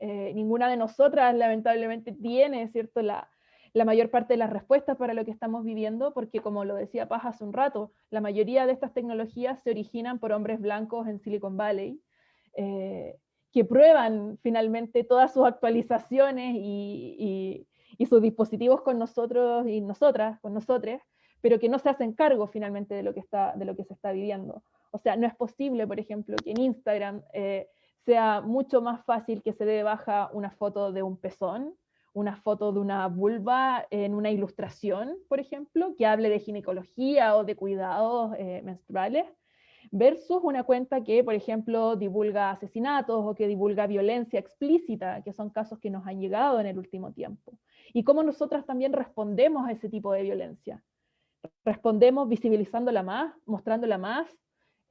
Eh, ninguna de nosotras lamentablemente tiene ¿cierto? La, la, mayor parte de las respuestas para lo que estamos viviendo, porque como lo decía Paz hace un rato, la mayoría de estas tecnologías se originan por hombres blancos en Silicon Valley, que prueban finalmente todas sus actualizaciones y y sus dispositivos con nosotros y nosotras, con nosotros, pero que no se hacen cargo finalmente de lo que, está, de lo que se está viviendo. O sea, no es posible, por ejemplo, que en Instagram eh, sea mucho más fácil que se dé baja una foto de un pezón, una foto de una vulva en una ilustración, por ejemplo, que hable de ginecología o de cuidados eh, menstruales, versus una cuenta que, por ejemplo, divulga asesinatos o que divulga violencia explícita, que son casos que nos han llegado en el último tiempo y cómo nosotras también respondemos a ese tipo de violencia. Respondemos visibilizándola más, mostrándola más,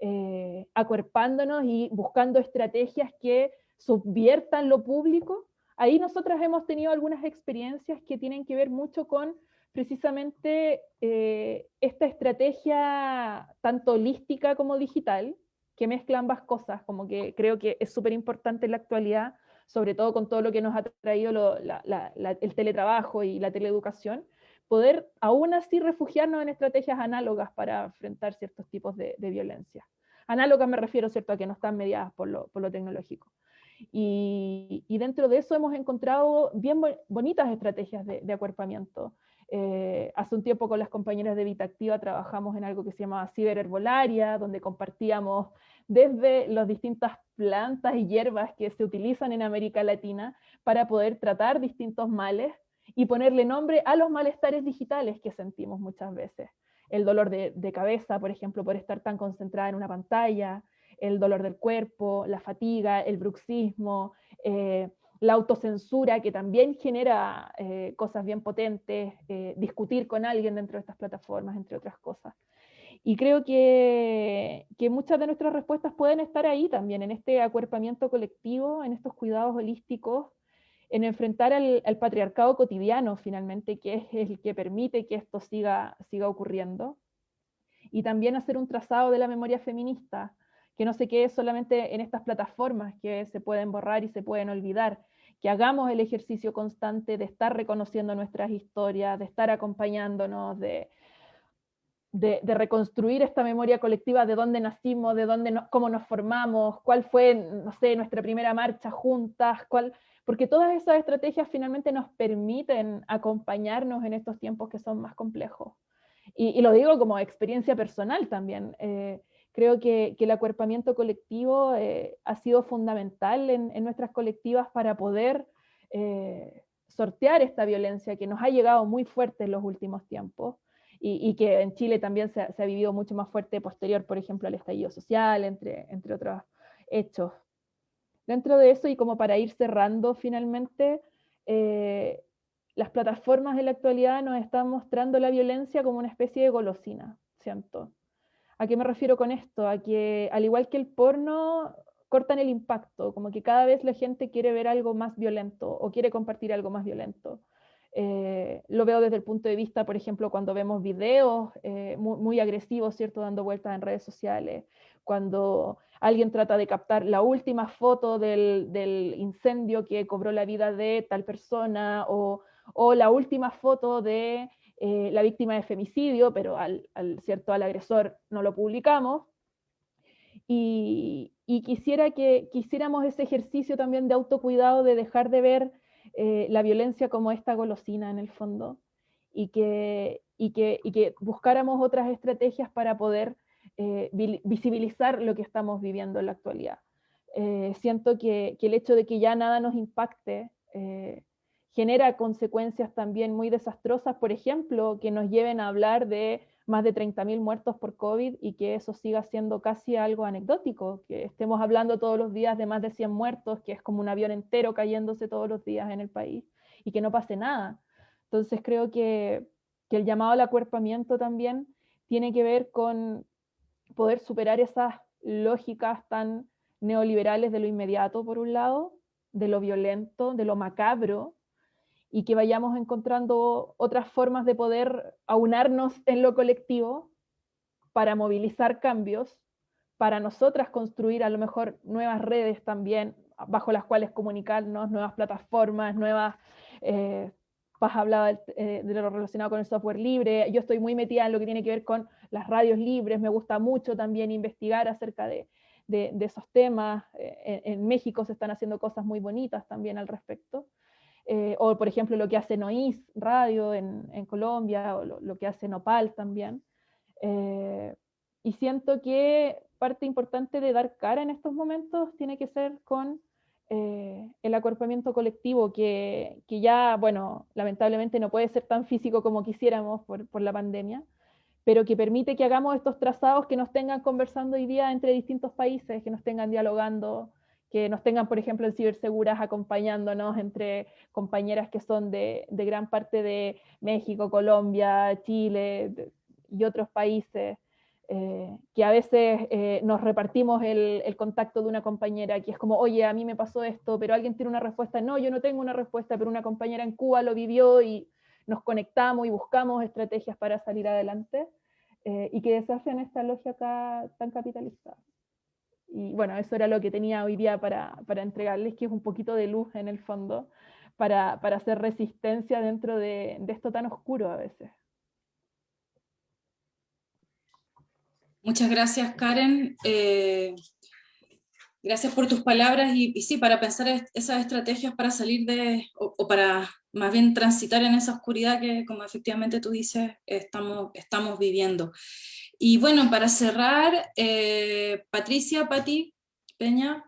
eh, acuerpándonos y buscando estrategias que subviertan lo público. Ahí nosotras hemos tenido algunas experiencias que tienen que ver mucho con precisamente eh, esta estrategia tanto holística como digital, que mezcla ambas cosas, como que creo que es súper importante en la actualidad sobre todo con todo lo que nos ha traído el teletrabajo y la teleeducación, poder aún así refugiarnos en estrategias análogas para enfrentar ciertos tipos de, violencia. Análogas me refiero ¿cierto? a que no están mediadas por lo, tecnológico. Y, dentro de eso hemos encontrado bien bonitas estrategias de, acuerpamiento. Eh, hace un tiempo con las compañeras de Vitactiva trabajamos en algo que se llamaba ciberherbolaria, donde compartíamos desde las distintas plantas y hierbas que se utilizan en América Latina para poder tratar distintos males y ponerle nombre a los malestares digitales que sentimos muchas veces. El dolor de, cabeza, por ejemplo, por estar tan concentrada en una pantalla, el dolor del cuerpo, la fatiga, el bruxismo, eh, la autocensura que también genera eh, cosas bien potentes, eh, discutir con alguien dentro de estas plataformas, entre otras cosas. Y creo que, que, muchas de nuestras respuestas pueden estar ahí también, en este acuerpamiento colectivo, en estos cuidados holísticos, en enfrentar al, patriarcado cotidiano finalmente, que es el que permite que esto siga, siga ocurriendo. Y también hacer un trazado de la memoria feminista, que no se quede solamente en estas plataformas que se pueden borrar y se pueden olvidar, que hagamos el ejercicio constante de estar reconociendo nuestras historias, de estar acompañándonos, de, de, reconstruir esta memoria colectiva de dónde nacimos, de dónde cómo nos formamos, cuál fue, no sé, nuestra primera marcha juntas, cuál, porque todas esas estrategias finalmente nos permiten acompañarnos en estos tiempos que son más complejos. Y, lo digo como experiencia personal también. Eh, creo que, el acuerpamiento colectivo eh, ha sido fundamental en, nuestras colectivas para poder eh, sortear esta violencia que nos ha llegado muy fuerte en los últimos tiempos y, que en Chile también se, ha vivido mucho más fuerte posterior, por ejemplo, al estallido social, entre, otros hechos. Dentro de eso, y como para ir cerrando finalmente, eh, las plataformas de la actualidad nos están mostrando la violencia como una especie de golosina, siento. ¿A qué me refiero con esto? A que al igual que el porno, cortan el impacto, como que cada vez la gente quiere ver algo más violento o quiere compartir algo más violento. Eh, lo veo desde el punto de vista, por ejemplo, cuando vemos videos eh, muy, agresivos, ¿cierto? Dando vueltas en redes sociales, cuando alguien trata de captar la última foto del, del incendio que cobró la vida de tal persona o o la última foto de eh, la víctima de femicidio, pero al, ¿cierto? al agresor no lo publicamos. Y, quisiera que quisiéramos ese ejercicio también de autocuidado, de dejar de ver eh, la violencia como esta golosina en el fondo, y que, y que, que buscáramos otras estrategias para poder eh, visibilizar lo que estamos viviendo en la actualidad. siento que, que, el hecho de que ya nada nos impacte genera consecuencias también muy desastrosas, por ejemplo, que nos lleven a hablar de más de 30.000 muertos por COVID y que eso siga siendo casi algo anecdótico, que estemos hablando todos los días de más de 100 muertos, que es como un avión entero cayéndose todos los días en el país y que no pase nada. Entonces creo que, que el llamado al acuerpamiento también tiene que ver con poder superar esas lógicas tan neoliberales de lo inmediato, por un lado, de lo violento, de lo macabro, y que vayamos encontrando otras formas de poder aunarnos en lo colectivo para movilizar cambios, para nosotras construir a lo mejor nuevas redes también bajo las cuales comunicarnos, nuevas plataformas, nuevas... Eh, Paz hablaba eh, de, lo relacionado con el software libre, yo estoy muy metida en lo que tiene que ver con las radios libres, me gusta mucho también investigar acerca de, de, esos temas, eh, en, México se están haciendo cosas muy bonitas también al respecto. Eh, o por ejemplo lo que hace Nois Radio en, en Colombia, o lo, que hace Nopal también. Eh, y siento que parte importante de dar cara en estos momentos tiene que ser con eh, el acuerpamiento colectivo, que, que, ya, bueno, lamentablemente no puede ser tan físico como quisiéramos por, por la pandemia, pero que permite que hagamos estos trazados que nos tengan conversando hoy día entre distintos países, que nos tengan dialogando que nos tengan, por ejemplo, en Ciberseguras acompañándonos entre compañeras que son de, gran parte de México, Colombia, Chile y otros países, eh, que a veces eh, nos repartimos el, contacto de una compañera que es como, oye, a mí me pasó esto, pero alguien tiene una respuesta, no, yo no tengo una respuesta, pero una compañera en Cuba lo vivió y nos conectamos y buscamos estrategias para salir adelante eh, y que desafían esta lógica tan capitalista. Y bueno, eso era lo que tenía hoy día para, para entregarles, que es un poquito de luz en el fondo, para, para hacer resistencia dentro de, de, esto tan oscuro a veces. Muchas gracias, Karen. Eh, gracias por tus palabras y, sí, para pensar esas estrategias para salir de, o, para más bien transitar en esa oscuridad que, como efectivamente tú dices, estamos, estamos viviendo. Y bueno, para cerrar, eh, Patricia, Pati, Peña.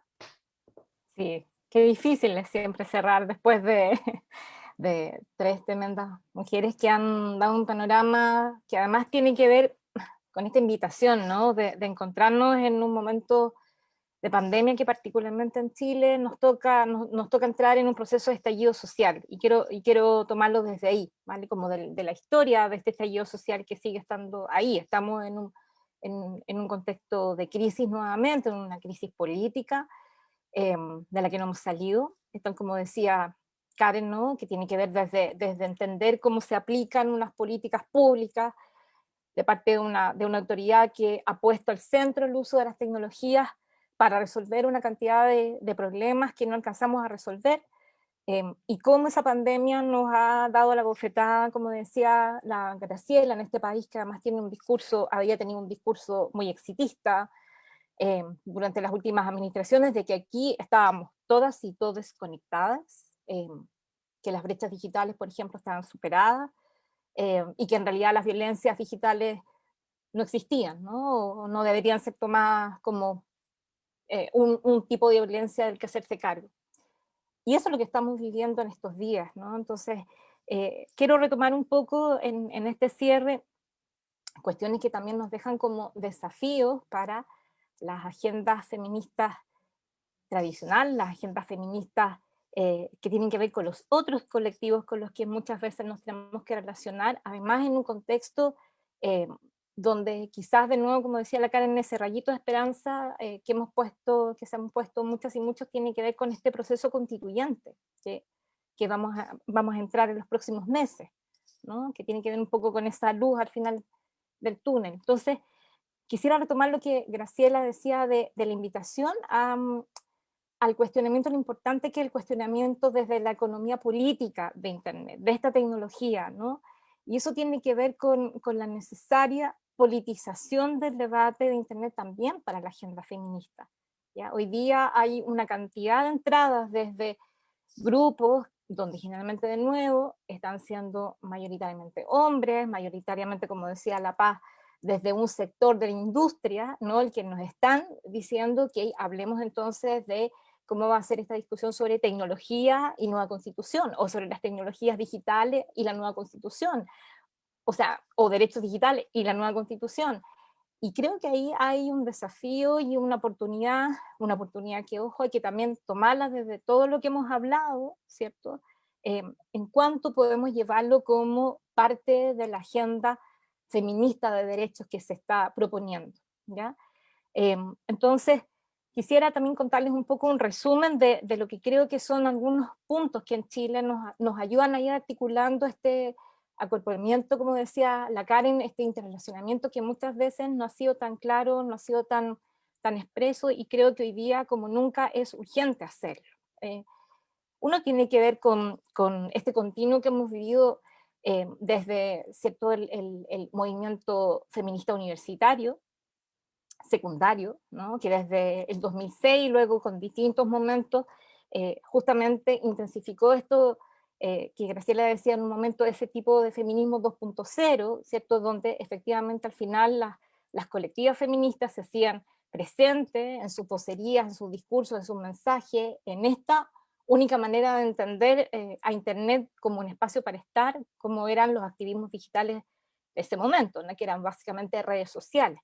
Sí, qué difícil es siempre cerrar después de, de tres tremendas mujeres que han dado un panorama que además tiene que ver con esta invitación, ¿no? De encontrarnos en un momento de pandemia que particularmente en Chile nos toca, nos, toca entrar en un proceso de estallido social, y quiero, y quiero tomarlo desde ahí, ¿vale? como de, la historia de este estallido social que sigue estando ahí, estamos en un, en, un contexto de crisis nuevamente, en una crisis política, em, de la que no hemos salido, tal como decía Karen, ¿no? que tiene que ver desde, desde entender cómo se aplican unas políticas públicas, de parte de una, de una autoridad que ha puesto al centro el uso de las tecnologías para resolver una cantidad de, problemas que no alcanzamos a resolver, em, y cómo esa pandemia nos ha dado la bofetada, como decía la Graciela, en este país que además tiene un discurso, había tenido un discurso muy exitista em, durante las últimas administraciones, de que aquí estábamos todas y todos conectadas, em, que las brechas digitales, por ejemplo, estaban superadas, y que en realidad las violencias digitales no existían, ¿no? no deberían ser tomadas como eh, un, tipo de violencia del que hacerse cargo. Y eso es lo que estamos viviendo en estos días, ¿no? Entonces, eh, quiero retomar un poco en, este cierre cuestiones que también nos dejan como desafíos para las agendas feministas tradicionales, las agendas feministas eh, que tienen que ver con los otros colectivos con los que muchas veces nos tenemos que relacionar, además en un contexto donde quizás de nuevo, como decía la Karen, ese rayito de esperanza eh, que hemos puesto, que se han puesto muchas y muchos, tiene que ver con este proceso constituyente que, que vamos, a, vamos a entrar en los próximos meses, ¿no? que tiene que ver un poco con esa luz al final del túnel. Entonces, quisiera retomar lo que Graciela decía de, de la invitación a, al cuestionamiento, lo importante que es el cuestionamiento desde la economía política de Internet, de esta tecnología, ¿no? Y eso tiene que ver con, con la necesaria politización del debate de Internet también para la agenda feminista. ¿ya? Hoy día hay una cantidad de entradas desde grupos donde generalmente de nuevo están siendo mayoritariamente hombres, mayoritariamente, como decía La Paz, desde un sector de la industria, ¿no? el que nos están diciendo que hablemos entonces de cómo va a ser esta discusión sobre tecnología y nueva constitución, o sobre las tecnologías digitales y la nueva constitución, o sea, o derechos digitales y la nueva constitución. Y creo que ahí hay un desafío y una oportunidad, una oportunidad que, ojo, hay que también tomarla desde todo lo que hemos hablado, ¿cierto? Eh, en cuanto podemos llevarlo como parte de la agenda feminista de derechos que se está proponiendo, ¿ya? Eh, entonces, Quisiera también contarles un poco un resumen de, de, lo que creo que son algunos puntos que en Chile nos, nos ayudan a ir articulando este acorporamiento, como decía la Karen, este interrelacionamiento que muchas veces no ha sido tan claro, no ha sido tan, tan expreso y creo que hoy día como nunca es urgente hacerlo. Eh, uno tiene que ver con, con, este continuo que hemos vivido eh, desde ¿cierto? El, el, el movimiento feminista universitario, secundario, ¿no? que desde el 2006, luego con distintos momentos, eh, justamente intensificó esto eh, que Graciela decía en un momento, ese tipo de feminismo 2.0, ¿cierto? Donde efectivamente al final las, las colectivas feministas se hacían presentes en sus poserías, en sus discursos, en sus mensajes, en esta única manera de entender eh, a Internet como un espacio para estar, como eran los activismos digitales de ese momento, ¿no? que eran básicamente redes sociales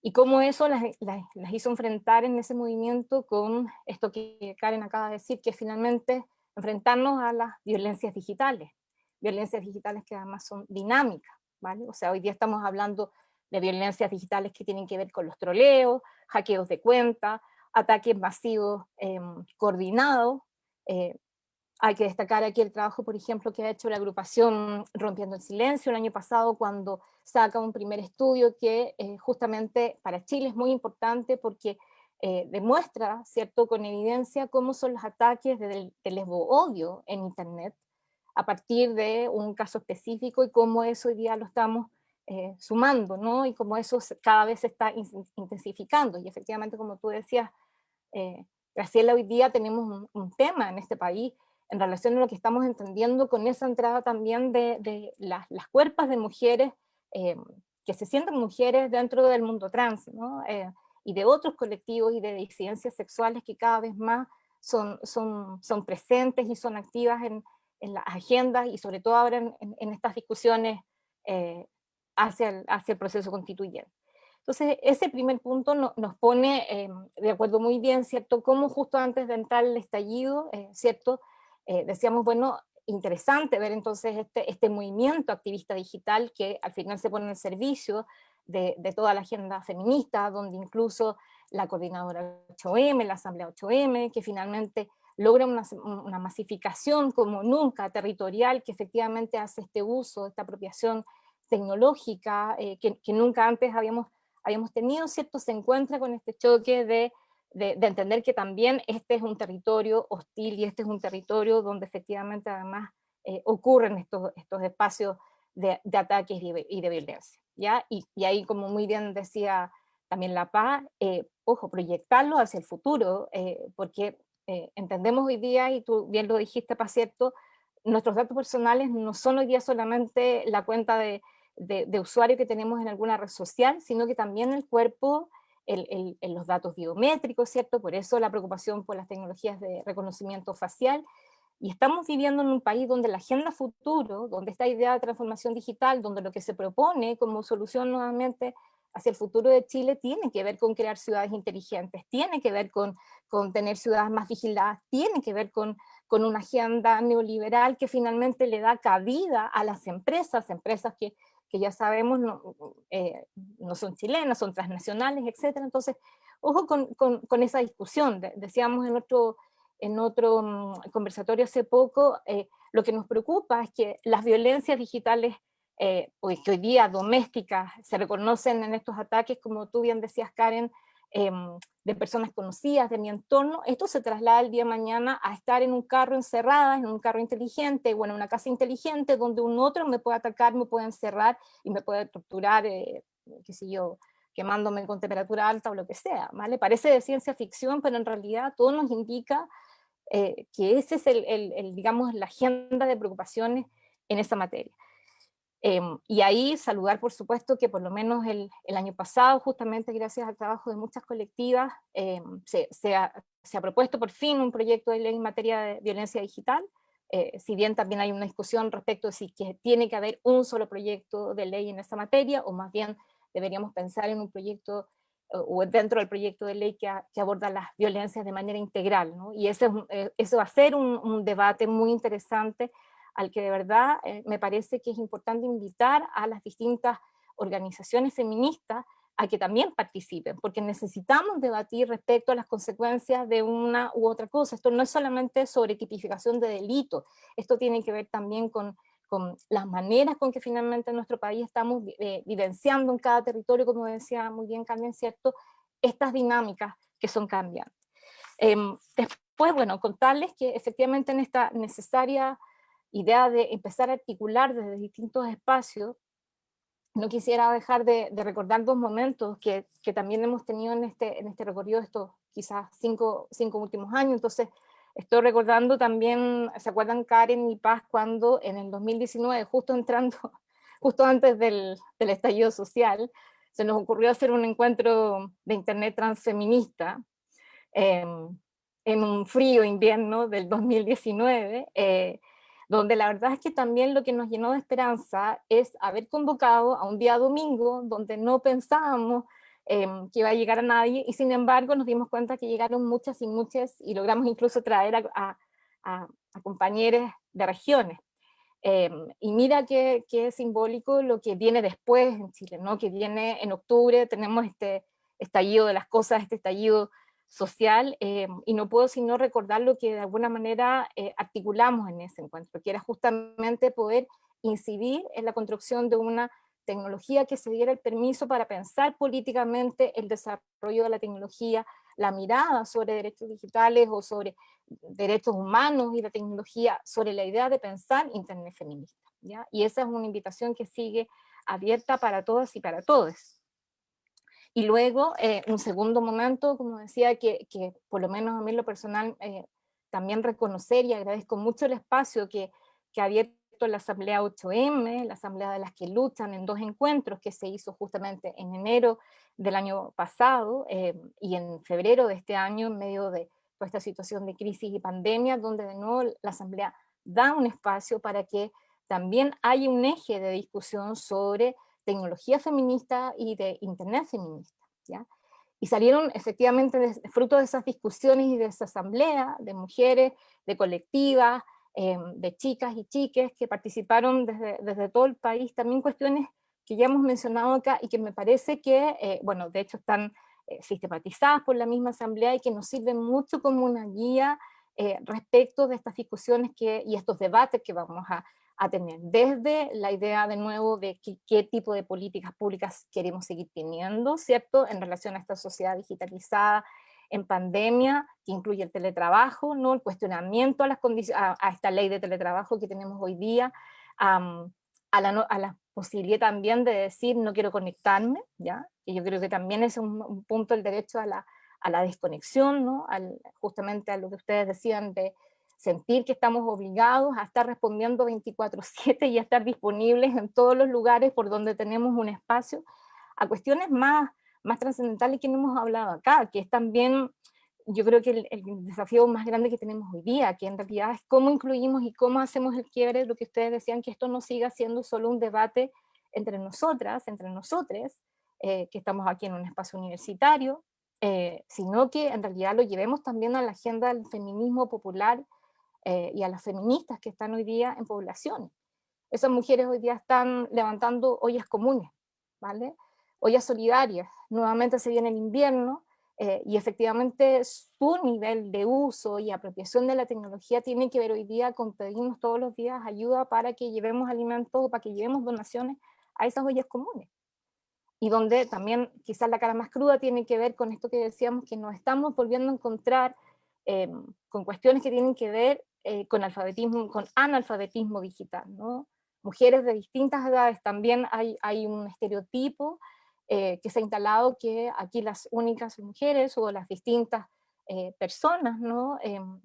y cómo eso las, las, las, hizo enfrentar en ese movimiento con esto que Karen acaba de decir, que finalmente enfrentarnos a las violencias digitales, violencias digitales que además son dinámicas, ¿vale? O sea, hoy día estamos hablando de violencias digitales que tienen que ver con los troleos, hackeos de cuenta, ataques masivos eh, coordinados, eh, hay que destacar aquí el trabajo, por ejemplo, que ha hecho la agrupación Rompiendo el Silencio el año pasado cuando saca un primer estudio que eh, justamente para Chile es muy importante porque eh, demuestra, ¿cierto?, con evidencia cómo son los ataques del, del lesbo-odio en Internet a partir de un caso específico y cómo eso hoy día lo estamos eh, sumando, ¿no? Y cómo eso cada vez se está intensificando. Y efectivamente, como tú decías, eh, Graciela, hoy día tenemos un, un tema en este país en relación a lo que estamos entendiendo con esa entrada también de, de las, las, cuerpas de mujeres eh, que se sienten mujeres dentro del mundo trans, ¿no? Y de otros colectivos y de disidencias sexuales que cada vez más son, son, son presentes y son activas en, en las agendas y sobre todo ahora en, en, en estas discusiones eh, hacia, el, hacia el proceso constituyente. Entonces, ese primer punto no, nos pone eh, de acuerdo muy bien, ¿cierto? Cómo justo antes de entrar el estallido, eh, ¿cierto? eh, decíamos, bueno, interesante ver entonces este, este movimiento activista digital que al final se pone el servicio de, toda la agenda feminista, donde incluso la coordinadora 8M, la asamblea 8M, que finalmente logra una, una masificación como nunca territorial, que efectivamente hace este uso, esta apropiación tecnológica eh, que, que, nunca antes habíamos, habíamos tenido, ¿cierto? Se encuentra con este choque de de, de, entender que también este es un territorio hostil y este es un territorio donde efectivamente además eh, ocurren estos, estos espacios de, de ataques y de, y de, violencia. ¿Ya? Y, y, ahí, como muy bien decía también La Paz, eh, ojo, proyectarlo hacia el futuro, eh, porque eh, entendemos hoy día, y tú bien lo dijiste, para cierto, nuestros datos personales no son hoy día solamente la cuenta de, de usuario que tenemos en alguna red social, sino que también el cuerpo el, el, los datos biométricos, ¿cierto? Por eso la preocupación por las tecnologías de reconocimiento facial, Y estamos viviendo en un país donde la agenda futuro, donde esta idea de transformación digital, donde lo que se propone como solución nuevamente hacia el futuro de Chile tiene que ver con crear ciudades inteligentes, tiene que ver con, con tener ciudades más vigiladas, tiene que ver con, con una agenda neoliberal que finalmente le da cabida a las empresas, empresas que, que ya sabemos no, eh, no, son chilenas, son transnacionales, etc. Entonces, ojo con, con, con esa discusión, decíamos en otro en otro mm, conversatorio hace poco, eh, lo que nos preocupa es que las violencias digitales eh, que hoy día domésticas se reconocen en estos ataques, como tú bien decías Karen, em, de personas conocidas, de mi entorno, esto se traslada el día de mañana a estar en un carro encerrada, en un carro inteligente, bueno, una casa inteligente, donde un otro me puede atacar, me puede encerrar y me puede torturar, eh, qué sé yo, quemándome con temperatura alta o lo que sea, ¿vale? Parece de ciencia ficción, pero en realidad todo nos indica eh, que ese es el, digamos, la agenda de preocupaciones en esa materia. Em, y ahí saludar, por supuesto, que por lo menos el, año pasado, justamente gracias al trabajo de muchas colectivas, em, se, se, ha, propuesto por fin un proyecto de ley en materia de violencia digital, eh, si bien también hay una discusión respecto de si que tiene que haber un solo proyecto de ley en esa materia, o más bien deberíamos pensar en un proyecto o dentro del proyecto de ley que, aborda las violencias de manera integral, ¿no? Y ese, eh, eso va a ser un, debate muy interesante al que de verdad eh, me parece que es importante invitar a las distintas organizaciones feministas a que también participen, porque necesitamos debatir respecto a las consecuencias de una u otra cosa. Esto no es solamente sobre tipificación de delito, esto tiene que ver también con con las maneras con que finalmente en nuestro país estamos eh, vivenciando en cada territorio, como decía muy bien Carmen, ¿cierto? Estas dinámicas que son cambiantes. Em, después, bueno, contarles que efectivamente en esta necesaria idea de empezar a articular desde distintos espacios, no quisiera dejar de, recordar dos momentos que, que, también hemos tenido en este, en este recorrido estos quizás cinco, cinco últimos años, entonces Estoy recordando también, ¿se acuerdan Karen y Paz cuando en el 2019, justo entrando, justo antes del, del estallido social, se nos ocurrió hacer un encuentro de internet transfeminista em, en un frío invierno del 2019, eh, donde la verdad es que también lo que nos llenó de esperanza es haber convocado a un día domingo donde no pensábamos Em, que iba a llegar a nadie, y sin embargo nos dimos cuenta que llegaron muchas y muchas, y logramos incluso traer a, a, compañeros de regiones. Em, y mira qué, qué, simbólico lo que viene después en Chile, ¿no? que viene en octubre, tenemos este estallido de las cosas, este estallido social, em, y no puedo sino recordar lo que de alguna manera eh, articulamos en ese encuentro, que era justamente poder incidir en la construcción de una tecnología que se diera el permiso para pensar políticamente el desarrollo de la tecnología, la mirada sobre derechos digitales o sobre derechos humanos y la tecnología, sobre la idea de pensar Internet feminista. ¿ya? Y esa es una invitación que sigue abierta para todas y para todos. Y luego, eh, un segundo momento, como decía, que, que, por lo menos a mí lo personal, eh, también reconocer y agradezco mucho el espacio que, que ha abierto la Asamblea 8M, la Asamblea de las que luchan en dos encuentros que se hizo justamente en enero del año pasado eh, y en febrero de este año en medio de toda esta situación de crisis y pandemia, donde de nuevo la Asamblea da un espacio para que también haya un eje de discusión sobre tecnología feminista y de internet feminista. ¿ya? Y salieron efectivamente fruto de esas discusiones y de esa asamblea de mujeres, de colectivas, Em, de chicas y chiques que participaron desde, desde, todo el país, también cuestiones que ya hemos mencionado acá y que me parece que, eh, bueno, de hecho están eh, sistematizadas por la misma asamblea y que nos sirven mucho como una guía eh, respecto de estas discusiones que, y estos debates que vamos a, a tener, desde la idea de nuevo de qué tipo de políticas públicas queremos seguir teniendo, ¿cierto?, en relación a esta sociedad digitalizada, en pandemia, que incluye el teletrabajo, ¿no? el cuestionamiento a, las a, a esta ley de teletrabajo que tenemos hoy día, a, la a, la posibilidad también de decir no quiero conectarme, ¿ya? y yo creo que también es un, punto el derecho a la, a la desconexión, ¿no? Al, justamente a lo que ustedes decían de sentir que estamos obligados a estar respondiendo 24/7 y a estar disponibles en todos los lugares por donde tenemos un espacio, a cuestiones más más trascendentales que hemos hablado acá, que es también yo creo que el, desafío más grande que tenemos hoy día, que en realidad es cómo incluimos y cómo hacemos el quiebre, lo que ustedes decían, que esto no siga siendo solo un debate entre nosotras, entre nosotros, eh, que estamos aquí en un espacio universitario, eh, sino que en realidad lo llevemos también a la agenda del feminismo popular eh, y a las feministas que están hoy día en población. Esas mujeres hoy día están levantando ollas comunes, ¿vale? Ollas solidarias. Nuevamente se viene el invierno, eh, y efectivamente su nivel de uso y apropiación de la tecnología tiene que ver hoy día con pedirnos todos los días ayuda para que llevemos alimentos, para que llevemos donaciones a esas ollas comunes. Y donde también quizás la cara más cruda tiene que ver con esto que decíamos, que nos estamos volviendo a encontrar eh, con cuestiones que tienen que ver eh, con alfabetismo, con analfabetismo digital, ¿no? Mujeres de distintas edades, también hay, hay un estereotipo eh, que se ha instalado que aquí las únicas mujeres o las distintas eh, personas ¿no? Em,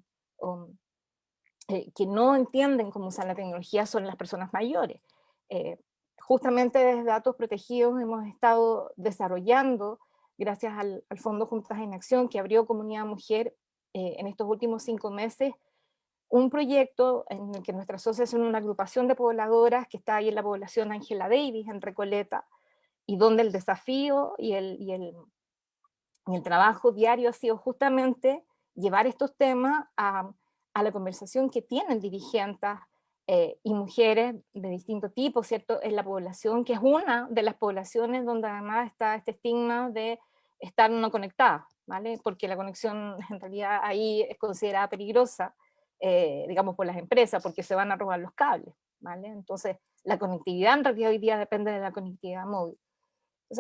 eh, que no entienden cómo usar la tecnología son las personas mayores. justamente desde Datos Protegidos hemos estado desarrollando, gracias al, al Fondo Juntas en Acción que abrió Comunidad Mujer en estos últimos cinco meses, un proyecto en el que nuestra asociación una agrupación de pobladoras que está ahí en la población Ángela Davis, en Recoleta, y donde el desafío y el, y el, y el trabajo diario ha sido justamente llevar estos temas a, a la conversación que tienen dirigentes eh, y mujeres de distinto tipo, ¿cierto? En la población, que es una de las poblaciones donde además está este estigma de estar no conectada, ¿vale? Porque la conexión en realidad ahí es considerada peligrosa, eh, digamos, por las empresas, porque se van a robar los cables, ¿vale? Entonces, la conectividad en realidad hoy día depende de la conectividad móvil.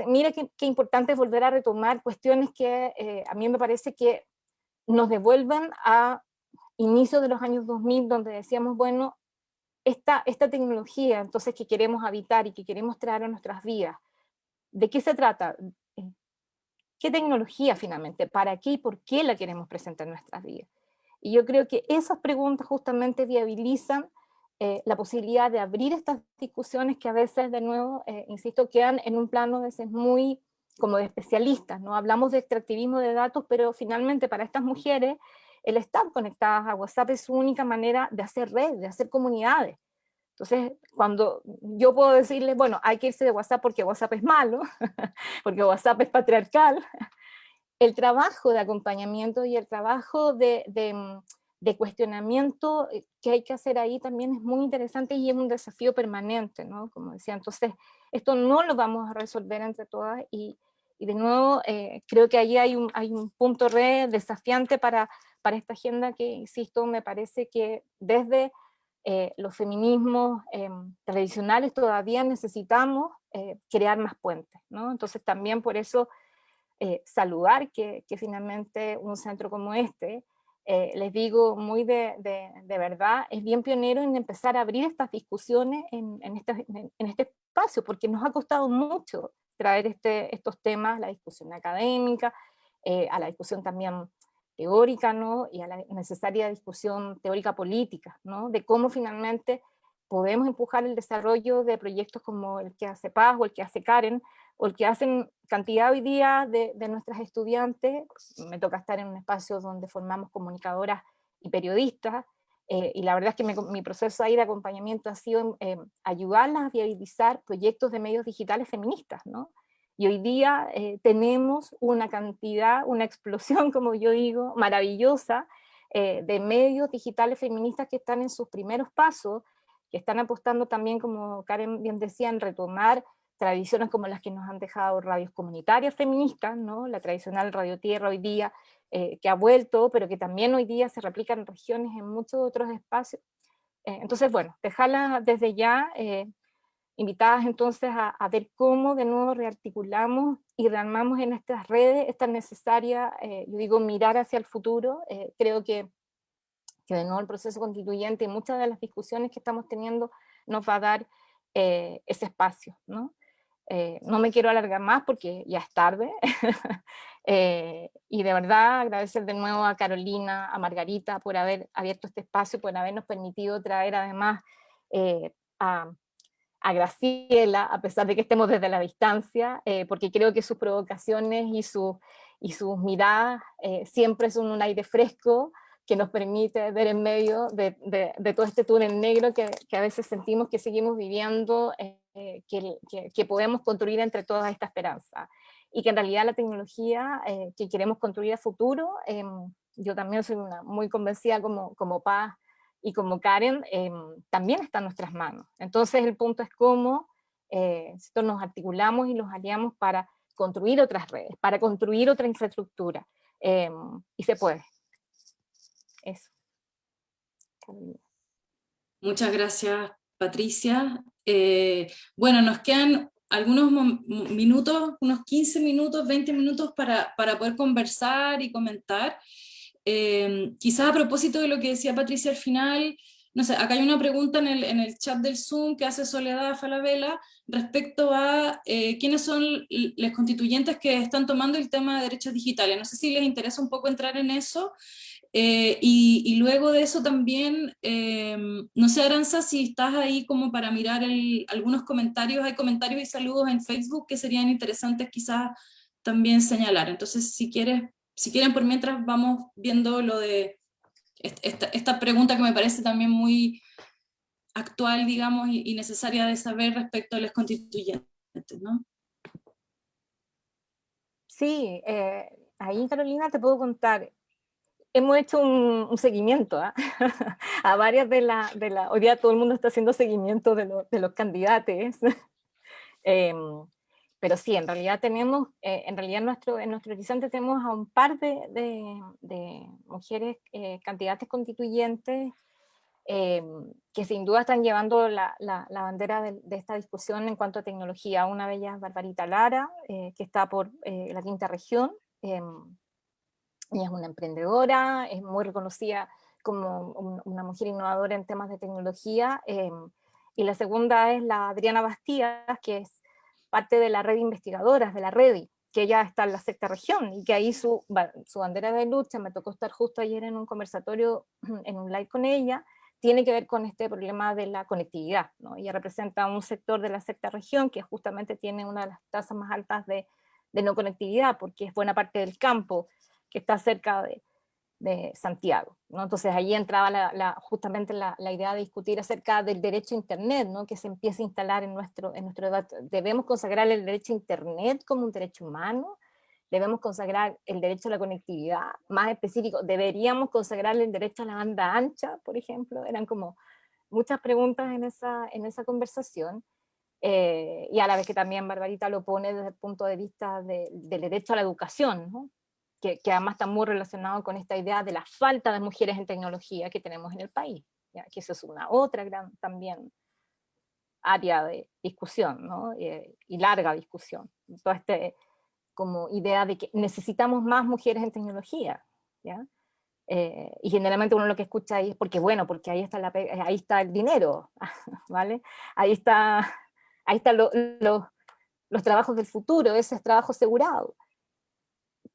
Mira qué, qué importante es volver a retomar cuestiones que eh, a mí me parece que nos devuelvan a inicios de los años 2000, donde decíamos, bueno, esta, esta tecnología entonces que queremos habitar y que queremos traer a nuestras vidas, ¿de qué se trata? Eh, ¿Qué tecnología finalmente? ¿Para qué y por qué la queremos presentar en nuestras vidas? Y yo creo que esas preguntas justamente viabilizan eh, la posibilidad de abrir estas discusiones que a veces, de nuevo, eh, insisto, quedan en un plano a veces muy como de especialistas, ¿no? Hablamos de extractivismo de datos, pero finalmente para estas mujeres el estar conectadas a WhatsApp es su única manera de hacer red, de hacer comunidades. Entonces, cuando yo puedo decirles, bueno, hay que irse de WhatsApp porque WhatsApp es malo, porque WhatsApp es patriarcal, el trabajo de acompañamiento y el trabajo de, de de cuestionamiento eh, que hay que hacer ahí también es muy interesante y es un desafío permanente, ¿no? Como decía, entonces esto no lo vamos a resolver entre todas y, y de nuevo eh, creo que ahí hay un, hay un punto re desafiante para, para esta agenda que, insisto, me parece que desde eh, los feminismos tradicionales todavía necesitamos crear más puentes, ¿no? Entonces también por eso saludar que, que finalmente un centro como este eh, les digo muy de, verdad, es bien pionero en empezar a abrir estas discusiones en, este, espacio, porque nos ha costado mucho traer este, estos temas, la discusión académica, eh, a la discusión también teórica, ¿no? y a la necesaria discusión teórica política, ¿no? de cómo finalmente podemos empujar el desarrollo de proyectos como el que hace Paz o el que hace Karen, o el que hacen cantidad hoy día de, de nuestras estudiantes, me toca estar en un espacio donde formamos comunicadoras y periodistas, eh, y la verdad es que mi, proceso ahí de acompañamiento ha sido eh, ayudarlas a viabilizar proyectos de medios digitales feministas, ¿no? Y hoy día eh, tenemos una cantidad, una explosión, como yo digo, maravillosa, de medios digitales feministas que están en sus primeros pasos, que están apostando también, como Karen bien decía, en retomar tradiciones como las que nos han dejado radios comunitarias feministas, ¿no? la tradicional Radio Tierra hoy día, eh, que ha vuelto, pero que también hoy día se replica en regiones, en muchos otros espacios. Eh, entonces, bueno, dejarlas desde ya eh, invitadas entonces a, ver cómo de nuevo rearticulamos y rearmamos en estas redes esta necesaria, yo digo, mirar hacia el futuro. creo que, que de nuevo el proceso constituyente y muchas de las discusiones que estamos teniendo nos va a dar ese espacio, ¿no? Eh, no me quiero alargar más porque ya es tarde. Eh, y de verdad agradecer de nuevo a Carolina, a Margarita por haber abierto este espacio, por habernos permitido traer además eh, a, a, Graciela, a pesar de que estemos desde la distancia, porque creo que sus provocaciones y, su, y sus miradas eh, siempre son un aire fresco que nos permite ver en medio de, de, todo este túnel negro que, que, a veces sentimos que seguimos viviendo, eh, que, que, podemos construir entre toda esta esperanza. Y que en realidad la tecnología eh, que queremos construir a futuro, em, yo también soy una, muy convencida como, como Paz y como Karen, em, también está en nuestras manos. Entonces el punto es cómo eh, nos articulamos y nos aliamos para construir otras redes, para construir otra infraestructura. Em, y se puede. Eso. Muchas gracias, Patricia. Eh, bueno, nos quedan algunos minutos, unos 15 minutos, 20 minutos para, para poder conversar y comentar. Eh, quizás a propósito de lo que decía Patricia al final, no sé, acá hay una pregunta en el, en el chat del Zoom que hace Soledad Falabella respecto a eh, quiénes son los constituyentes que están tomando el tema de derechos digitales. No sé si les interesa un poco entrar en eso. Eh, y, luego de eso también, eh, no sé Aranza, si estás ahí como para mirar algunos comentarios, hay comentarios y saludos en Facebook que serían interesantes quizás también señalar. Entonces si, quieres, si quieren por mientras vamos viendo lo de esta, pregunta que me parece también muy actual, digamos, y, necesaria de saber respecto a los constituyentes, ¿no? Sí, eh, ahí Carolina te puedo contar, hemos hecho un, seguimiento ¿ah? a varias de las, de la, hoy día todo el mundo está haciendo seguimiento de, de los candidatos, em, pero sí, en realidad tenemos, eh, en realidad nuestro, en nuestro horizonte tenemos a un par de, de, mujeres eh, candidatas constituyentes em, que sin duda están llevando la, la, bandera de, esta discusión en cuanto a tecnología. Una de ellas es Barbarita Lara, eh, que está por la quinta región, em, ella es una emprendedora, es muy reconocida como una mujer innovadora en temas de tecnología. Em, y la segunda es la Adriana Bastías, que es parte de la red de investigadoras, de la REDI, que ella está en la sexta región, y que ahí su, su bandera de lucha, me tocó estar justo ayer en un conversatorio, en un live con ella, tiene que ver con este problema de la conectividad. ¿no? Ella representa un sector de la sexta región que justamente tiene una de las tasas más altas de, de no conectividad, porque es buena parte del campo que está cerca de, Santiago. ¿no? Entonces ahí entraba la, justamente la, idea de discutir acerca del derecho a Internet, ¿no? que se empieza a instalar en nuestro, en nuestro debate. Debemos consagrar el derecho a Internet como un derecho humano, debemos consagrar el derecho a la conectividad, más específico, deberíamos consagrar el derecho a la banda ancha, por ejemplo, eran como muchas preguntas en esa, en esa conversación, eh, y a la vez que también Barbarita lo pone desde el punto de vista del derecho a la educación, ¿no? Que, además está muy relacionado con esta idea de la falta de mujeres en tecnología que tenemos en el país, ¿ya? que eso es una otra gran también área de discusión, ¿no? Eh, y larga discusión. Toda esta como idea de que necesitamos más mujeres en tecnología, ¿ya? Eh, y generalmente uno lo que escucha ahí es porque, bueno, porque ahí está, la, ahí está el dinero, ¿vale? Ahí está, ahí están los trabajos del futuro, ese es trabajo asegurado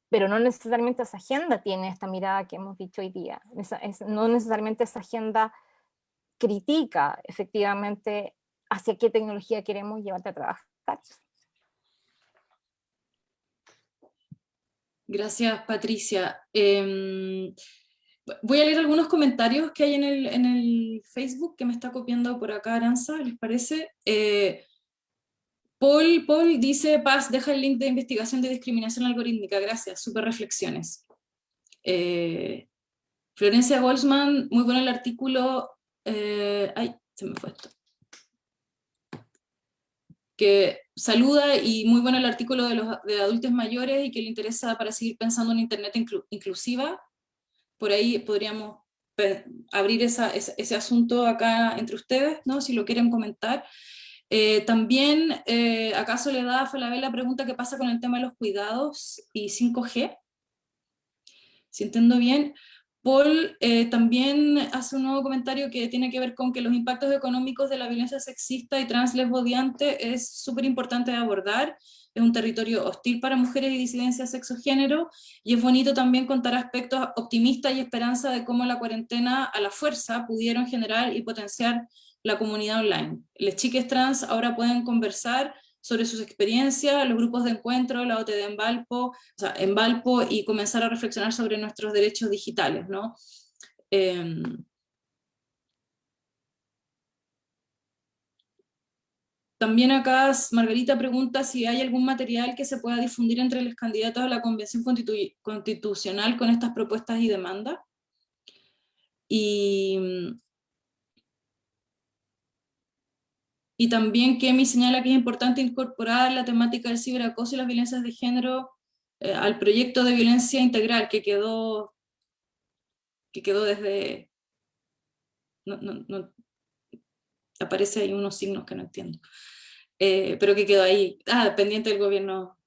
pero no necesariamente esa agenda tiene esta mirada que hemos dicho hoy día. no necesariamente esa agenda critica efectivamente hacia qué tecnología queremos llevarte a trabajar. Gracias, Patricia. Em, voy a leer algunos comentarios que hay en el, en el, Facebook que me está copiando por acá Aranza, ¿les parece? Eh, Paul, Paul dice, Paz, deja el link de investigación de discriminación algorítmica, gracias, super reflexiones. Eh, Florencia Goldsman, muy bueno el artículo, eh, ay, se me fue esto, que saluda y muy bueno el artículo de, los, de adultos mayores y que le interesa para seguir pensando en Internet inclusiva, por ahí podríamos abrir esa, ese asunto acá entre ustedes, ¿no? si lo quieren comentar. Eh, también, eh, ¿acaso le da a Falabella la pregunta qué pasa con el tema de los cuidados y 5G? Si entiendo bien, Paul eh, también hace un nuevo comentario que tiene que ver con que los impactos económicos de la violencia sexista y translesbodiante es súper importante de abordar, es un territorio hostil para mujeres y disidencias sexo-género, y es bonito también contar aspectos optimistas y esperanza de cómo la cuarentena a la fuerza pudieron generar y potenciar la comunidad online. Las chicas trans ahora pueden conversar sobre sus experiencias, los grupos de encuentro, la OTD en Valpo, o sea, en Valpo, y comenzar a reflexionar sobre nuestros derechos digitales, ¿no? Em, también acá Margarita pregunta si hay algún material que se pueda difundir entre los candidatos a la Convención Constitucional con estas propuestas y demandas. Y, y también Kemi señala que es importante incorporar la temática del ciberacoso y las violencias de género eh, al proyecto de violencia integral que quedó, que quedó desde... No, no, no, aparece ahí unos signos que no entiendo. Eh, pero que quedó ahí, ah, pendiente del gobierno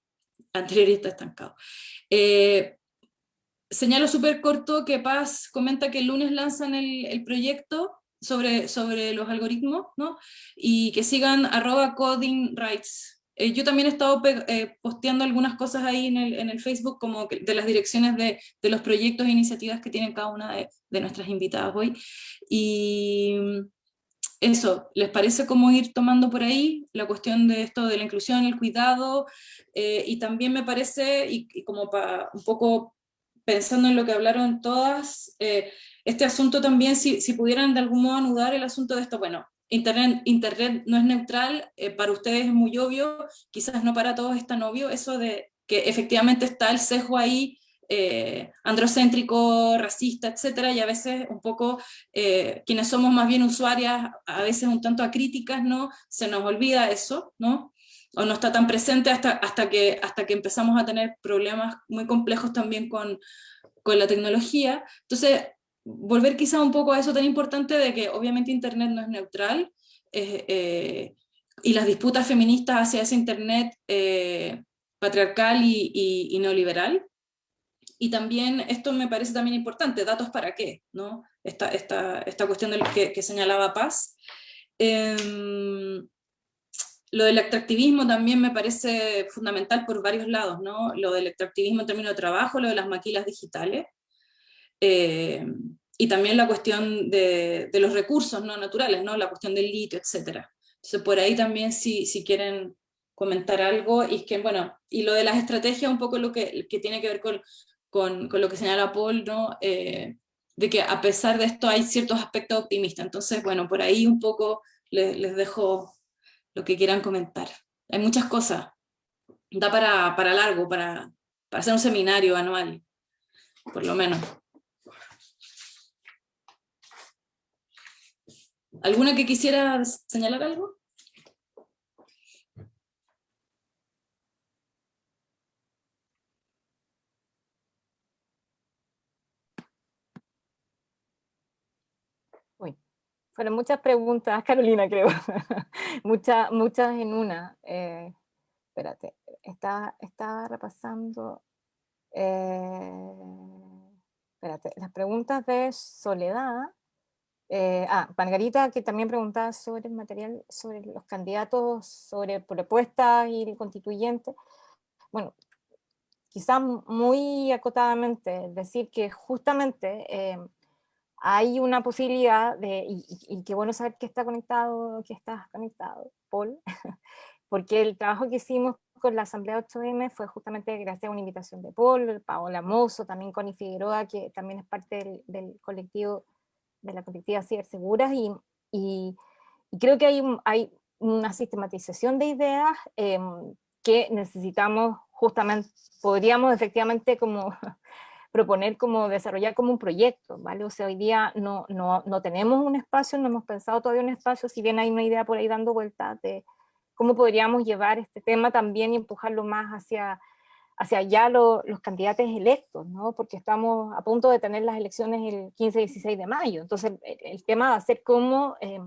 anterior y está estancado. Eh, señalo súper corto que Paz comenta que el lunes lanzan el, el proyecto sobre, sobre los algoritmos, ¿no? Y que sigan arroba coding rights. Eh, yo también he estado eh, posteando algunas cosas ahí en el, en el Facebook, como de las direcciones de, de, los proyectos e iniciativas que tienen cada una de, de nuestras invitadas hoy. Y eso, ¿les parece como ir tomando por ahí la cuestión de esto de la inclusión, el cuidado? Eh, y también me parece, y, como para un poco pensando en lo que hablaron todas, este asunto también, si, si, pudieran de algún modo anudar el asunto de esto, bueno, Internet, Internet no es neutral, eh, para ustedes es muy obvio, quizás no para todos es tan obvio, eso de que efectivamente está el sesgo ahí, eh, androcéntrico, racista, etcétera, y a veces un poco eh, quienes somos más bien usuarias, a veces un tanto acríticas, ¿no? Se nos olvida eso, ¿no? o no está tan presente hasta, hasta, que, hasta que empezamos a tener problemas muy complejos también con, con la tecnología. Entonces, volver quizá un poco a eso tan importante de que obviamente Internet no es neutral, eh, y las disputas feministas hacia ese Internet eh, patriarcal y, y, y, neoliberal. Y también, esto me parece también importante, datos para qué, ¿no? Esta, esta, esta cuestión que, que señalaba Paz. Eh, lo del extractivismo también me parece fundamental por varios lados, ¿no? Lo del extractivismo en términos de trabajo, lo de las maquilas digitales, eh, y también la cuestión de, de, los recursos no naturales, ¿no? La cuestión del litio, etc. Entonces por ahí también si, si quieren comentar algo, y que, bueno, y lo de las estrategias, un poco lo que, que tiene que ver con, con, con lo que señala Paul, ¿no? Eh, de que a pesar de esto hay ciertos aspectos optimistas, entonces, bueno, por ahí un poco les, les dejo lo que quieran comentar. Hay muchas cosas. Da para, para largo, para, para hacer un seminario anual, por lo menos. ¿Alguna que quisiera señalar algo? Fueron muchas preguntas, Carolina, creo. muchas, muchas en una. Eh, espérate, estaba, estaba repasando. Eh, espérate, las preguntas de Soledad. Eh, ah, Margarita, que también preguntaba sobre el material, sobre los candidatos, sobre propuestas y el constituyente. Bueno, quizás muy acotadamente decir que justamente eh, hay una posibilidad de, y, y, qué bueno saber que está conectado, que estás conectado, Paul, porque el trabajo que hicimos con la Asamblea 8M fue justamente gracias a una invitación de Paul, Paola Mozo, también Connie Figueroa, que también es parte del, del colectivo, de la colectiva Ciberseguras, y, y, y creo que hay, hay una sistematización de ideas eh, que necesitamos justamente, podríamos efectivamente como proponer como desarrollar como un proyecto, ¿vale? O sea, hoy día no, no, no tenemos un espacio, no hemos pensado todavía un espacio, si bien hay una idea por ahí dando vueltas de cómo podríamos llevar este tema también y empujarlo más hacia, hacia allá lo, los candidatos electos, ¿no? Porque estamos a punto de tener las elecciones el 15-16 de mayo, entonces el, el, tema va a ser cómo eh,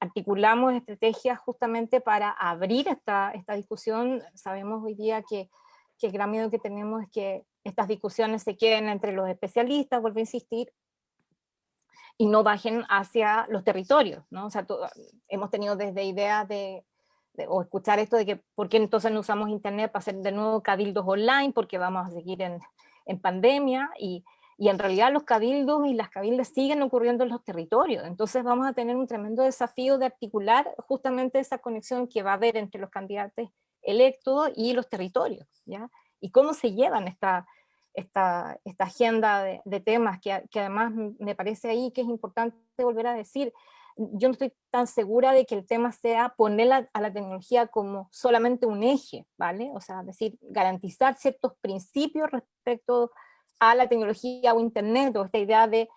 articulamos estrategias justamente para abrir esta, esta discusión, sabemos hoy día que, que el gran miedo que tenemos es que estas discusiones se queden entre los especialistas, vuelvo a insistir, y no bajen hacia los territorios, ¿no? O sea, todo, hemos tenido desde ideas de, de, o escuchar esto de que por qué entonces no usamos internet para hacer de nuevo cabildos online, porque vamos a seguir en, en pandemia, y, y en realidad los cabildos y las cabildas siguen ocurriendo en los territorios, entonces vamos a tener un tremendo desafío de articular justamente esa conexión que va a haber entre los candidatos electos y los territorios, ¿ya? Y cómo se llevan esta, esta, esta agenda de, de temas, que, que, además me parece ahí que es importante volver a decir, yo no estoy tan segura de que el tema sea poner a la tecnología como solamente un eje, ¿vale? O sea, decir, garantizar ciertos principios respecto a la tecnología o internet, o esta idea de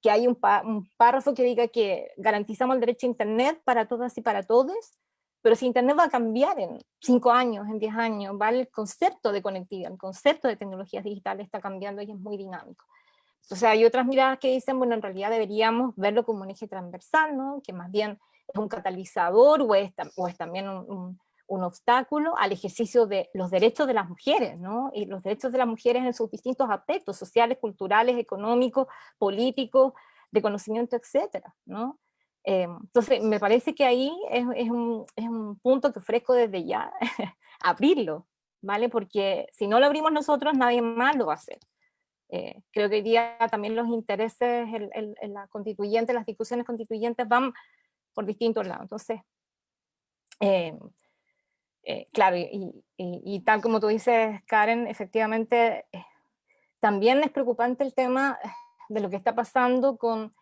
que hay un, un párrafo que diga que garantizamos el derecho a internet para todas y para todos, pero si internet va a cambiar en cinco años, en diez años, ¿vale? El concepto de conectividad, el concepto de tecnologías digitales está cambiando y es muy dinámico. O sea, hay otras miradas que dicen, bueno, en realidad deberíamos verlo como un eje transversal, ¿no? Que más bien es un catalizador o es, o es también un, un, un, obstáculo al ejercicio de los derechos de las mujeres, ¿no? Y los derechos de las mujeres en sus distintos aspectos, sociales, culturales, económicos, políticos, de conocimiento, etcétera, ¿no? Eh, entonces, me parece que ahí es, es, un, es un punto que ofrezco desde ya, abrirlo, ¿vale? Porque si no lo abrimos nosotros, nadie más lo va a hacer. Eh, creo que hoy día también los intereses en, la constituyente, las discusiones constituyentes van por distintos lados. Entonces, eh, eh, claro, y, y, tal como tú dices, Karen, efectivamente, también es preocupante el tema de lo que está pasando con,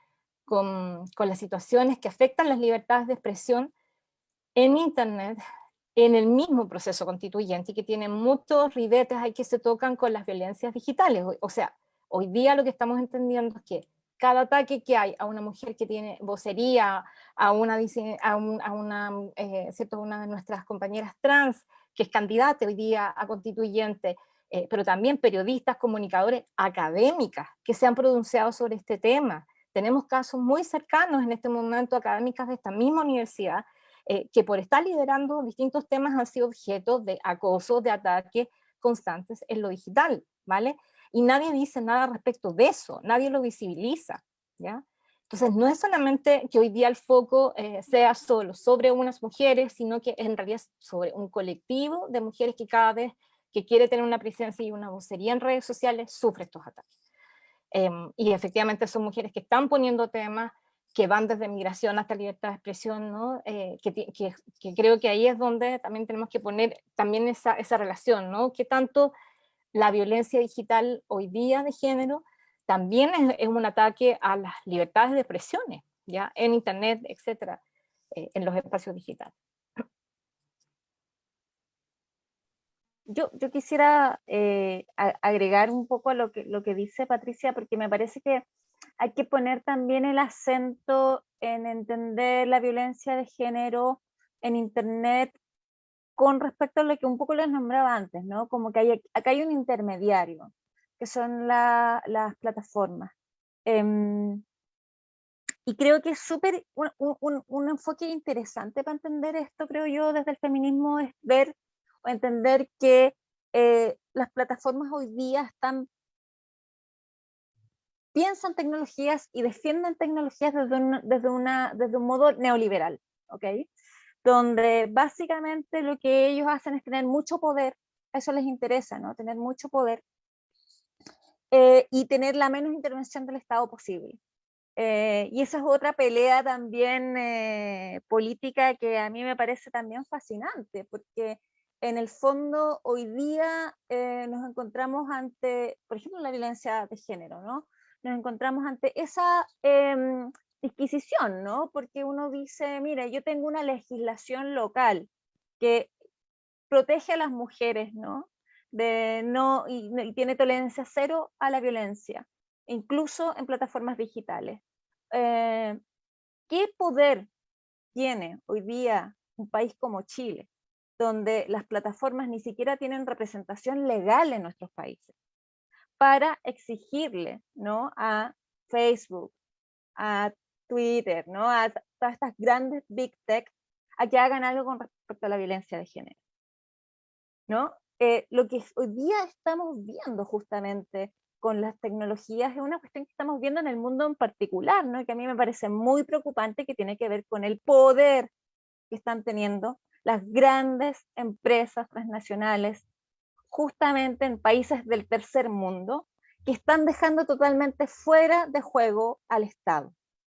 con, con las situaciones que afectan las libertades de expresión en Internet, en el mismo proceso constituyente y que tiene muchos ribetes ahí que se tocan con las violencias digitales. O sea, Hoy día lo que estamos entendiendo es que cada ataque que hay a una mujer que tiene vocería, a una, a, eh, una de nuestras compañeras trans, que es candidata hoy día a constituyente, eh, pero también periodistas, comunicadores, académicas, que se han pronunciado sobre este tema. Tenemos casos muy cercanos en este momento, académicas de esta misma universidad, eh, que por estar liderando distintos temas han sido objeto de acoso, de ataques constantes en lo digital, ¿vale? Y nadie dice nada respecto de eso, nadie lo visibiliza, ¿ya? Entonces no es solamente que hoy día el foco eh, sea solo sobre unas mujeres, sino que en realidad es sobre un colectivo de mujeres que cada vez que quiere tener una presencia y una vocería en redes sociales sufre estos ataques. Em, y efectivamente son mujeres que están poniendo temas que van desde migración hasta libertad de expresión, ¿no? Eh, que, que, que, creo que ahí es donde también tenemos que poner también esa, esa relación, ¿no? Que tanto la violencia digital hoy día de género también es, un ataque a las libertades de expresiones, ¿ya? en internet, etcétera, eh, en los espacios digitales. Yo, yo quisiera eh, agregar un poco a lo que, lo que dice Patricia, porque me parece que hay que poner también el acento en entender la violencia de género en Internet con respecto a lo que un poco les nombraba antes, ¿no? Como que hay, acá hay un intermediario, que son las plataformas. Em, y creo que es súper, un, un, enfoque interesante para entender esto, creo yo, desde el feminismo, es ver o entender que eh, las plataformas hoy día están, piensan tecnologías y defienden tecnologías desde un, desde una, desde un modo neoliberal, ¿ok? Donde básicamente lo que ellos hacen es tener mucho poder, eso les interesa, ¿no? Tener mucho poder eh, y tener la menos intervención del Estado posible. Eh, y esa es otra pelea también eh, política que a mí me parece también fascinante, porque en el fondo hoy día nos encontramos ante, por ejemplo, la violencia de género, ¿no? Nos encontramos ante esa em, disquisición, ¿no? Porque uno dice, mira, yo tengo una legislación local que protege a las mujeres, ¿no? De no y, tiene tolerancia cero a la violencia, incluso en plataformas digitales. Eh, ¿Qué poder tiene hoy día un país como Chile, donde las plataformas ni siquiera tienen representación legal en nuestros países, para exigirle ¿no? a Facebook, a Twitter, ¿no? a todas estas grandes big tech, a que hagan algo con respecto a la violencia de género. ¿no? Eh, lo que hoy día estamos viendo justamente con las tecnologías es una cuestión que estamos viendo en el mundo en particular, ¿no? que a mí me parece muy preocupante, que tiene que ver con el poder que están teniendo las grandes empresas transnacionales justamente en países del tercer mundo que están dejando totalmente fuera de juego al Estado.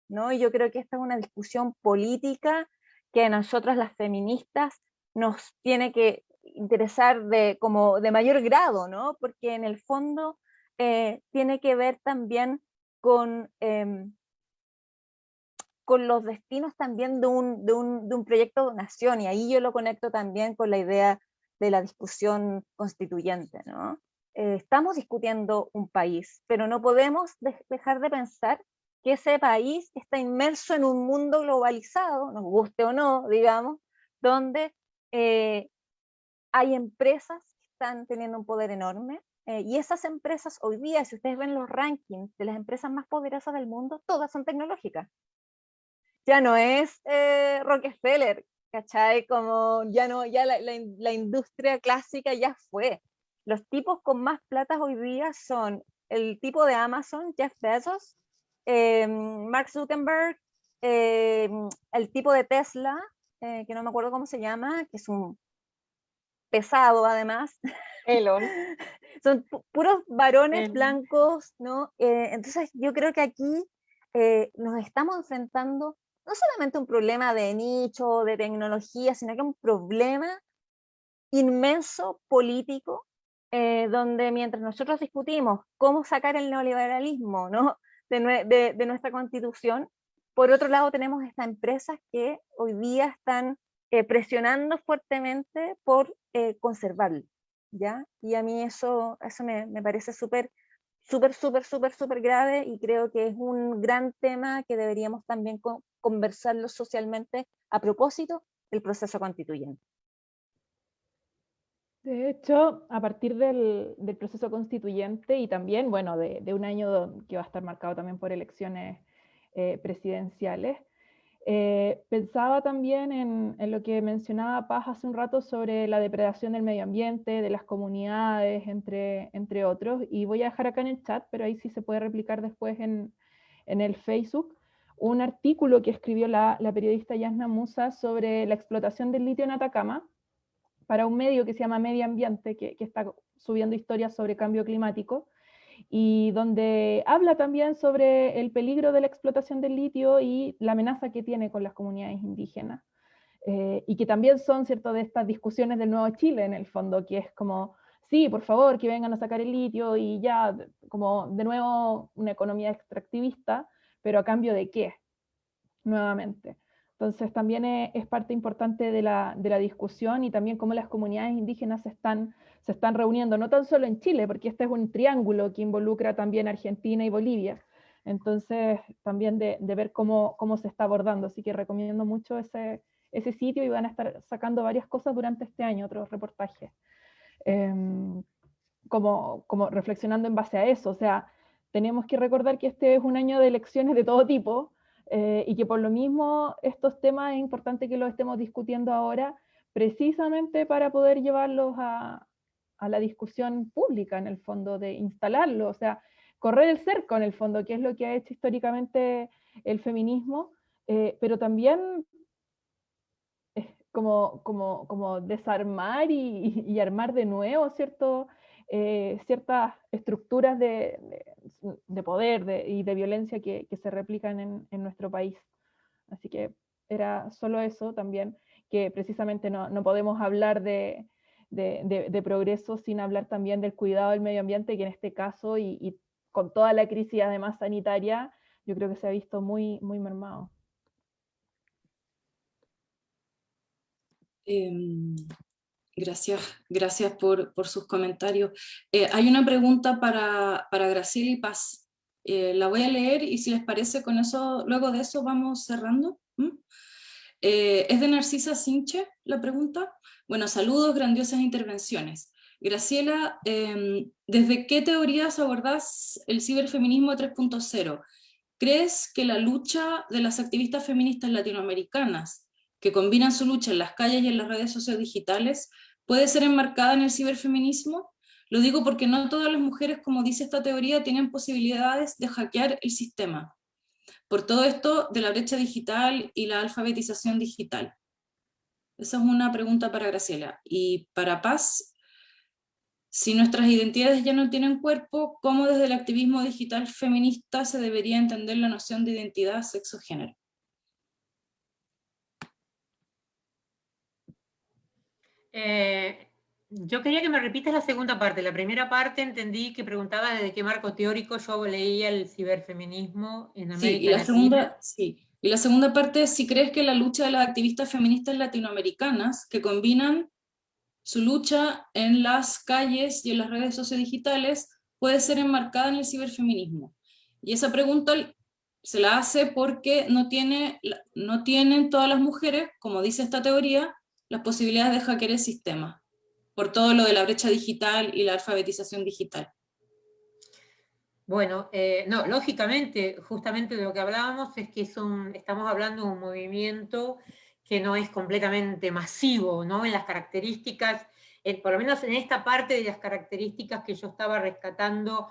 ¿No? Y yo creo que esta es una discusión política que a nosotras las feministas nos tiene que interesar de, como de mayor grado, ¿no? porque en el fondo eh, tiene que ver también con, em, con los destinos también de un, de, un, de un proyecto de nación, y ahí yo lo conecto también con la idea de la discusión constituyente. ¿no? Eh, estamos discutiendo un país, pero no podemos dejar de pensar que ese país está inmerso en un mundo globalizado, nos guste o no, digamos, donde eh, hay empresas que están teniendo un poder enorme, eh, y esas empresas hoy día, si ustedes ven los rankings de las empresas más poderosas del mundo, todas son tecnológicas. Ya no es eh, Rockefeller, ¿cachai? Como ya no, ya la, la, industria clásica ya fue. Los tipos con más plata hoy día son el tipo de Amazon, Jeff Bezos, eh, Mark Zuckerberg, el tipo de Tesla, que no me acuerdo cómo se llama, que es un pesado además. Elon. Son puros varones blancos, ¿no? Eh, entonces yo creo que aquí eh, nos estamos enfrentando no solamente un problema de nicho, de tecnología, sino que un problema inmenso político, eh, donde mientras nosotros discutimos cómo sacar el neoliberalismo ¿no? De, nuestra constitución, por otro lado tenemos estas empresas que hoy día están presionando fuertemente por conservarlo. ¿ya? Y a mí eso, eso me, me parece súper, súper, súper, súper, súper grave y creo que es un gran tema que deberíamos también conversarlo socialmente a propósito del proceso constituyente. De hecho, a partir del, proceso constituyente y también, bueno, de, un año que va a estar marcado también por elecciones eh, presidenciales, eh, pensaba también en, lo que mencionaba Paz hace un rato sobre la depredación del medio ambiente, de las comunidades, entre, entre otros, y voy a dejar acá en el chat, pero ahí sí se puede replicar después en, el Facebook, un artículo que escribió la, periodista Yasna Musa sobre la explotación del litio en Atacama, para un medio que se llama Medio Ambiente, que, está subiendo historias sobre cambio climático, y donde habla también sobre el peligro de la explotación del litio y la amenaza que tiene con las comunidades indígenas. Eh, y que también son, ¿cierto?, de estas discusiones del Nuevo Chile, en el fondo, que es como, sí, por favor, que vengan a sacar el litio y ya, como de nuevo una economía extractivista, pero a cambio de qué, nuevamente. Entonces también es, parte importante de la, de la, discusión y también cómo las comunidades indígenas están se están reuniendo, no tan solo en Chile, porque este es un triángulo que involucra también Argentina y Bolivia. Entonces, también de, ver cómo, cómo, se está abordando. Así que recomiendo mucho ese, ese sitio y van a estar sacando varias cosas durante este año, otros reportajes. Em, como, como reflexionando en base a eso. O sea, tenemos que recordar que este es un año de elecciones de todo tipo eh, y que por lo mismo estos temas es importante que los estemos discutiendo ahora precisamente para poder llevarlos a, a la discusión pública, en el fondo, de instalarlo, o sea, correr el cerco, en el fondo, que es lo que ha hecho históricamente el feminismo, eh, pero también como, como, como desarmar y, armar de nuevo ¿cierto? Eh, ciertas estructuras de, de, poder y de violencia que, se replican en, nuestro país. Así que era solo eso también, que precisamente no, no podemos hablar de, progreso sin hablar también del cuidado del medio ambiente, que en este caso, y, con toda la crisis además sanitaria, yo creo que se ha visto muy, muy mermado. Em, gracias, gracias por, sus comentarios. Eh, hay una pregunta para, Graciela y Paz. Eh, la voy a leer y si les parece con eso, luego de eso vamos cerrando. Eh, es de Narcisa Sinche la pregunta. Bueno, saludos, grandiosas intervenciones. Graciela, em, ¿desde qué teorías abordás el ciberfeminismo 3.0? ¿Crees que la lucha de las activistas feministas latinoamericanas, que combinan su lucha en las calles y en las redes sociodigitales, puede ser enmarcada en el ciberfeminismo? Lo digo porque no todas las mujeres, como dice esta teoría, tienen posibilidades de hackear el sistema. Por todo esto de la brecha digital y la alfabetización digital. Esa es una pregunta para Graciela. Y para Paz, si nuestras identidades ya no tienen cuerpo, ¿cómo desde el activismo digital feminista se debería entender la noción de identidad, sexo, género? Eh, yo quería que me repitas la segunda parte. La primera parte entendí que preguntaba desde qué marco teórico yo leía el ciberfeminismo en América sí, y la Segunda, sí. Y la segunda parte es si crees que la lucha de las activistas feministas latinoamericanas, que combinan su lucha en las calles y en las redes sociodigitales, puede ser enmarcada en el ciberfeminismo. Y esa pregunta se la hace porque no, tiene, no tienen todas las mujeres, como dice esta teoría, las posibilidades de hackear el sistema por todo lo de la brecha digital y la alfabetización digital. Bueno, eh, no, lógicamente, justamente de lo que hablábamos es que estamos hablando de un movimiento que no es completamente masivo, ¿no? En las características, por lo menos en esta parte de las características que yo estaba rescatando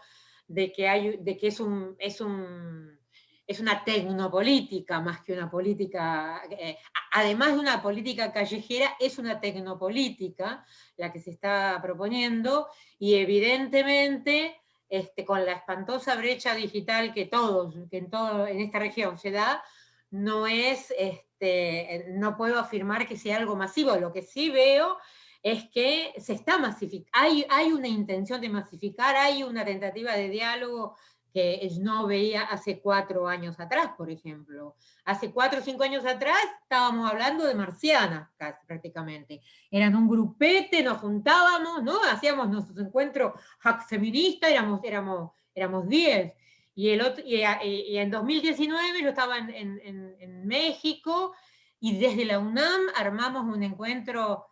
de que, hay, de que es, un, es un es una tecnopolítica más que una política, eh, además de una política callejera, es una tecnopolítica la que se está proponiendo, y evidentemente este, con la espantosa brecha digital que todos, que en, todo, en esta región se da, no es, este, no puedo afirmar que sea algo masivo, lo que sí veo es que se está masificando, hay, hay una intención de masificar, hay una tentativa de diálogo que no veía hace cuatro años atrás, por ejemplo. Hace cuatro o cinco años atrás estábamos hablando de marcianas, casi, prácticamente. Eran un grupete, nos juntábamos, ¿no? Hacíamos nuestros encuentros hack feministas, éramos, éramos, éramos diez. Y, el otro, y, en 2019 yo estaba en, en, en, México, y desde la UNAM armamos un encuentro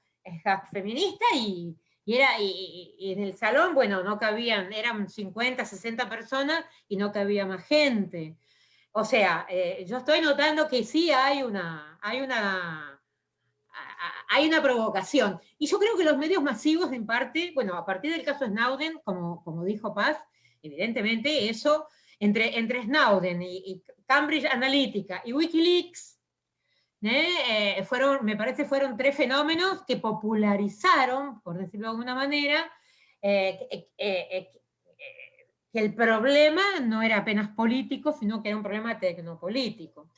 hack feminista y y, era, y, en el salón, bueno, no cabían, eran 50, 60 personas y no cabía más gente. O sea, eh, yo estoy notando que sí hay una, hay una, hay una provocación. Y yo creo que los medios masivos, en parte, bueno, a partir del caso Snowden, como, como dijo Paz, evidentemente eso, entre, entre Snowden y Cambridge Analytica y Wikileaks, ¿eh? Eh, fueron, me parece fueron tres fenómenos que popularizaron, por decirlo de alguna manera, eh, que el problema no era apenas político, sino que era un problema tecnopolítico.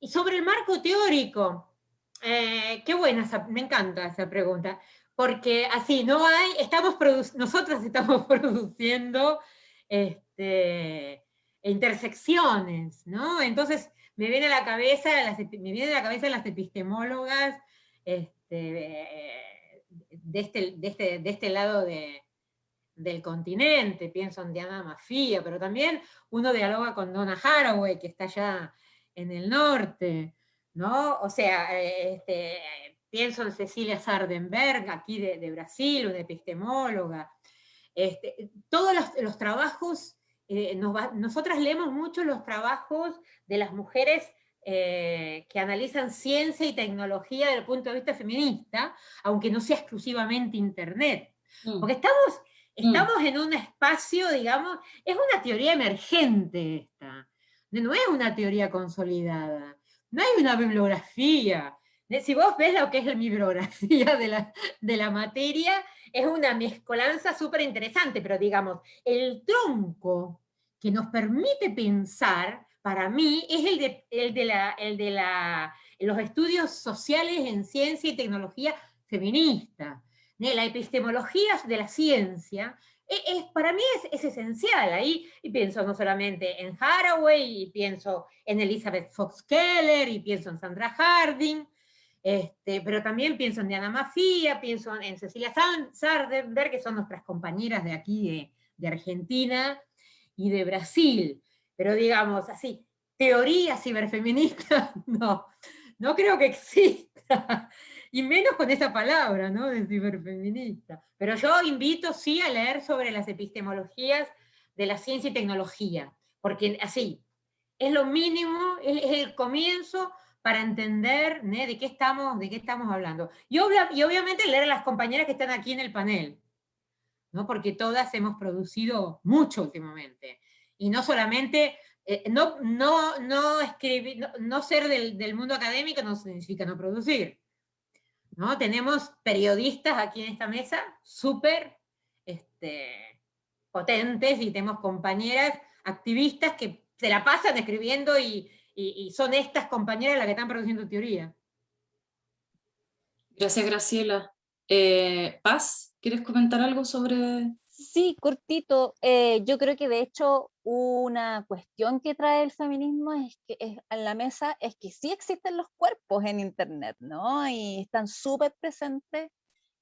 Y sobre el marco teórico, qué buena, me encanta esa pregunta, porque así, no hay, estamos nosotros estamos produciendo este, intersecciones, ¿no? Entonces, me viene a la cabeza las, me viene a la cabeza las epistemólogas este, de, este, de, este, de este lado de, del continente, pienso en Diana Mafia, pero también uno dialoga con Donna Haraway, que está allá en el norte, ¿no? O sea, este, pienso en Cecilia Sardenberg, aquí de, Brasil, una epistemóloga. Este, todos los trabajos eh, nosotras leemos mucho los trabajos de las mujeres eh, que analizan ciencia y tecnología desde el punto de vista feminista, aunque no sea exclusivamente Internet. Mm. Porque estamos, mm. estamos en un espacio, digamos, es una teoría emergente esta, no es una teoría consolidada, no hay una bibliografía. Si vos ves lo que es la bibliografía de la, de la materia, es una mezcolanza súper interesante, pero digamos, el tronco que nos permite pensar, para mí, es el de, el de, la, el de la, los estudios sociales en ciencia y tecnología feminista. La epistemología de la ciencia e, es, para mí es, esencial. Ahí y pienso no solamente en Haraway, y pienso en Elizabeth Fox Keller, y pienso en Sandra Harding, este, pero también pienso en Diana Mafia, pienso en Cecilia Sardenberg, que son nuestras compañeras de aquí, de, Argentina y de Brasil. Pero digamos así, teoría ciberfeminista, no, no creo que exista. Y menos con esa palabra, ¿no? De ciberfeminista. Pero yo invito sí a leer sobre las epistemologías de la ciencia y tecnología, porque así, es lo mínimo, es el comienzo para entender de, qué estamos, de qué estamos hablando. Y, y, obviamente leer a las compañeras que están aquí en el panel, ¿no? porque todas hemos producido mucho últimamente. Y no solamente, eh, no, no, no, escribir, no, ser del, del, mundo académico no significa no producir. ¿no? Tenemos periodistas aquí en esta mesa súper este, potentes y tenemos compañeras activistas que se la pasan escribiendo y, y son estas compañeras las que están produciendo teoría. Gracias, Graciela. Eh, Paz, ¿quieres comentar algo sobre...? Sí, cortito. Eh, yo creo que de hecho una cuestión que trae el feminismo es que es, en la mesa es que sí existen los cuerpos en Internet, ¿no? Y están súper presentes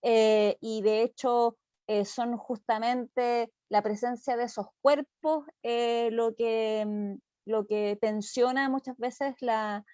eh, y de hecho son justamente la presencia de esos cuerpos lo, que, mm, lo que tensiona muchas veces la,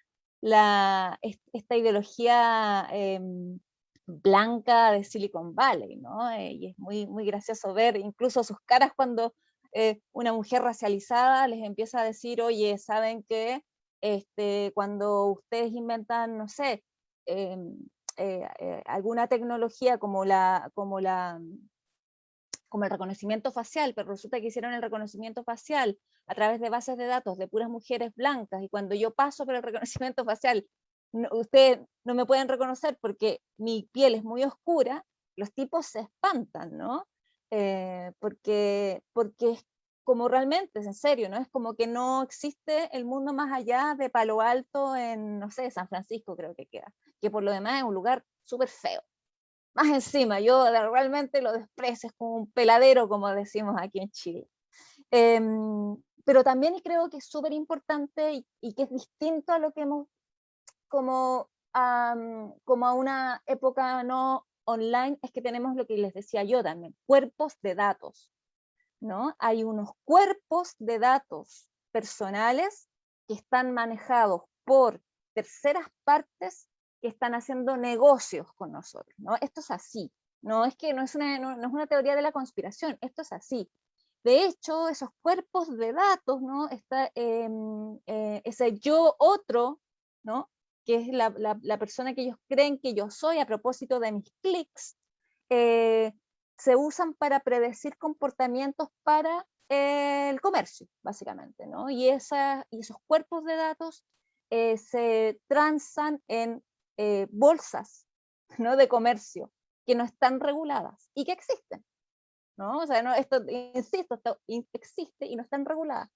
la, esta ideología em, blanca de Silicon Valley, ¿no? Eh, y es muy, muy gracioso ver incluso sus caras cuando eh, una mujer racializada les empieza a decir, oye, ¿saben qué? Este, cuando ustedes inventan, no sé, em, eh, alguna tecnología como la, como la como el reconocimiento facial, pero resulta que hicieron el reconocimiento facial a través de bases de datos de puras mujeres blancas, y cuando yo paso por el reconocimiento facial, ustedes no me pueden reconocer porque mi piel es muy oscura, los tipos se espantan, ¿no? Eh, porque, porque es como realmente, es en serio, ¿no? Es como que no existe el mundo más allá de Palo Alto en, no sé, San Francisco creo que queda, que por lo demás es un lugar súper feo. Más encima, yo realmente lo desprecio, es como un peladero, como decimos aquí en Chile. Em, pero también creo que es súper importante y, que es distinto a lo que hemos, como como a una época no online, es que tenemos lo que les decía yo también, cuerpos de datos. ¿no? Hay unos cuerpos de datos personales que están manejados por terceras partes que están haciendo negocios con nosotros, ¿no? Esto es así, no es que no es una, no, es una teoría de la conspiración, esto es así. De hecho, esos cuerpos de datos, ¿no? Está, em, eh, ese yo otro, ¿no? que es la, la, persona que ellos creen que yo soy a propósito de mis clics, eh, se usan para predecir comportamientos para el comercio, básicamente, ¿no? Y, esa, y esos cuerpos de datos eh, se transan en eh, bolsas ¿no? de comercio que no están reguladas y que existen. ¿no? O sea, no, esto, insisto, esto existe y no están reguladas.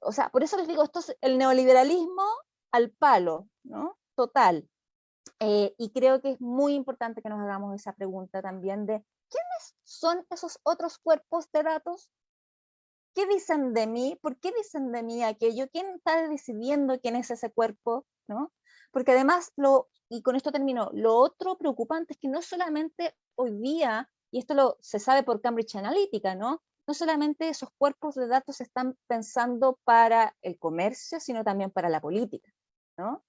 O sea, por eso les digo, esto es el neoliberalismo al palo, ¿no? Total. Eh, y creo que es muy importante que nos hagamos esa pregunta también de ¿quiénes son esos otros cuerpos de datos? ¿Qué dicen de mí? ¿Por qué dicen de mí aquello? ¿Quién está decidiendo quién es ese cuerpo? ¿no? Porque además lo y con esto termino, lo otro preocupante es que no solamente hoy día, y esto lo, se sabe por Cambridge Analytica, ¿no? No solamente esos cuerpos de datos están pensando para el comercio, sino también para la política, ¿no?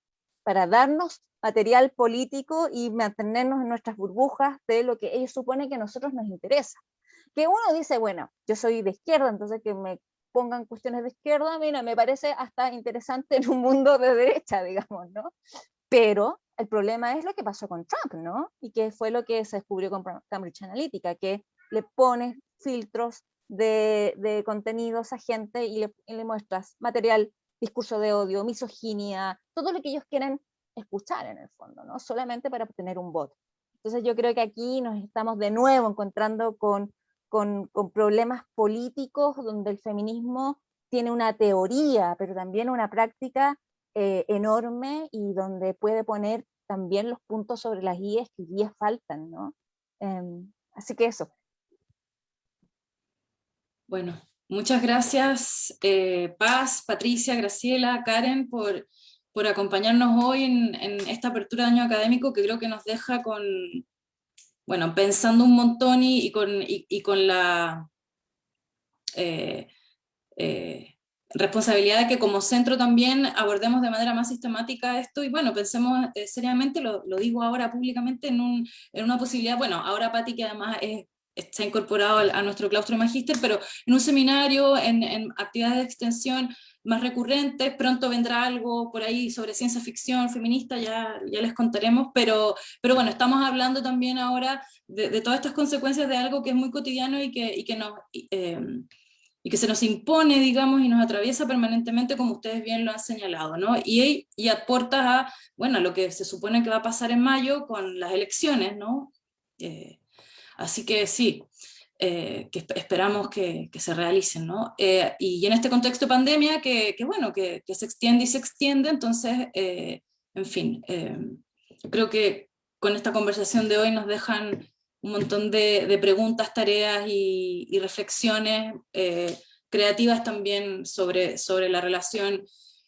Para darnos material político y mantenernos en nuestras burbujas de lo que ellos suponen que a nosotros nos interesa. Que uno dice, bueno, yo soy de izquierda, entonces que me pongan cuestiones de izquierda, mira, me parece hasta interesante en un mundo de derecha, digamos, ¿no? Pero el problema es lo que pasó con Trump, ¿no? Y que fue lo que se descubrió con Cambridge Analytica, que le pones filtros de, contenidos a gente y le, muestras material, discurso de odio, misoginia, todo lo que ellos quieren escuchar en el fondo, ¿no? Solamente para obtener un voto. Entonces yo creo que aquí nos estamos de nuevo encontrando con, con, problemas políticos donde el feminismo tiene una teoría, pero también una práctica eh, enorme y donde puede poner también los puntos sobre las guías que guías faltan, ¿no? Em, así que eso. Bueno, muchas gracias eh, Paz, Patricia, Graciela, Karen por, por acompañarnos hoy en, esta apertura de año académico que creo que nos deja con, bueno, pensando un montón y, con, y, con la... Eh, responsabilidad de que como centro también abordemos de manera más sistemática esto y bueno, pensemos eh, seriamente, lo, digo ahora públicamente, en, un, en, una posibilidad, bueno, ahora Pati que además es, está incorporado a nuestro claustro de magíster, pero en un seminario, en, en, actividades de extensión más recurrentes, pronto vendrá algo por ahí sobre ciencia ficción feminista, ya, ya les contaremos, pero, pero bueno, estamos hablando también ahora de, todas estas consecuencias de algo que es muy cotidiano y que, y que nos... Eh, y que se nos impone, digamos, y nos atraviesa permanentemente, como ustedes bien lo han señalado, ¿no? Y, y aporta a, bueno, lo que se supone que va a pasar en mayo con las elecciones, ¿no? Eh, así que sí. Que esperamos que, se realicen. ¿no? y en este contexto de pandemia, que, bueno, que, se extiende y se extiende, entonces, en fin, creo que con esta conversación de hoy nos dejan un montón de, preguntas, tareas y, reflexiones creativas también sobre, sobre la relación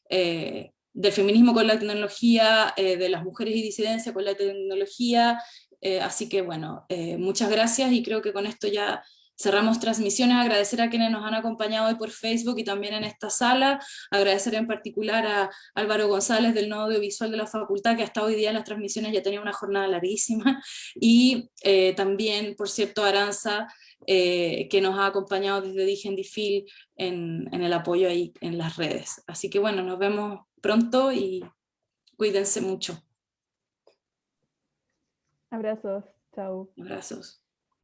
eh, del feminismo con la tecnología, eh, de las mujeres y disidencia con la tecnología, eh, así que bueno, muchas gracias y creo que con esto ya cerramos transmisiones, agradecer a quienes nos han acompañado hoy por Facebook y también en esta sala, agradecer en particular a Álvaro González del Nodo Audiovisual de la Facultad, que hasta hoy día en las transmisiones ya tenía una jornada larguísima, y también, por cierto, Aranza, eh, que nos ha acompañado desde Digen Difil en, en el apoyo ahí en las redes. Así que bueno, nos vemos pronto y cuídense mucho. Abrazos, chao. Abrazos.